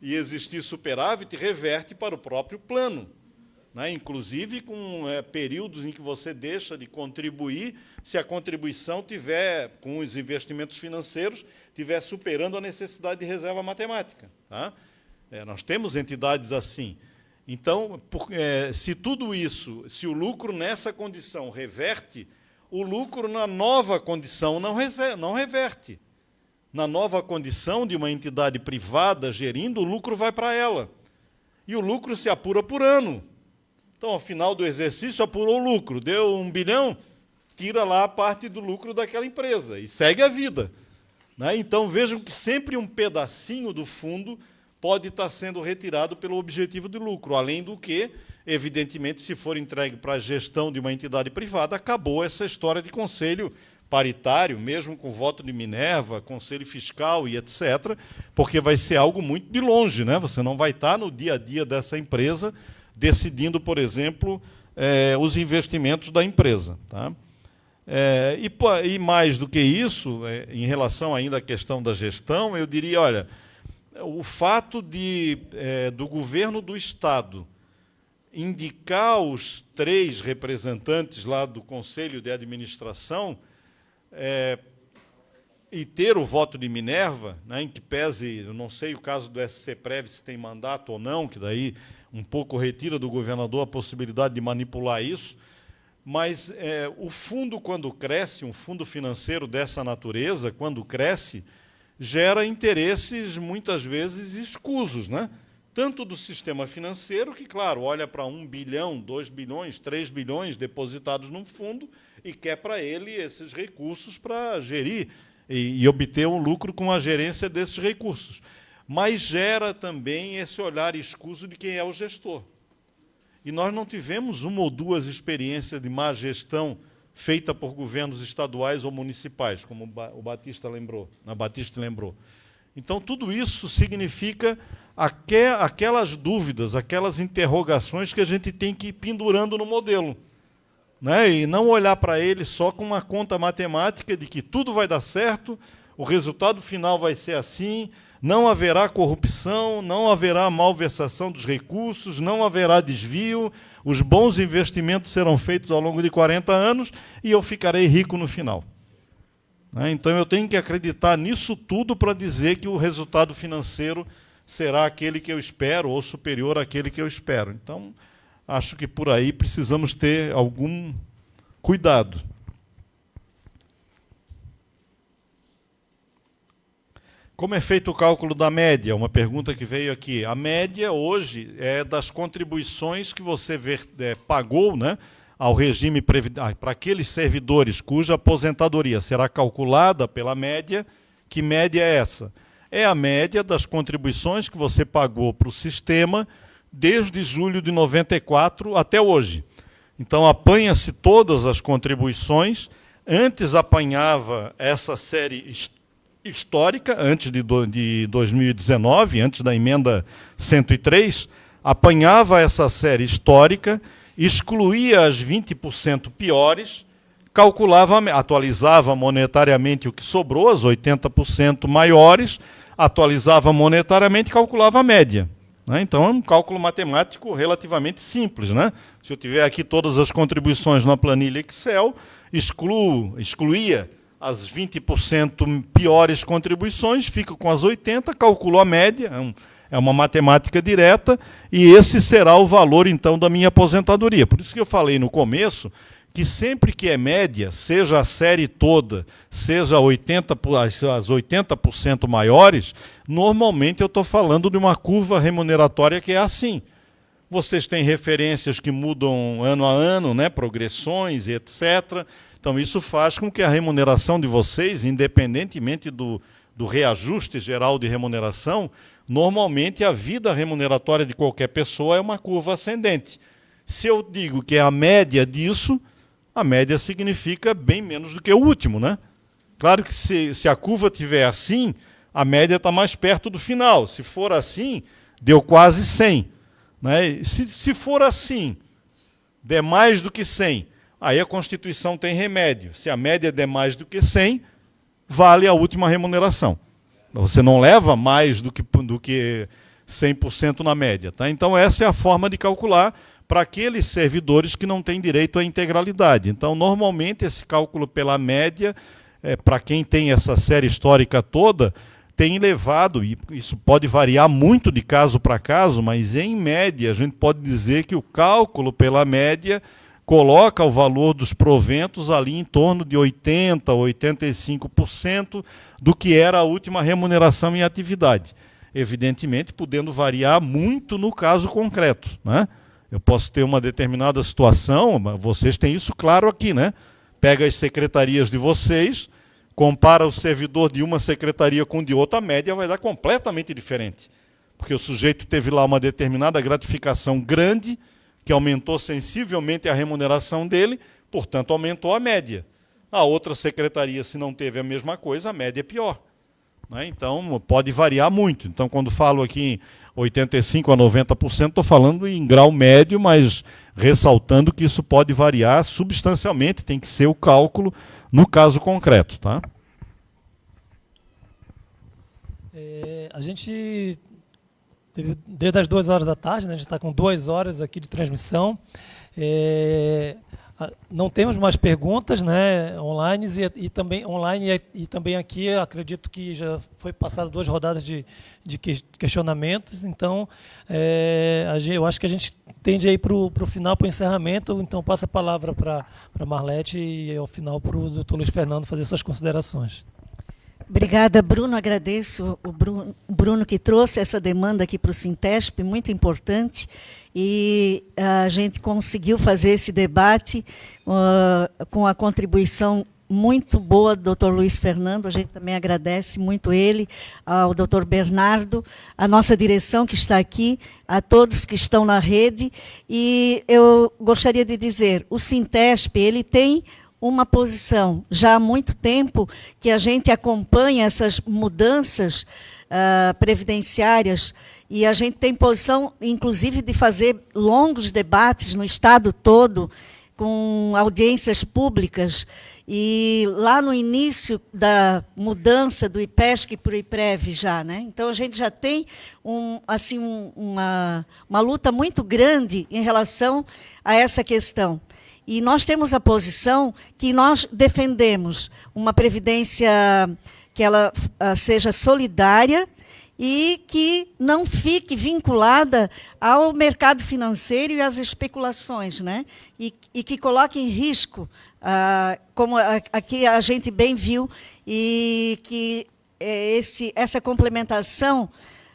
e existir superávit, reverte para o próprio plano. Né? Inclusive com é, períodos em que você deixa de contribuir, se a contribuição tiver, com os investimentos financeiros, tiver superando a necessidade de reserva matemática. Tá? É, nós temos entidades assim. Então, por, é, se tudo isso, se o lucro nessa condição reverte, o lucro na nova condição não, não reverte na nova condição de uma entidade privada gerindo, o lucro vai para ela. E o lucro se apura por ano. Então, ao final do exercício, apurou o lucro. Deu um bilhão, tira lá a parte do lucro daquela empresa e segue a vida. Né? Então, vejam que sempre um pedacinho do fundo pode estar sendo retirado pelo objetivo de lucro, além do que, evidentemente, se for entregue para a gestão de uma entidade privada, acabou essa história de conselho paritário, mesmo com voto de Minerva, conselho fiscal e etc., porque vai ser algo muito de longe, né? Você não vai estar no dia a dia dessa empresa decidindo, por exemplo, é, os investimentos da empresa. Tá? É, e, e, mais do que isso, é, em relação ainda à questão da gestão, eu diria, olha, o fato de do governo do Estado indicar os três representantes lá do Conselho de Administração é, e ter o voto de Minerva, né, em que pese, eu não sei o caso do SC Prev se tem mandato ou não, que daí um pouco retira do governador a possibilidade de manipular isso, mas é, o fundo, quando cresce, um fundo financeiro dessa natureza, quando cresce, gera interesses muitas vezes escusos, né? tanto do sistema financeiro, que, claro, olha para um bilhão, dois bilhões, três bilhões depositados num fundo e quer para ele esses recursos para gerir e, e, obter um lucro com a gerência desses recursos. Mas gera também esse olhar escuso de quem é o gestor. e nós não tivemos uma ou duas experiências de má gestão feita por governos estaduais ou municipais, como o Batista lembrou, na Batista lembrou. Então, tudo isso significa aquelas dúvidas, aquelas interrogações que a gente tem que ir pendurando no modelo. Né? E não olhar para ele só com uma conta matemática de que tudo vai dar certo, o resultado final vai ser assim, não haverá corrupção, não haverá malversação dos recursos, não haverá desvio, os bons investimentos serão feitos ao longo de 40 anos e eu ficarei rico no final. Né? Então eu tenho que acreditar nisso tudo para dizer que o resultado financeiro será aquele que eu espero ou superior àquele que eu espero. Então, acho que por aí precisamos ter algum cuidado. Como é feito o cálculo da média? Uma pergunta que veio aqui. A média hoje é das contribuições que você ver, é, pagou né, ao regime ah, para aqueles servidores cuja aposentadoria será calculada pela média. Que média é essa? É a média das contribuições que você pagou para o sistema desde julho de 94 até hoje. Então apanha-se todas as contribuições. Antes apanhava essa série histórica, antes de, do, de 2019, antes da emenda 103, apanhava essa série histórica, excluía as 20% piores, calculava, atualizava monetariamente o que sobrou, as 80% maiores, atualizava monetariamente e calculava a média. Né? Então é um cálculo matemático relativamente simples. Né? Se eu tiver aqui todas as contribuições na planilha Excel, excluo, excluía as 20% piores contribuições, fica com as 80%, calculo a média, é, é uma matemática direta, e esse será o valor, então, da minha aposentadoria. Por isso que eu falei no começo que sempre que é média, seja a série toda, seja 80, as 80% maiores, normalmente eu estou falando de uma curva remuneratória que é assim. Vocês têm referências que mudam ano a ano, né, progressões etc. Então, isso faz com que a remuneração de vocês, independentemente do, do reajuste geral de remuneração, normalmente a vida remuneratória de qualquer pessoa é uma curva ascendente. Se eu digo que é a média disso, a média significa bem menos do que o último, né? Claro que se, se a curva estiver assim, a média está mais perto do final. Se for assim, deu quase 100. Né? Se, se for assim, der mais do que 100, aí a Constituição tem remédio. Se a média der mais do que 100, vale a última remuneração. Você não leva mais do que, do que 100% na média. Tá? Então, essa é a forma de calcular para aqueles servidores que não têm direito à integralidade. Então, normalmente, esse cálculo pela média, é, para quem tem essa série histórica toda, tem levado, e isso pode variar muito de caso para caso, mas em média, a gente pode dizer que o cálculo pela média coloca o valor dos proventos ali em torno de 80%, 85% do que era a última remuneração em atividade. Evidentemente, podendo variar muito no caso concreto. Né? Eu posso ter uma determinada situação, vocês têm isso claro aqui, né? Pega as secretarias de vocês, compara o servidor de uma secretaria com de outra, a média vai dar completamente diferente. Porque o sujeito teve lá uma determinada gratificação grande, que aumentou sensivelmente a remuneração dele, portanto, aumentou a média. A outra secretaria, se não teve a mesma coisa, a média é pior. Né? Então, pode variar muito. Então, quando falo aqui em 85% a 90%, estou falando em grau médio, mas ressaltando que isso pode variar substancialmente, tem que ser o cálculo no caso concreto. Tá? É, a gente Teve, desde as duas horas da tarde, né, a gente está com duas horas aqui de transmissão. É, não temos mais perguntas né, online e, e também online e, e, também aqui acredito que já foi passado duas rodadas de, de questionamentos. Então é, eu acho que a gente tende aí para o final para o encerramento. Então passa a palavra para para Marlete e ao final para o doutor Luiz Fernando fazer suas considerações Obrigada, Bruno. Agradeço o Bruno, Bruno que trouxe essa demanda aqui para o Sintesp, muito importante. E a gente conseguiu fazer esse debate uh, com a contribuição muito boa do Dr. Luiz Fernando, a gente também agradece muito ele, ao Dr. Bernardo, a nossa direção que está aqui, a todos que estão na rede, e eu gostaria de dizer, o Sintesp, ele tem uma posição já há muito tempo que a gente acompanha essas mudanças uh, previdenciárias e a gente tem posição, inclusive, de fazer longos debates no Estado todo, com audiências públicas. E lá no início da mudança do IPESC para o IPREV já, né? Então a gente já tem um, assim, um, uma, uma luta muito grande em relação a essa questão. E nós temos a posição que nós defendemos uma previdência que ela uh, seja solidária, e que não fique vinculada ao mercado financeiro e às especulações, né? e, e que coloque em risco, ah, como aqui a gente bem viu, e que é, esse, essa complementação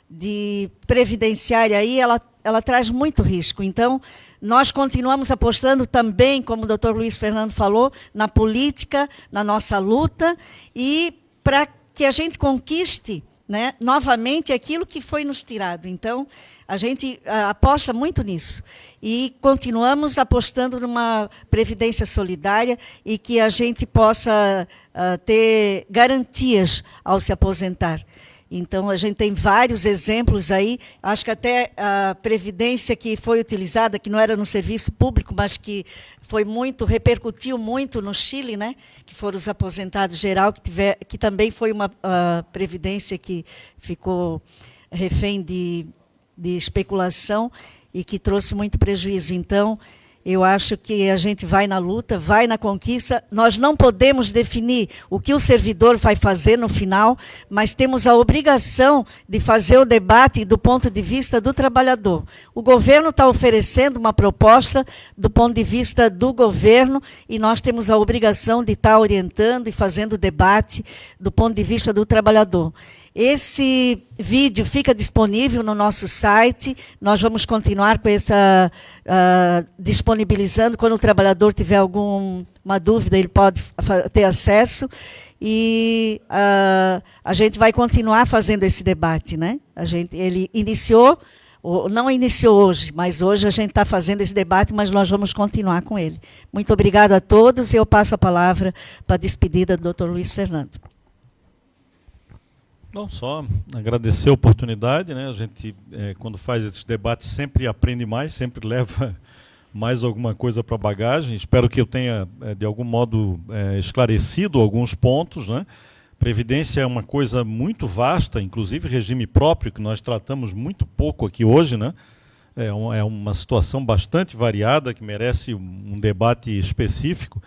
de previdenciária aí, ela, ela traz muito risco. Então, nós continuamos apostando também, como o doutor Luiz Fernando falou, na política, na nossa luta, e para que a gente conquiste né, novamente aquilo que foi nos tirado. Então, a gente aposta muito nisso. E continuamos apostando numa previdência solidária e que a gente possa uh, ter garantias ao se aposentar. Então, a gente tem vários exemplos aí. Acho que até a previdência que foi utilizada, que não era no serviço público, mas que foi muito, repercutiu muito no Chile, né? que foram os aposentados geral, que, tiver, que também foi uma uh, previdência que ficou refém de, de especulação e que trouxe muito prejuízo. Então, eu acho que a gente vai na luta, vai na conquista. Nós não podemos definir o que o servidor vai fazer no final, mas temos a obrigação de fazer o debate do ponto de vista do trabalhador. O governo está oferecendo uma proposta do ponto de vista do governo e nós temos a obrigação de estar orientando e fazendo o debate do ponto de vista do trabalhador. Esse vídeo fica disponível no nosso site. Nós vamos continuar com essa uh, disponibilizando. Quando o trabalhador tiver alguma dúvida, ele pode ter acesso. E uh, a gente vai continuar fazendo esse debate, né? A gente, ele iniciou, não iniciou hoje, mas hoje a gente está fazendo esse debate, mas nós vamos continuar com ele. Muito obrigada a todos e eu passo a palavra para a despedida do Dr. Luiz Fernando. Não só agradecer a oportunidade, né? A gente, é, quando faz esses debates, sempre aprende mais, sempre leva mais alguma coisa para a bagagem. Espero que eu tenha, é, de algum modo, é, esclarecido alguns pontos, né? Previdência é uma coisa muito vasta, inclusive regime próprio, que nós tratamos muito pouco aqui hoje, né? É, é uma situação bastante variada, que merece um debate específico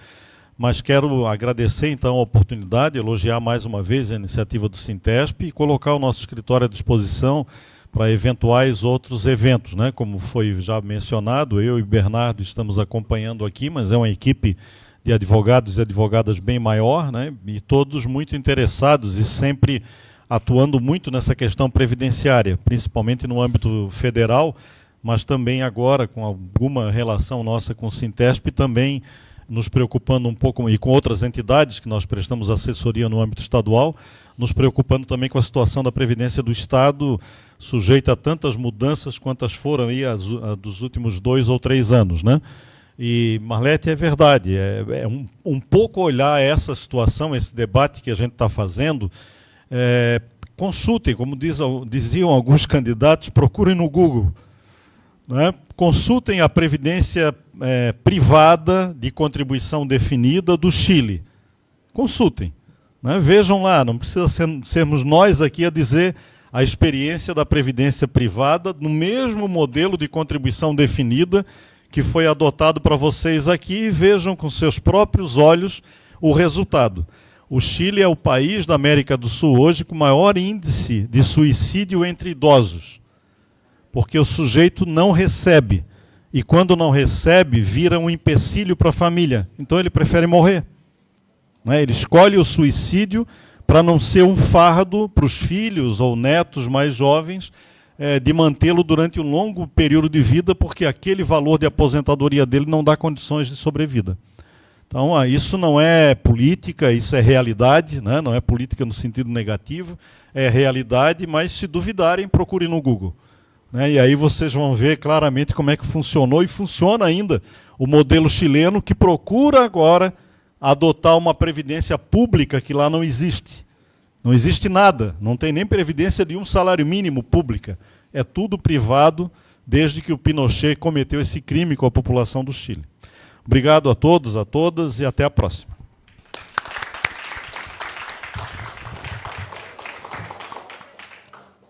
mas quero agradecer então a oportunidade, elogiar mais uma vez a iniciativa do Sintesp e colocar o nosso escritório à disposição para eventuais outros eventos, né? Como foi já mencionado, eu e Bernardo estamos acompanhando aqui, mas é uma equipe de advogados e advogadas bem maior, né? E todos muito interessados e sempre atuando muito nessa questão previdenciária, principalmente no âmbito federal, mas também agora com alguma relação nossa com o Sintesp também nos preocupando um pouco, e com outras entidades que nós prestamos assessoria no âmbito estadual, nos preocupando também com a situação da Previdência do Estado, sujeita a tantas mudanças quantas foram aí as, a, dos últimos dois ou três anos. Né? E, Marlete, é verdade, é, é um, um, pouco olhar essa situação, esse debate que a gente está fazendo, é, consultem, como diz, diziam alguns candidatos, procurem no Google. Né? Consultem a Previdência é, privada de contribuição definida do Chile. Consultem. Né? Vejam lá, não precisa ser, sermos nós aqui a dizer a experiência da previdência privada no mesmo modelo de contribuição definida que foi adotado para vocês aqui e vejam com seus próprios olhos o resultado. O Chile é o país da América do Sul hoje com maior índice de suicídio entre idosos, porque o sujeito não recebe e quando não recebe, vira um empecilho para a família. Então ele prefere morrer. Né? Ele escolhe o suicídio para não ser um fardo para os filhos ou netos mais jovens é, de mantê-lo durante um longo período de vida, porque aquele valor de aposentadoria dele não dá condições de sobrevida. Então, ah, isso não é política, isso é realidade, né? não é política no sentido negativo, é realidade, mas se duvidarem, procurem no Google. Né? E aí vocês vão ver claramente como é que funcionou e funciona ainda o modelo chileno que procura agora adotar uma previdência pública que lá não existe. Não existe nada, não tem nem previdência de um salário mínimo pública. É tudo privado desde que o Pinochet cometeu esse crime com a população do Chile. Obrigado a todos, a todas e até a próxima.